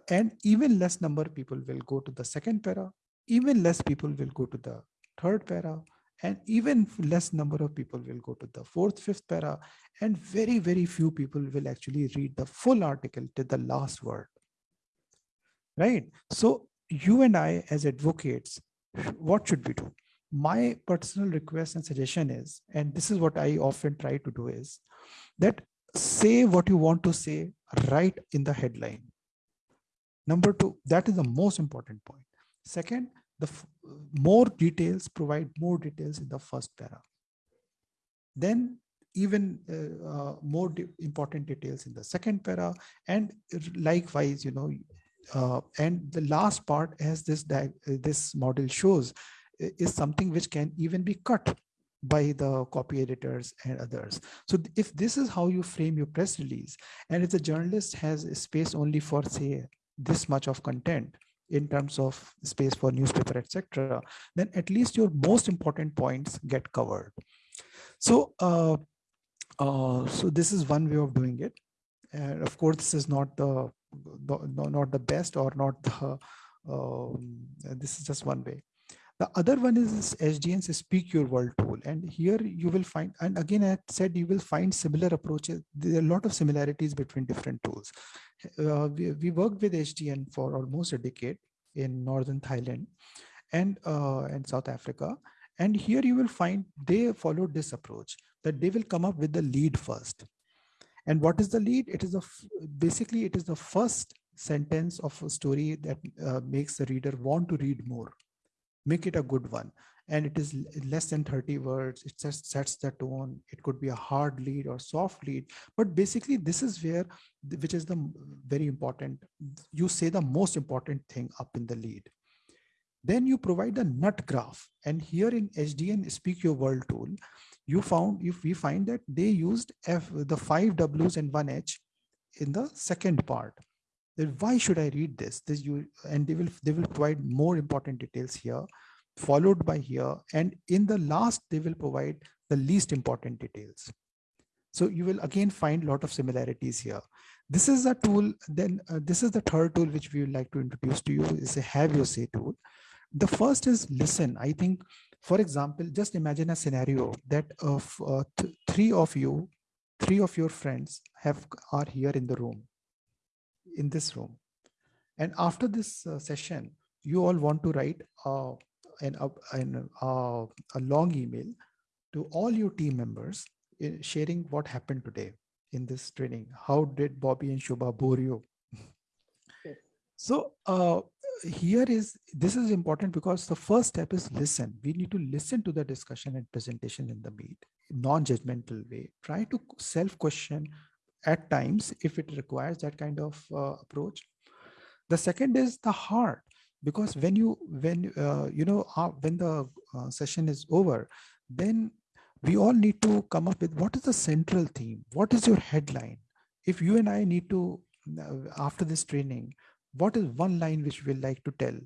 Speaker 2: and even less number of people will go to the second para even less people will go to the third para and even less number of people will go to the fourth fifth para and very very few people will actually read the full article to the last word. Right? So you and I as advocates, what should we do? My personal request and suggestion is, and this is what I often try to do is that say what you want to say right in the headline. Number two, that is the most important point. Second, the more details, provide more details in the first para. Then even uh, uh, more important details in the second para and likewise you know uh, and the last part as this this model shows is something which can even be cut by the copy editors and others. So if this is how you frame your press release, and if the journalist has space only for say this much of content in terms of space for newspaper, etc., then at least your most important points get covered. So, uh, uh, so this is one way of doing it. And of course, this is not the no, not the best or not the, um, this is just one way. The other one is HDN's Speak Your World tool. And here you will find, and again, I said you will find similar approaches. There are a lot of similarities between different tools. Uh, we, we worked with SDN for almost a decade in Northern Thailand and, uh, and South Africa. And here you will find they followed this approach that they will come up with the lead first. And what is the lead? It is a basically it is the first sentence of a story that uh, makes the reader want to read more. Make it a good one. And it is less than 30 words. It just sets the tone. It could be a hard lead or soft lead. But basically, this is where, which is the very important, you say the most important thing up in the lead. Then you provide the nut graph. And here in HDN Speak Your World tool, you found if we find that they used F, the five W's and one H in the second part. Then why should I read this? This you and they will they will provide more important details here, followed by here, and in the last they will provide the least important details. So you will again find a lot of similarities here. This is a tool, then uh, this is the third tool which we would like to introduce to you is a have your say tool. The first is listen. I think, for example, just imagine a scenario that of uh, th three of you, three of your friends have are here in the room, in this room. And after this uh, session, you all want to write uh, an, an, uh, a long email to all your team members in sharing what happened today in this training. How did Bobby and Shubha bore you? So uh, here is, this is important because the first step is listen. We need to listen to the discussion and presentation in the meet, non-judgmental way. Try to self-question at times if it requires that kind of uh, approach. The second is the heart because when you when uh, you know uh, when the uh, session is over then we all need to come up with what is the central theme what is your headline if you and i need to uh, after this training what is one line which we like to tell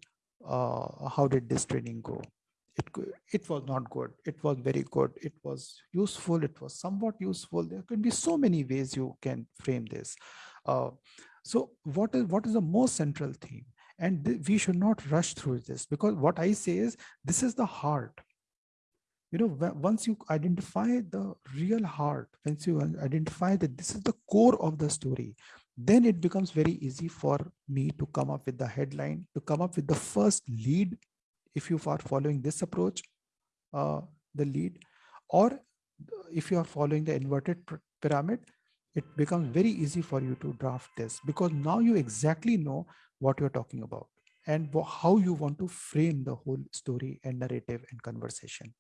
Speaker 2: uh, how did this training go? It it was not good. It was very good. It was useful. It was somewhat useful. There can be so many ways you can frame this. Uh, so what is what is the most central theme? And we should not rush through this because what i say is this is the heart. You know once you identify the real heart once you identify that this is the core of the story then it becomes very easy for me to come up with the headline to come up with the first lead if you are following this approach uh, the lead or if you are following the inverted pyramid it becomes very easy for you to draft this because now you exactly know what you're talking about and how you want to frame the whole story and narrative and conversation.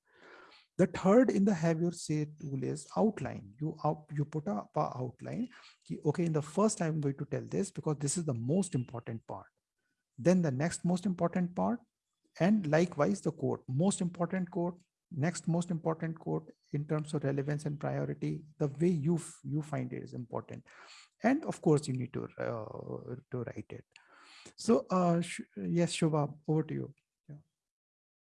Speaker 2: The third in the have your say tool is outline. You out, you put up a outline. Okay, in the first I'm going to tell this because this is the most important part. Then the next most important part, and likewise the quote, most important quote, next most important quote in terms of relevance and priority, the way you you find it is important. And of course, you need to uh, to write it. So, uh, yes, Shubha, over to you.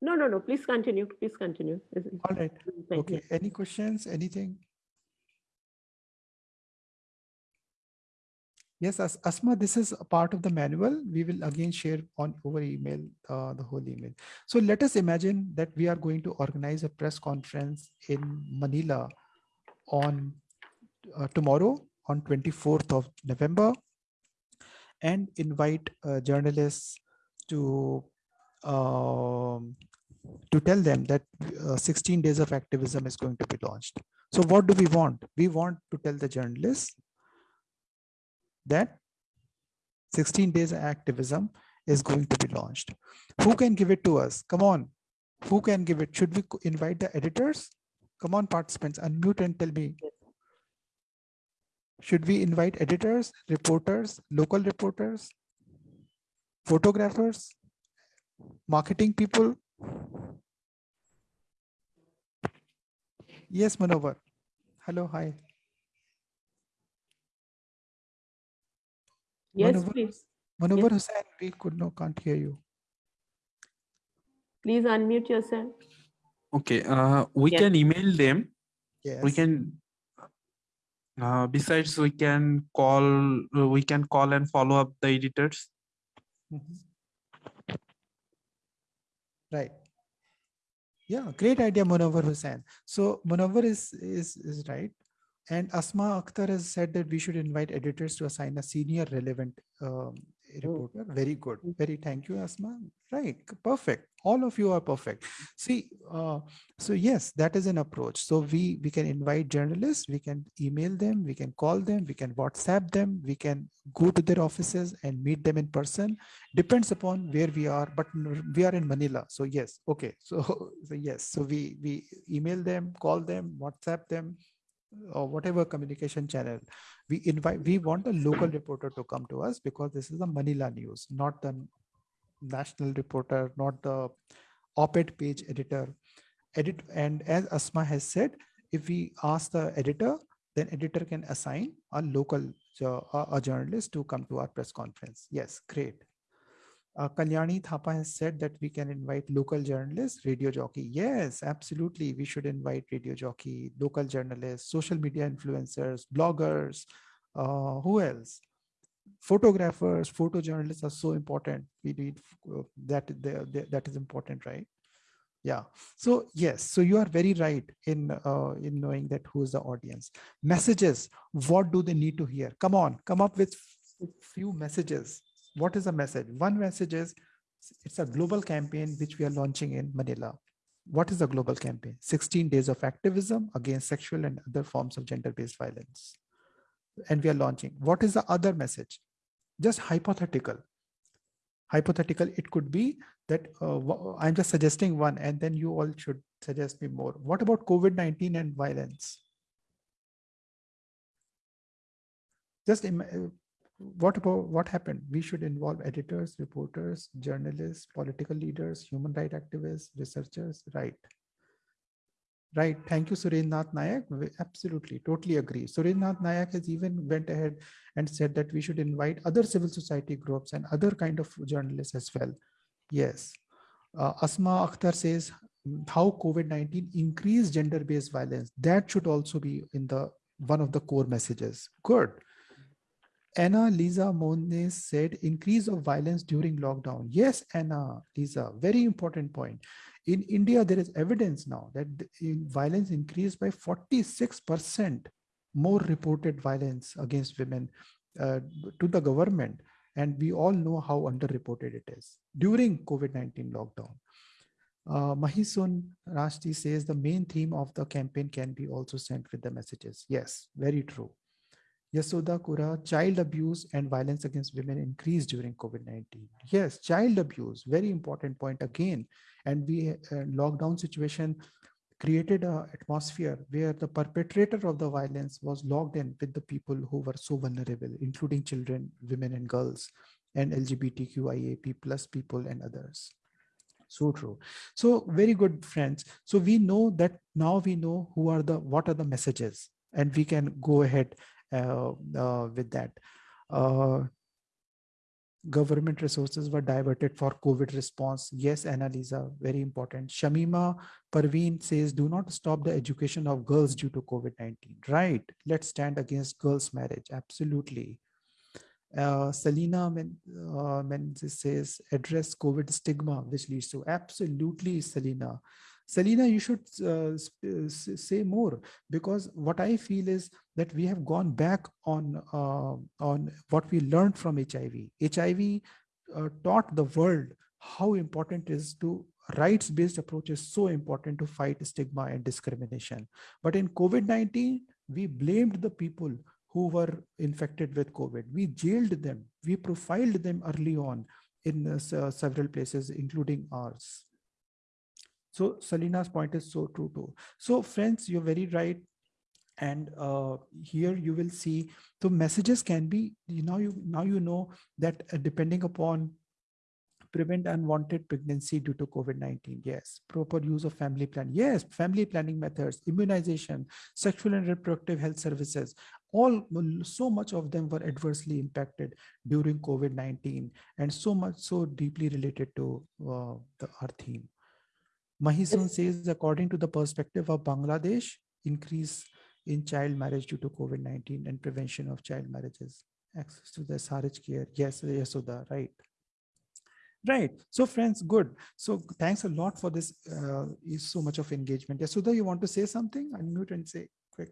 Speaker 1: No, no, no. Please continue. Please continue.
Speaker 2: All right. Okay. Any questions? Anything? Yes, As Asma, this is a part of the manual. We will again share on over email, uh, the whole email. So let us imagine that we are going to organize a press conference in Manila on uh, tomorrow on 24th of November and invite uh, journalists to um, to tell them that uh, 16 days of activism is going to be launched. So what do we want? We want to tell the journalists that 16 days of activism is going to be launched. Who can give it to us? Come on. Who can give it? Should we invite the editors? Come on, participants, unmute and tell me should we invite editors, reporters, local reporters, photographers, marketing people? Yes, Munawar. Hello, hi.
Speaker 1: Yes,
Speaker 2: Munawar,
Speaker 1: please.
Speaker 2: Munawar
Speaker 1: yes.
Speaker 2: Hussain, we could no, can't hear you.
Speaker 1: Please unmute yourself.
Speaker 12: Okay, uh, we yes. can email them.
Speaker 2: Yes.
Speaker 12: We can uh, besides, we can call uh, we can call and follow up the editors.
Speaker 2: Mm -hmm. Right. Yeah, great idea, Munawar Hussain. So Munawar is is is right. And Asma Akhtar has said that we should invite editors to assign a senior relevant um, reporter. Very good. Very thank you, Asma. Right. Perfect. All of you are perfect. See, uh, so yes, that is an approach. So we we can invite journalists, we can email them, we can call them, we can WhatsApp them, we can go to their offices and meet them in person. Depends upon where we are, but we are in Manila. So yes, okay. So, so yes, so we we email them, call them, WhatsApp them, or whatever communication channel we invite we want a local reporter to come to us because this is the manila news not the national reporter not the op-ed page editor. Edit and as asma has said if we ask the editor then editor can assign a local uh, a journalist to come to our press conference. Yes great Uh, Kalyani Thapa has said that we can invite local journalists, radio jockey. Yes, absolutely. We should invite radio jockey, local journalists, social media influencers, bloggers. Uh, who else? Photographers, photojournalists are so important. We need uh, that. that is important, right? Yeah. So yes. So you are very right in uh, in knowing that who is the audience. Messages. What do they need to hear? Come on, come up with few messages what is the message? One message is it's a global campaign which we are launching in Manila. What is the global campaign? 16 days of activism against sexual and other forms of gender-based violence. And we are launching. What is the other message? Just hypothetical. Hypothetical, it could be that uh, I'm just suggesting one and then you all should suggest me more. What about COVID-19 and violence? Just what about what happened? We should involve editors, reporters, journalists, political leaders, human rights activists, researchers, right? Right. Thank you, Surendranath Nayak. We absolutely, totally agree. Surendranath Nayak has even went ahead and said that we should invite other civil society groups and other kind of journalists as well. Yes. Uh, Asma Akhtar says how COVID-19 increased gender-based violence. That should also be in the one of the core messages. Good. Anna Lisa Mone said increase of violence during lockdown. Yes, Anna Lisa, very important point. In India, there is evidence now that violence increased by 46% more reported violence against women uh, to the government. And we all know how underreported it is during COVID-19 lockdown. Uh, Mahisun Rashti says the main theme of the campaign can be also sent with the messages. Yes, very true. Yasoda Kura, child abuse and violence against women increased during COVID-19. Yes, child abuse, very important point again. And we uh, lockdown situation created an atmosphere where the perpetrator of the violence was logged in with the people who were so vulnerable, including children, women and girls, and LGBTQIAP plus people and others. So true. So very good friends. So we know that now we know who are the, what are the messages and we can go ahead with that. Uh, government resources were diverted for COVID response. Yes, Annalisa, very important. Shamima Parveen says, do not stop the education of girls due to COVID-19. Right. Let's stand against girls' marriage. Absolutely. Uh, Selina Men, uh, says, address COVID stigma, which leads to absolutely, Selina. Selina, you should uh, uh say more because what I feel is that we have gone back on uh, on what we learned from HIV. HIV uh, taught the world how important is to rights-based approach is so important to fight stigma and discrimination. But in COVID-19, we blamed the people who were infected with COVID. We jailed them. We profiled them early on in uh, several places, including ours. So Selina's point is so true too. So friends, you're very right. And uh, here you will see the messages can be, you know, you now you know that uh, depending upon prevent unwanted pregnancy due to COVID-19. Yes. Proper use of family plan. Yes. Family planning methods, immunization, sexual and reproductive health services. All so much of them were adversely impacted during COVID-19 and so much so deeply related to uh, the, our theme. Mahisun says, according to the perspective of Bangladesh, increase in child marriage due to COVID-19 and prevention of child marriages. Access to the SRH care. Yes, Yasoda, right. Right. So friends, good. So thanks a lot for this. Uh, is so much of engagement. Yasoda, you want to say something? Unmute and say quick.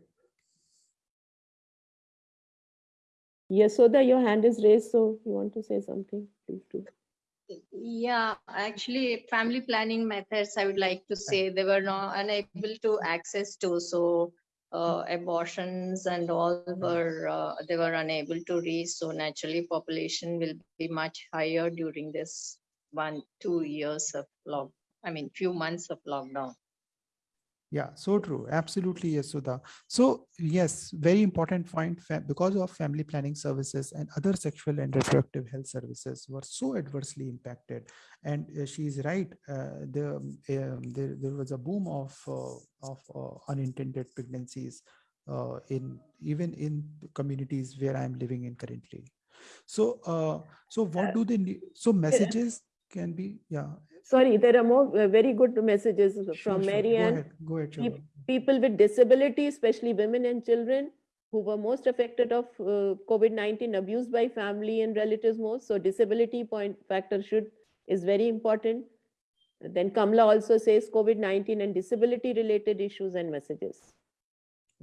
Speaker 1: Yasoda, your hand is raised. So you want to say something, please do.
Speaker 10: Yeah, actually, family planning methods, I would like to say they were not unable to access to. So uh, abortions and all were uh, they were unable to reach. So naturally, population will be much higher during this one two years of lock. I mean, few months of lockdown.
Speaker 2: Yeah, so true. Absolutely, yes, Sudha. So yes, very important point because of family planning services and other sexual and reproductive health services were so adversely impacted. And uh, she's right. Uh, the, um, there, there was a boom of uh, of uh, unintended pregnancies uh, in even in communities where I'm living in currently. So, uh, so what do they need? So messages can be, yeah.
Speaker 1: Sorry, there are more uh, very good messages
Speaker 2: Sure,
Speaker 1: from
Speaker 2: sure.
Speaker 1: Mary
Speaker 2: Go ahead, go ahead,
Speaker 1: People with disability, especially women and children who were most affected of uh, COVID-19, abused by family and relatives most. So disability point factor should, is very important. Then Kamla also says COVID-19 and disability related issues and messages.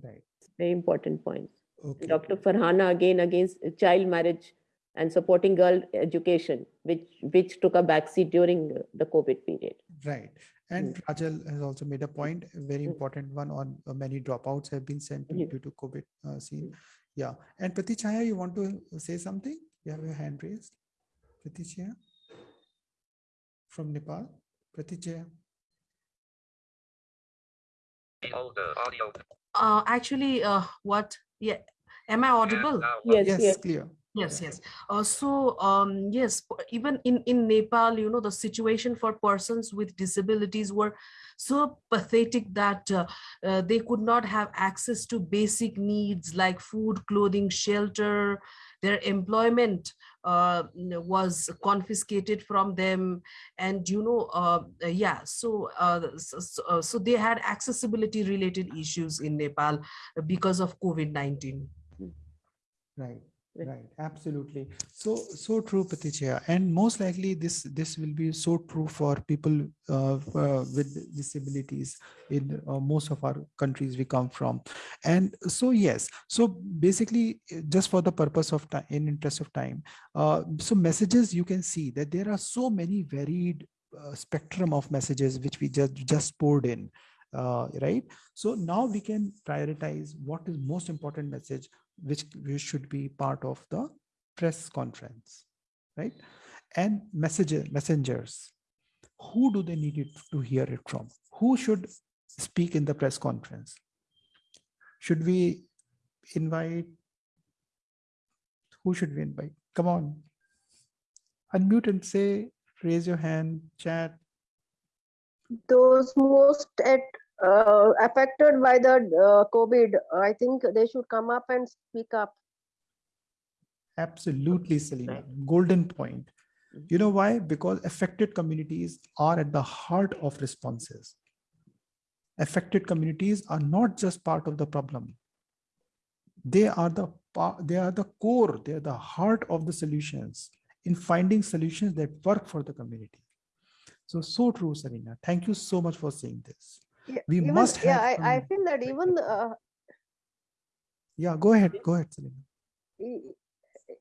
Speaker 2: Right.
Speaker 1: Very important points.
Speaker 2: Okay.
Speaker 1: Dr. Farhana again against child marriage and supporting girl education, which which took a backseat during uh, the COVID period.
Speaker 2: Right. And Rajal has also made a point, a very important one on uh, many dropouts have been sent to- due to COVID uh, scene. Yeah. And Pratichaya, you want to say something? You have your hand raised. Pratichaya from Nepal. Pratichaya.
Speaker 7: Uh, actually, uh, what? Yeah, am I audible?
Speaker 1: Yes,
Speaker 2: Yes,
Speaker 1: yes.
Speaker 2: clear.
Speaker 7: Yes, yes. Uh, so, um, yes, even in, in Nepal, you know, the situation for persons with disabilities were so pathetic that uh, uh, they could not have access to basic needs like food, clothing, shelter. Their employment uh, was confiscated from them, and you know, uh, yeah. So, uh, so, so, they had accessibility related issues in Nepal because of COVID nineteen.
Speaker 2: Right.
Speaker 1: Right.
Speaker 2: Absolutely. So, so true, Patichya. And most likely this, this will be so true for people uh, uh, with disabilities in uh, most of our countries we come from. And so, yes, so basically just for the purpose of time, in interest of time, uh, so messages you can see that there are so many varied uh, spectrum of messages which we just, just poured in. Uh, right. So now we can prioritize what is most important message which should be part of the press conference, right? And messenger, messengers, who do they need it to hear it from? Who should speak in the press conference? Should we invite? Who should we invite? Come on. Unmute and say, raise your hand, chat.
Speaker 13: those most at uh, affected by the uh, COVID, I think they should come up and speak up.
Speaker 2: Absolutely, Selena. Golden point. You know why? Because affected communities are at the heart of responses. Affected communities are not just part of the problem. They are the they are the core, they are the heart of the solutions in finding solutions that work for the community. So, so true, Selena. Thank you so much for saying this.
Speaker 13: Yeah,
Speaker 2: We
Speaker 13: even-
Speaker 2: must
Speaker 13: Yeah, I, I feel that even uh,
Speaker 2: Yeah, go ahead. Go ahead, Selena.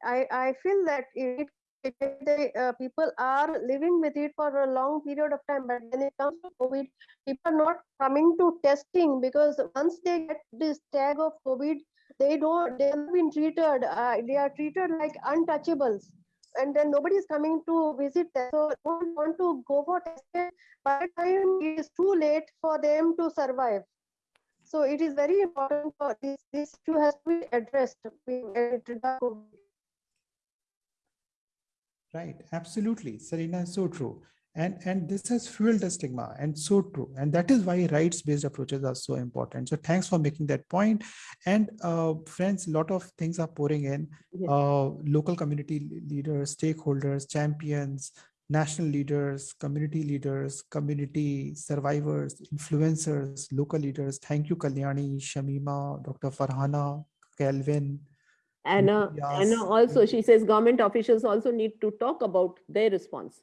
Speaker 13: I, I feel that it, it, the uh, people are living with it for a long period of time, but when it comes to COVID, people are not coming to testing because once they get this tag of COVID, they don't, they have been treated, uh, they are treated like untouchables. And then nobody is coming to visit them. So don't want to go for testing. By the time it is too late for them to survive. So it is very important for this, this issue has to be addressed.
Speaker 2: Right, absolutely. Serena is so true. And, and this has fueled the stigma and so true. And that is why rights-based approaches are so important. So thanks for making that point. And uh, friends, a lot of things are pouring in.
Speaker 1: Yes.
Speaker 2: Uh, local community leaders, stakeholders, champions, national leaders, community leaders, community survivors, influencers, local leaders. Thank you, Kalyani, Shamima, Dr. Farhana, Kelvin,
Speaker 1: Anna,
Speaker 2: Yes.
Speaker 1: Anna also, she says government officials also need to talk about their response.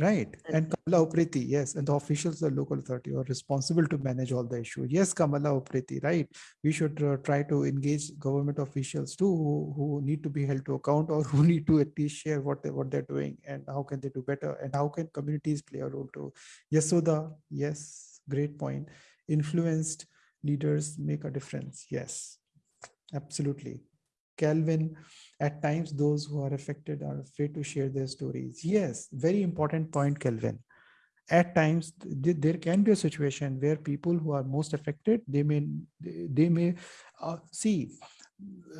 Speaker 2: Right. And Kamala Upreti, yes. And the officials, the local authority are responsible to manage all the issue. Yes, Kamala Upreti, right. We should uh, try to engage government officials too, who, who need to be held to account or who need to at least share what, they, what they're doing and how can they do better and how can communities play a role too. Yes, Soda, yes, great point. Influenced leaders make a difference. Yes, absolutely. Calvin, at times those who are affected are afraid to share their stories. Yes, very important point, Kelvin. At times th- there can be a situation where people who are most affected, they may, they may uh, see,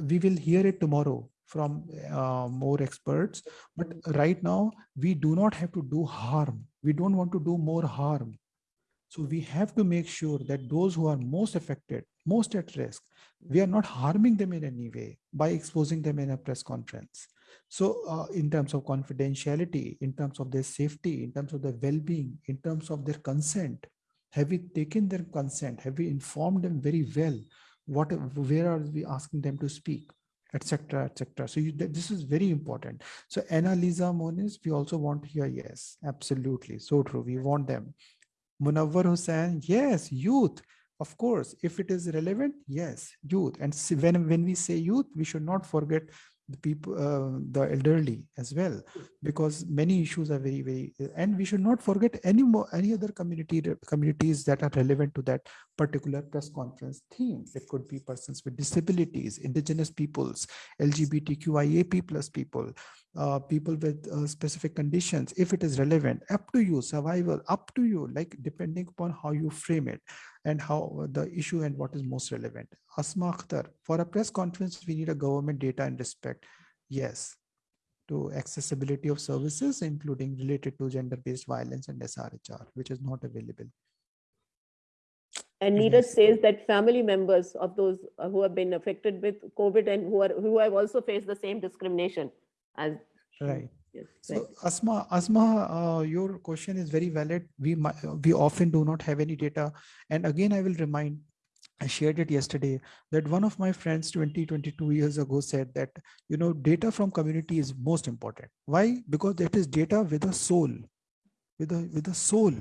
Speaker 2: we will hear it tomorrow from uh, more experts, but right now we do not have to do harm. We don't want to do more harm. So we have to make sure that those who are most affected, most at risk, we are not harming them in any way by exposing them in a press conference. So uh, in terms of confidentiality, in terms of their safety, in terms of their well-being, in terms of their consent, have we taken their consent? Have we informed them very well? What, where are we asking them to speak? etc etc so you, this is very important so anna lisa moniz we also want here yes absolutely so true we want them munawwar hussain yes youth of course if it is relevant yes youth. And when when we say youth we should not forget the people uh, the elderly as well because many issues are very very and we should not forget any more any other community communities that are relevant to that particular press conference theme. It could be persons with disabilities indigenous peoples lgbtqiap plus people uh, people with uh, specific conditions if it is relevant up to you survival up to you like depending upon how you frame it and how the issue and what is most relevant. Asma akhtar for a press conference we need a government data and respect. Yes. To accessibility of services including related to gender based violence and srhr which is not available.
Speaker 1: And Neeraj says that family members of those uh, who have been affected with COVID and who are who have also faced the same discrimination as
Speaker 2: right
Speaker 1: yes,
Speaker 2: so
Speaker 1: right.
Speaker 2: asma asma uh, your question is very valid we we often do not have any data and again i will remind I shared it yesterday that one of my friends 20, 22 years ago said that, you know, data from community is most important. Why? Because that is data with a soul, with a, with a soul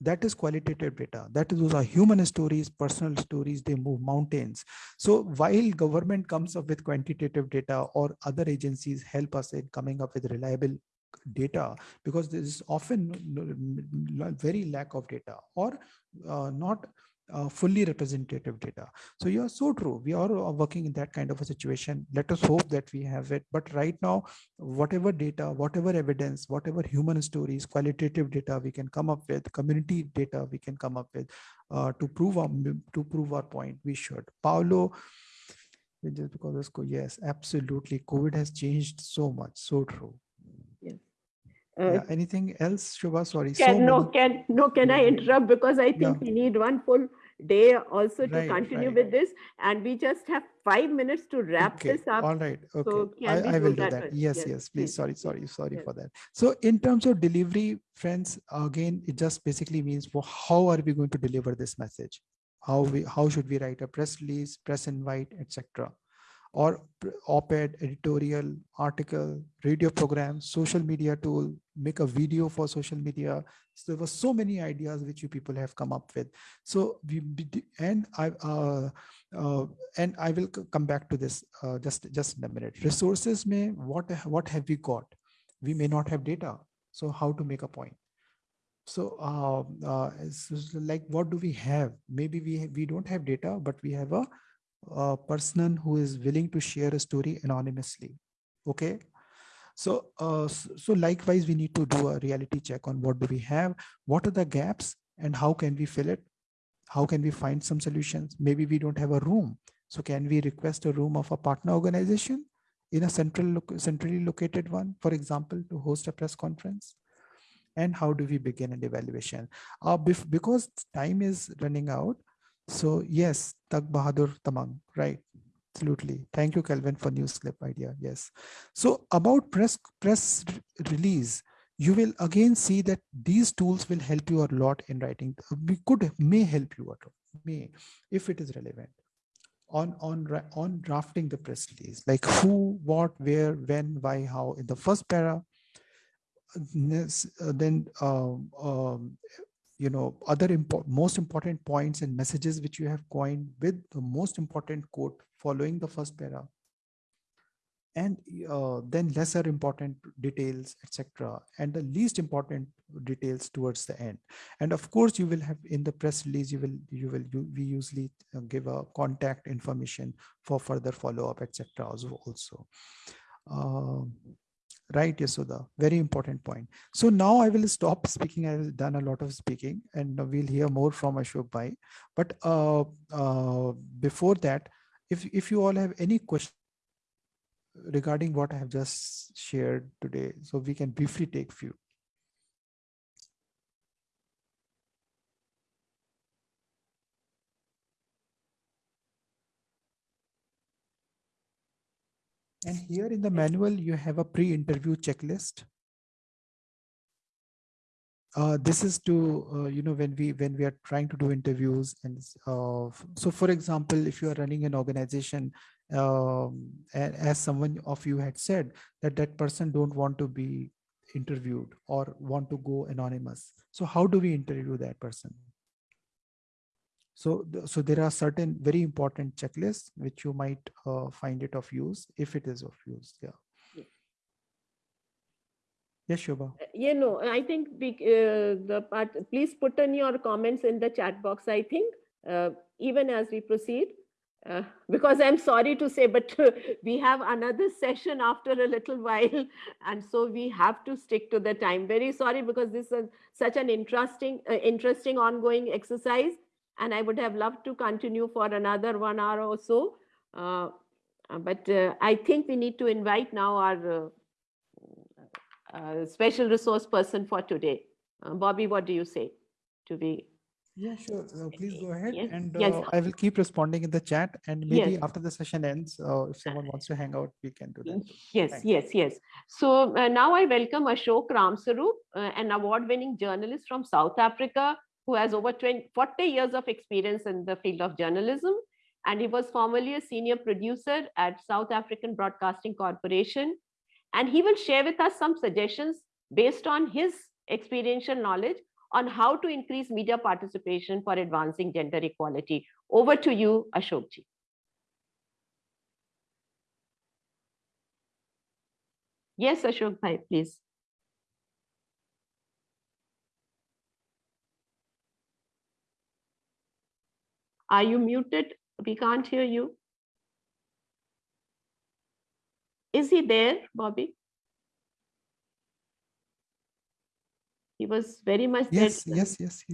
Speaker 2: that is qualitative data. That is those are human stories personal stories. They move mountains. So while government comes up with quantitative data or other agencies help us in coming up with reliable data because there is often very lack of data or uh, not uh, fully representative data. So you are so true. We are working in that kind of a situation. Let us hope that we have it. But right now, whatever data, whatever evidence, whatever human stories, qualitative data we can come up with, community data we can come up with uh, to prove our to prove our point. We should. Paulo, just because yes, absolutely. COVID has changed so much. So true. Uh, yeah. Anything else, Shubha? Sorry.
Speaker 1: Can,
Speaker 2: so
Speaker 1: no,
Speaker 2: many...
Speaker 1: can no, can I interrupt because I think
Speaker 2: Yeah.
Speaker 1: we need one full day also to
Speaker 2: Right,
Speaker 1: continue
Speaker 2: right.
Speaker 1: with this, and we just have five minutes to wrap
Speaker 2: okay
Speaker 1: this up.
Speaker 2: all right okay
Speaker 1: So
Speaker 2: I, I will do
Speaker 1: that
Speaker 2: that yes
Speaker 1: Yes,
Speaker 2: yes please
Speaker 1: please,
Speaker 2: sorry sorry sorry
Speaker 1: Yes.
Speaker 2: for that so in terms of delivery friends again it just basically means well, how are we going to deliver this message how we how should we write a press release press invite etc or op-ed editorial article radio program social media tool make a video for social media. So there were so many ideas which you people have come up with. So we and i uh, uh, and i will come back to this uh, just just in a minute. Resources may what what have we got? We may not have data. So how to make a point? So uh, uh, like what do we have? Maybe we we don't have data but we have a, a person who is willing to share a story anonymously. Okay so uh, so likewise we need to do a reality check on what do we have what are the gaps and how can we fill it? How can we find some solutions? Maybe we don't have a room. So can we request a room of a partner organization in a central centrally located one for example to host a press conference? And how do we begin an evaluation? Uh, because time is running out so yes tak bahadur tamang right absolutely. Thank you kelvin for news clip idea. Yes. So about press press release you will again see that these tools will help you a lot in writing. We could may help you a lot may if it is relevant on on on drafting the press release like who what where when why how in the first para Nes- uh, then um, um, you know other import, most important points and messages which you have coined with the most important quote following the first para. And uh, then lesser important details etc and the least important details towards the end. And of course you will have in the press release you will you will you, we usually uh, give a contact information for further follow up etc also. Um, Right, Yasoda. Very important point. So now I will stop speaking. I've done a lot of speaking and we'll hear more from Ashok Bhai. But uh, uh, before that, if, if you all have any questions regarding what I have just shared today, so we can briefly take few. And here in the manual, you have a pre-interview checklist. Uh, this is to, uh, you know, when we when we are trying to do interviews. And uh, so, for example, if you are running an organization, um, as someone of you had said, that that person don't want to be interviewed or want to go anonymous. So how do we interview that person? So, so there are certain very important checklists which you might uh, find it of use if it is of use. Yeah. Yes, Shobha.
Speaker 1: Uh, you know, I think we, uh, the part, please put in your comments in the chat box, I think, uh, even as we proceed. Uh, because I'm sorry to say, but we have another session after a little while. And so we have to stick to the time. Very sorry because this is such an interesting, uh, interesting ongoing exercise. And I would have loved to continue for another one hour or so. Uh, but I think we need to invite now our uh, special resource person for today. Uh, Bobby, what do you say to be?
Speaker 2: Yeah, sure. Uh, please go ahead.
Speaker 1: Yes.
Speaker 2: And
Speaker 1: Yes.
Speaker 2: I will keep responding in the chat. And maybe
Speaker 1: Yes.
Speaker 2: after the session ends, if someone wants to hang out, we can do that.
Speaker 1: Yes,
Speaker 2: Thank
Speaker 1: yes, yes. So uh, now I welcome Ashok Ramsarup, uh, an award-winning journalist from South Africa who has over 20, 40 years of experience in the field of journalism. And he was formerly a senior producer at South African Broadcasting Corporation. And he will share with us some suggestions based on his experiential knowledge on how to increase media participation for advancing gender equality. Over to you, Ashokji. Yes, Ashok please. Are you muted? We can't hear you. Is he there, Bobby? He was very much.
Speaker 2: Yes, yes, yes.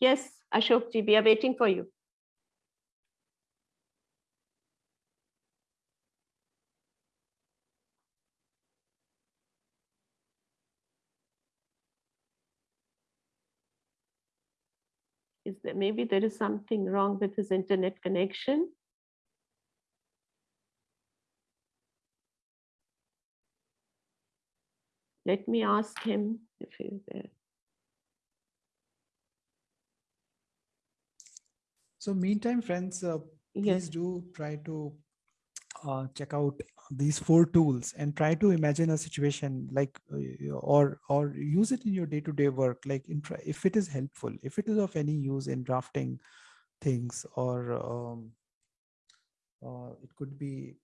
Speaker 1: Yes, Ashok ji, we are waiting for you. There, maybe there is something wrong with his internet connection? Let me ask him if he's there.
Speaker 2: So meantime, friends, uh, please do try to uh, check out these four tools and try to imagine a situation like uh, or or use it in your day-to-day work. Like in if it is helpful if it is of any use in drafting things or um, uh, it could be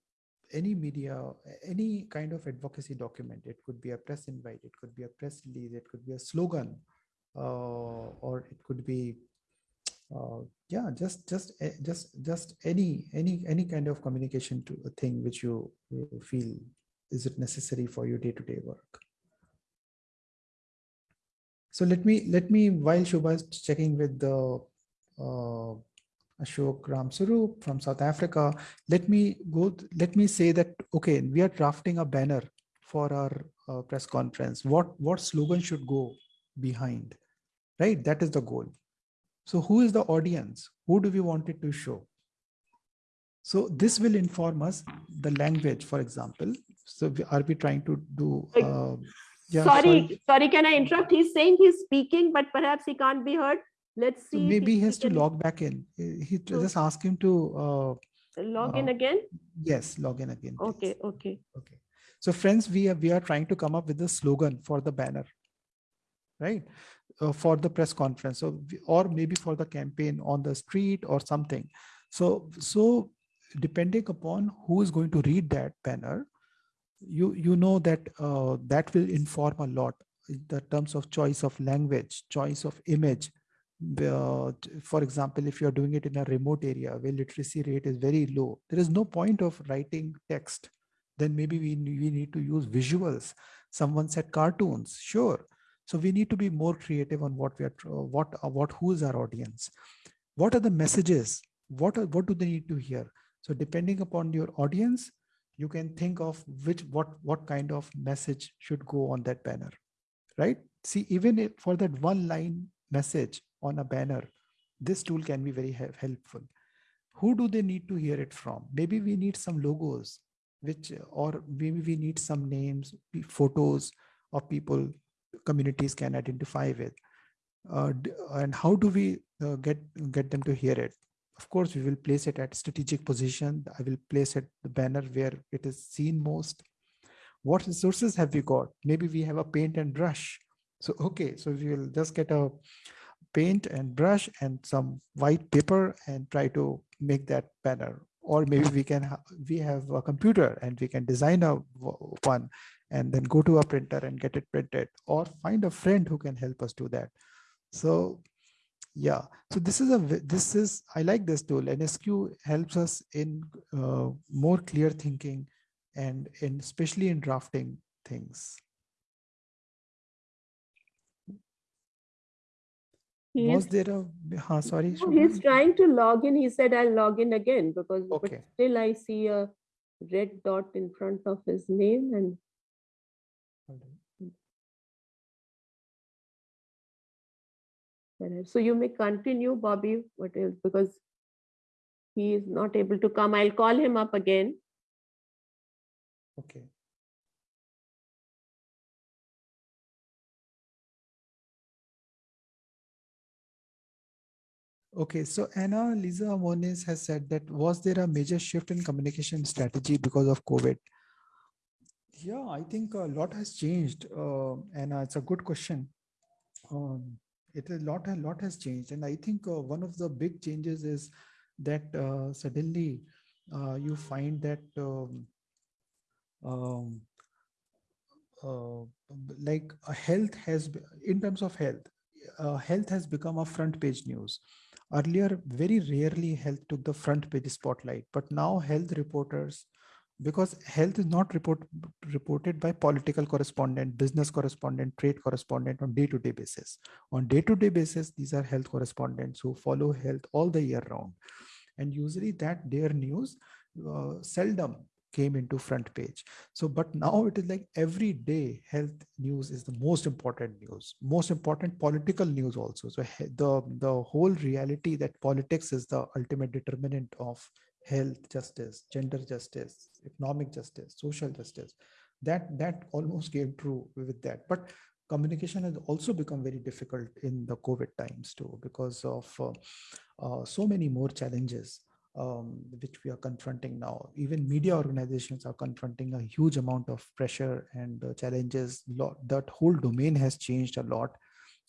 Speaker 2: any media any kind of advocacy document. It could be a press invite. It could be a press release. It could be a slogan uh, or it could be uh, yeah just just eh, just just any any any kind of communication to a thing which you feel is it necessary for your day-to-day work so let me let me while Shobha is checking with the uh, Ashok Ramsarup from South Africa, let me go, let me say that, okay, we are drafting a banner for our uh, press conference. What, what slogan should go behind, right? That is the goal. So who is the audience? Who do we want it to show? So this will inform us the language, for example. So are we trying to do? Uh, yeah,
Speaker 1: sorry, sorry, can I interrupt? He's saying he's speaking, but perhaps he can't be heard. Let's see.
Speaker 2: So maybe he
Speaker 1: he
Speaker 2: has to
Speaker 1: can
Speaker 2: log back in. He he-
Speaker 1: So-
Speaker 2: just ask him to. Uh,
Speaker 1: Log in
Speaker 2: uh,
Speaker 1: again?
Speaker 2: Yes, log in again. please.
Speaker 1: Okay, okay.
Speaker 2: Okay. So friends, we are, we are trying to come up with a slogan for the banner, right? Uh, for the press conference. So, or maybe for the campaign on the street or something. So, so depending upon who is going to read that banner, you, you know that uh, that will inform a lot in the terms of choice of language, choice of image. Uh, for example, if you're doing it in a remote area where literacy rate is very low, there is no point of writing text then maybe we, we need to use visuals. Someone said cartoons, sure. So we need to be more creative on what we are, uh, what, uh, what, who is our audience? What are the messages? What are, what do they need to hear? So depending upon your audience, you can think of which, what, what kind of message should go on that banner, right? See, even for that one line message on a banner, this tool can be very helpful. who do they need to hear it from? Maybe we need some logos, which or maybe we need some names, photos of people communities can identify with. Uh, and how do we uh, get get them to hear it? Of course, we will place it at strategic position. I will place it the banner where it is seen most. What resources have we got? Maybe we have a paint and brush. So okay, so we will just get a paint and brush and some white paper and try to make that banner or maybe we can we have a computer and we can design a one and then go to a printer and get it printed or find a friend who can help us do that. So yeah. So this is a this is i like this tool. Nsq helps us in uh, more clear thinking and in especially in drafting things.
Speaker 1: He
Speaker 2: was there a huh, sorry
Speaker 1: No, he's trying to log in. He said, I'll log in again because but still I see a red dot in front of his name and so you may continue, Bobby, what else? Because he is not able to come. I'll call him up again.
Speaker 2: okay Okay, so Anna Lisa Moniz has said that was there a major shift in communication strategy because of COVID? Yeah, I think a lot has changed, uh, Anna. It's a good question. Um, it a lot, a lot has changed, and I think uh, one of the big changes is that uh, suddenly uh, you find that um, um, uh, like uh, health has, in terms of health, uh, health has become a front page news. Earlier, very rarely health took the front page spotlight, but now health reporters, because health is not report, reported by political correspondent, business correspondent, trade correspondent on day-to-day basis. On day-to-day basis, these are health correspondents who follow health all the year round. And usually that their news uh, seldom came into front page. So, but now it is like every day health news is the most important news, most important political news also. So the, the whole reality that politics is the ultimate determinant of health justice, gender justice, economic justice, social justice, that, that almost came true with that. But communication has also become very difficult in the COVID times too, because of uh, uh, so many more challenges um, which we are confronting now. Even media organizations are confronting a huge amount of pressure and uh, challenges. Lot, that whole domain has changed a lot.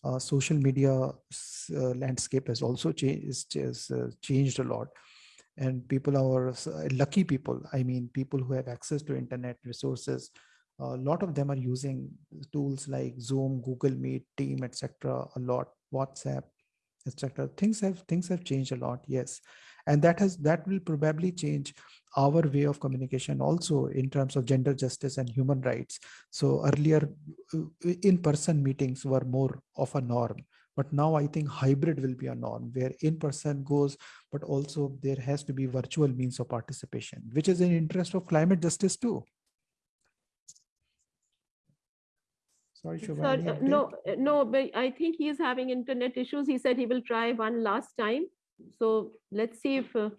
Speaker 2: Uh, social media uh, landscape has also changed, has, uh, changed a lot. And people are uh, lucky people. I mean, people who have access to internet resources. A lot of them are using tools like Zoom, Google Meet, Team, etc. A lot, WhatsApp, etc. Things have things have changed a lot. Yes, and that has that will probably change our way of communication also in terms of gender justice and human rights so earlier in person meetings were more of a norm but now i think hybrid will be a norm where in person goes but also there has to be virtual means of participation which is in interest of climate justice too sorry
Speaker 1: Sorry, uh, no, uh, no, but I think he is having internet issues. He said he will try one last time. So let's see if uh,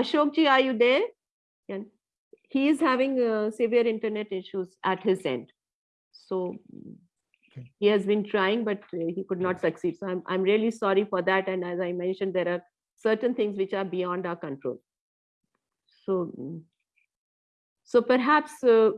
Speaker 1: Ashok ji, are you there? Can he is having uh, severe internet issues at his end. So he has been trying, but uh, he could not succeed. So I'm I'm really sorry for that. And as I mentioned, there are certain things which are beyond our control. So mm, so perhaps uh,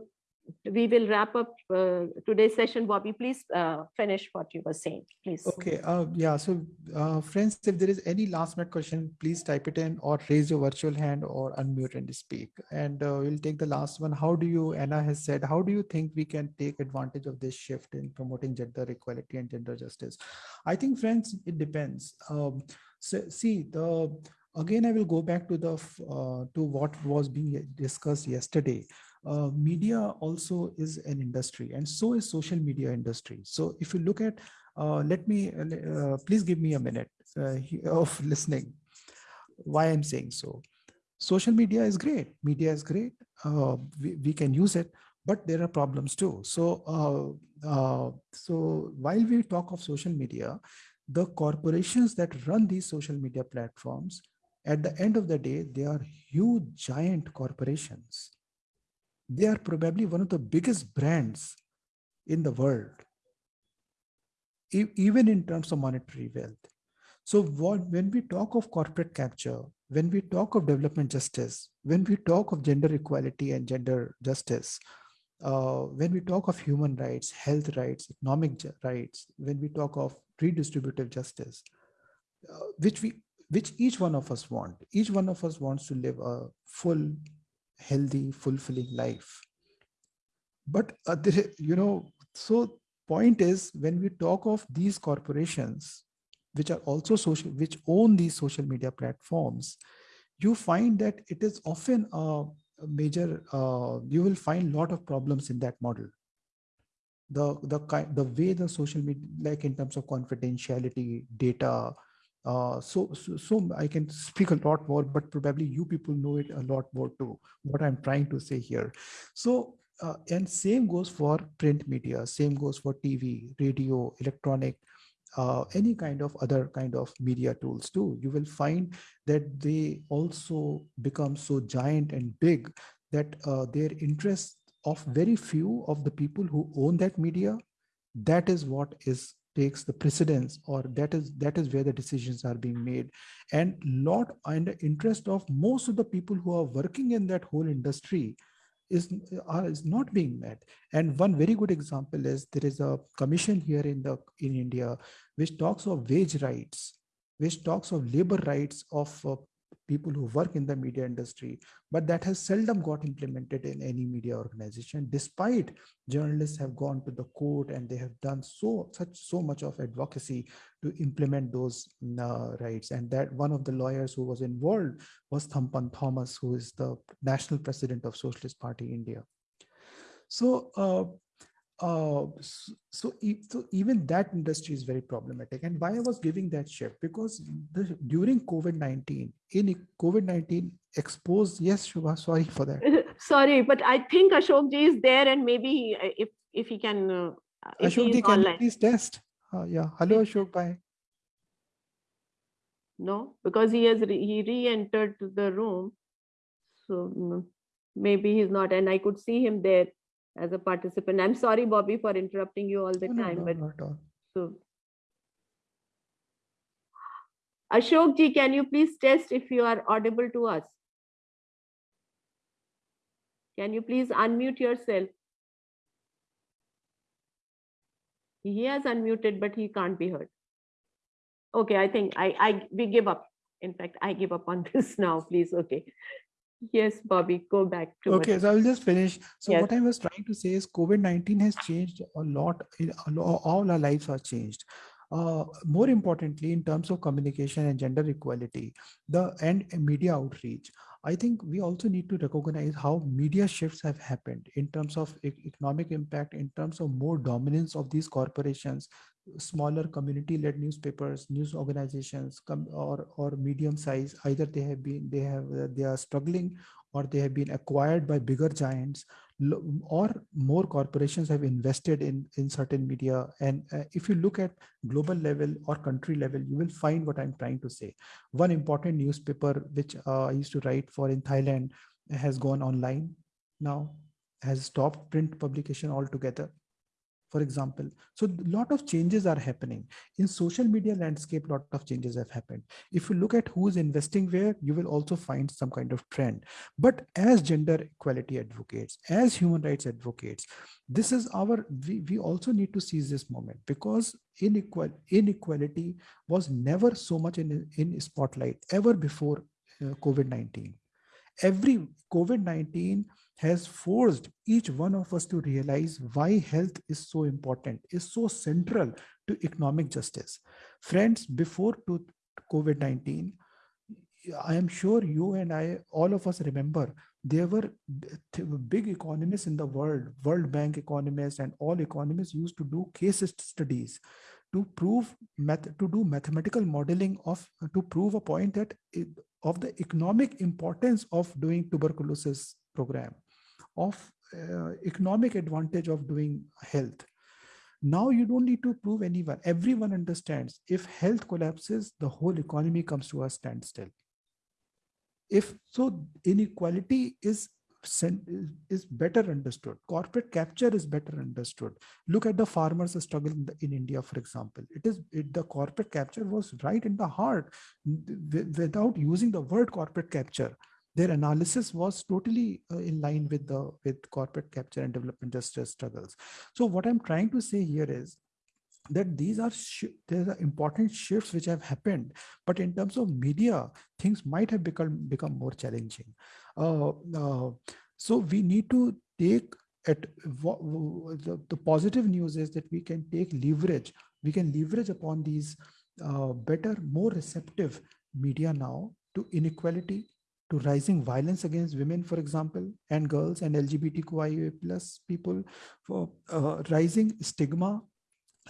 Speaker 1: we will wrap up uh, today's session. Bobby, please uh, finish what you were saying, please.
Speaker 2: Okay, uh, yeah, so uh, friends, if there is any last minute question, please type it in or raise your virtual hand or unmute and speak. And uh, we'll take the last one. How do you, Anna has said, how do you think we can take advantage of this shift in promoting gender equality and gender justice? I think, friends, it depends. Um, so, see, the again, I will go back to the uh, to what was being discussed yesterday uh, media also is an industry and so is social media industry. So if you look at uh, let me uh, please give me a minute uh, of listening why i'm saying so. Social media is great. Media is great. Uh, we, we can use it but there are problems too. So uh, uh, so while we talk of social media the corporations that run these social media platforms At the end of the day, they are huge, giant corporations. They are probably one of the biggest brands in the world, even in terms of monetary wealth. So what, when we talk of corporate capture, when we talk of development justice, when we talk of gender equality and gender justice, uh, when we talk of human rights, health rights, economic rights, when we talk of redistributive justice, uh, which we, which each one of us want, each one of us wants to live a full, healthy, fulfilling life. But uh, you know, so point is when we talk of these corporations, which are also social, which own these social media platforms, you find that it is often a major, uh, you will find a lot of problems in that model. The, the, the way the social media, like in terms of confidentiality, data, uh, so, so, so I can speak a lot more, but probably you people know it a lot more too, what I'm trying to say here. So, uh, and same goes for print media, same goes for TV, radio, electronic, uh, any kind of other kind of media tools too. You will find that they also become so giant and big that uh, their interest of very few of the people who own that media, that is what is takes the precedence or that is that is where the decisions are being made and lot and the interest of most of the people who are working in that whole industry is, uh, is not being met. And one very good example is there is a commission here in the in India which talks of wage rights, which talks of labor rights of uh, people who work in the media industry, but that has seldom got implemented in any media organization, despite journalists have gone to the court and they have done so such so much of advocacy to implement those uh, rights. And that one of the lawyers who was involved was Thampan Thomas, who is the national president of Socialist Party India. So uh, uh, so, so even that industry is very problematic. And why I was giving that shift because the, during COVID-19, in COVID-19 exposed, yes, Shubha, sorry for that.
Speaker 1: sorry, but I think Ashok ji is there and maybe uh, if, if he can, uh, if
Speaker 2: Ashok ji, can you please test? Uh, yeah, hello Ashok, bye.
Speaker 1: No, because he has, re he re-entered the room. So mm, maybe he's not, and I could see him there as a participant. I'm sorry, Bobby, for interrupting you all the
Speaker 2: no,
Speaker 1: time,
Speaker 2: no,
Speaker 1: but
Speaker 2: not all.
Speaker 1: so Ashok ji, can you please test if you are audible to us? Can you please unmute yourself? He has unmuted, but he can't be heard. Okay, I think I, I we give up. In fact, I give up on this now, please. Okay. Yes, Bobby, go back to
Speaker 2: Okay, so I'll just finish. So
Speaker 1: Yes.
Speaker 2: what I was trying to say is COVID-19 has changed a lot. in- a lo- All our lives are changed. Uh, more importantly, in terms of communication and gender equality, the and media outreach, I think we also need to recognize how media shifts have happened in terms of economic impact, in terms of more dominance of these corporations, smaller community-led newspapers, news organizations, or or medium size. Either they have been they have they are struggling, or they have been acquired by bigger giants, or more corporations have invested in in certain media. And uh, if you look at global level or country level, you will find what I'm trying to say. One important newspaper which uh, I used to write for in Thailand has gone online now, has stopped print publication altogether for example. So a lot of changes are happening in social media landscape. lot of changes have happened. If you look at who's investing where, you will also find some kind of trend. But as gender equality advocates, as human rights advocates, this is our, we, we also need to seize this moment because inequal, inequality was never so much in, in spotlight ever before uh, COVID-19 every covid-19 has forced each one of us to realize why health is so important is so central to economic justice. Friends before covid-19 i am sure you and i all of us remember there were big economists in the world world bank economists and all economists used to do case studies to prove to do mathematical modeling of to prove a point that of the economic importance of doing tuberculosis program of uh, economic advantage of doing health. Now you don't need to prove anyone. Everyone understands. If health collapses the whole economy comes to a standstill. If so inequality is is better understood. Corporate capture is better understood. Look at the farmers struggle in, the, in india for example. It is it, the corporate capture was right in the heart. Without using the word corporate capture their analysis was totally uh, in line with the with corporate capture and development justice struggles. So what i'm trying to say here is that these are there are important shifts which have happened but in terms of media things might have become become more challenging. Uh, uh, so we need to take at the, the positive news is that we can take leverage. We can leverage upon these uh, better more receptive media now to inequality to rising violence against women, for example, and girls and LGBTQIA plus people, for uh, rising stigma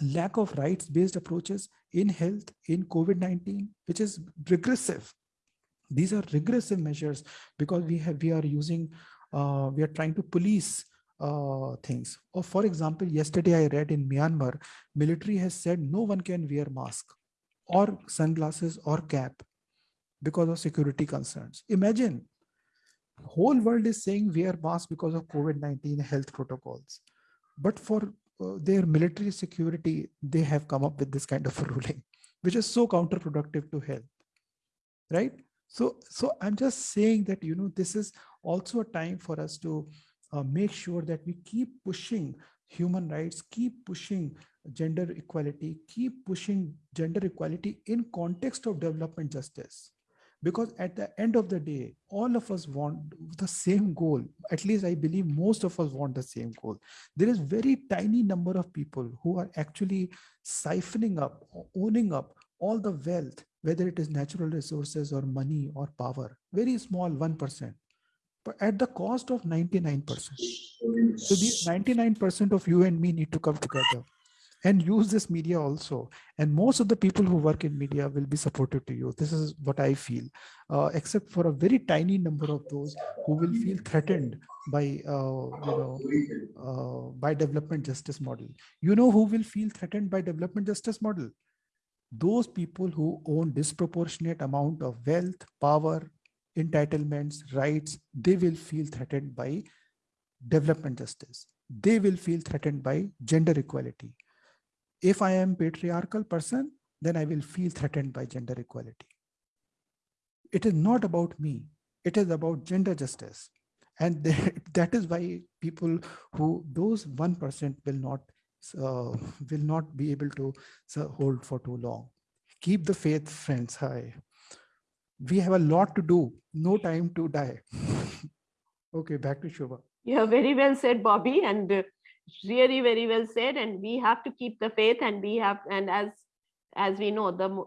Speaker 2: lack of rights-based approaches in health, in COVID-19, which is regressive. These are regressive measures because we have we are using, uh, we are trying to police uh, things. Or for example, yesterday I read in Myanmar, military has said no one can wear mask or sunglasses or cap because of security concerns. Imagine, whole world is saying wear mask because of COVID-19 health protocols. But for their military security, they have come up with this kind of ruling, which is so counterproductive to health, right? So, so I'm just saying that, you know, this is also a time for us to uh, make sure that we keep pushing human rights, keep pushing gender equality, keep pushing gender equality in context of development justice because at the end of the day all of us want the same goal. At least i believe most of us want the same goal. There is very tiny number of people who are actually siphoning up owning up all the wealth whether it is natural resources or money or power very small 1% but at the cost of 99% so these 99% of you and me need to come together and use this media also. And most of the people who work in media will be supportive to you. This is what I feel, uh, except for a very tiny number of those who will feel threatened by, uh, you know, uh, by development justice model. You know who will feel threatened by development justice model? Those people who own disproportionate amount of wealth, power, entitlements, rights, they will feel threatened by development justice. They will feel threatened by gender equality if I am patriarchal person, then I will feel threatened by gender equality. It is not about me. It is about gender justice. And that is why people who those 1% will not uh, will not be able to uh, hold for too long. Keep the faith, friends. high. We have a lot to do. No time to die. okay, back to Shubha.
Speaker 1: Yeah, very well said, Bobby. And uh, really very well said and we have to keep the faith and we have and as as we know the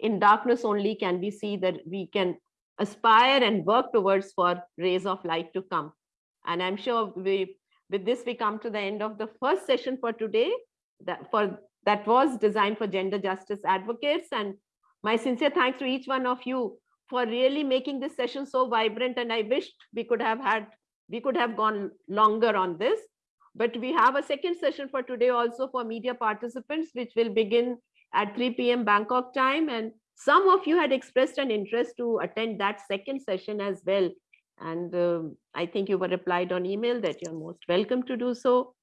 Speaker 1: in darkness only can we see that we can aspire and work towards for rays of light to come. And i'm sure we with this we come to the end of the first session for today that for that was designed for gender justice advocates. And my sincere thanks to each one of you for really making this session so vibrant and i wished we could have had we could have gone longer on this but we have a second session for today also for media participants, which will begin at 3 p.m. Bangkok time. And some of you had expressed an interest to attend that second session as well. And uh, I think you were replied on email that you're most welcome to do so.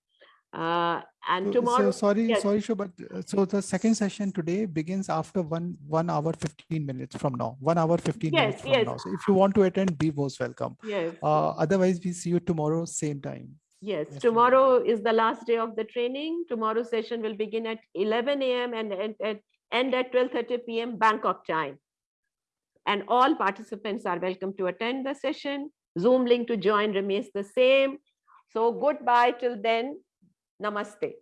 Speaker 1: Uh, and tomorrow.
Speaker 2: So sorry, yes. sorry, Shu, but uh, so the second session today begins after one one hour 15 minutes from now. One hour 15 yes, minutes from yes. now. So if you want to attend, be most welcome.
Speaker 1: Yes.
Speaker 2: Uh, otherwise, we see you tomorrow, same time.
Speaker 1: Yes, tomorrow is the last day of the training. Tomorrow's session will begin at 11 a.m. and end at, end at 12.30 p.m. Bangkok time. And all participants are welcome to attend the session. Zoom link to join remains the same. So goodbye till then. Namaste.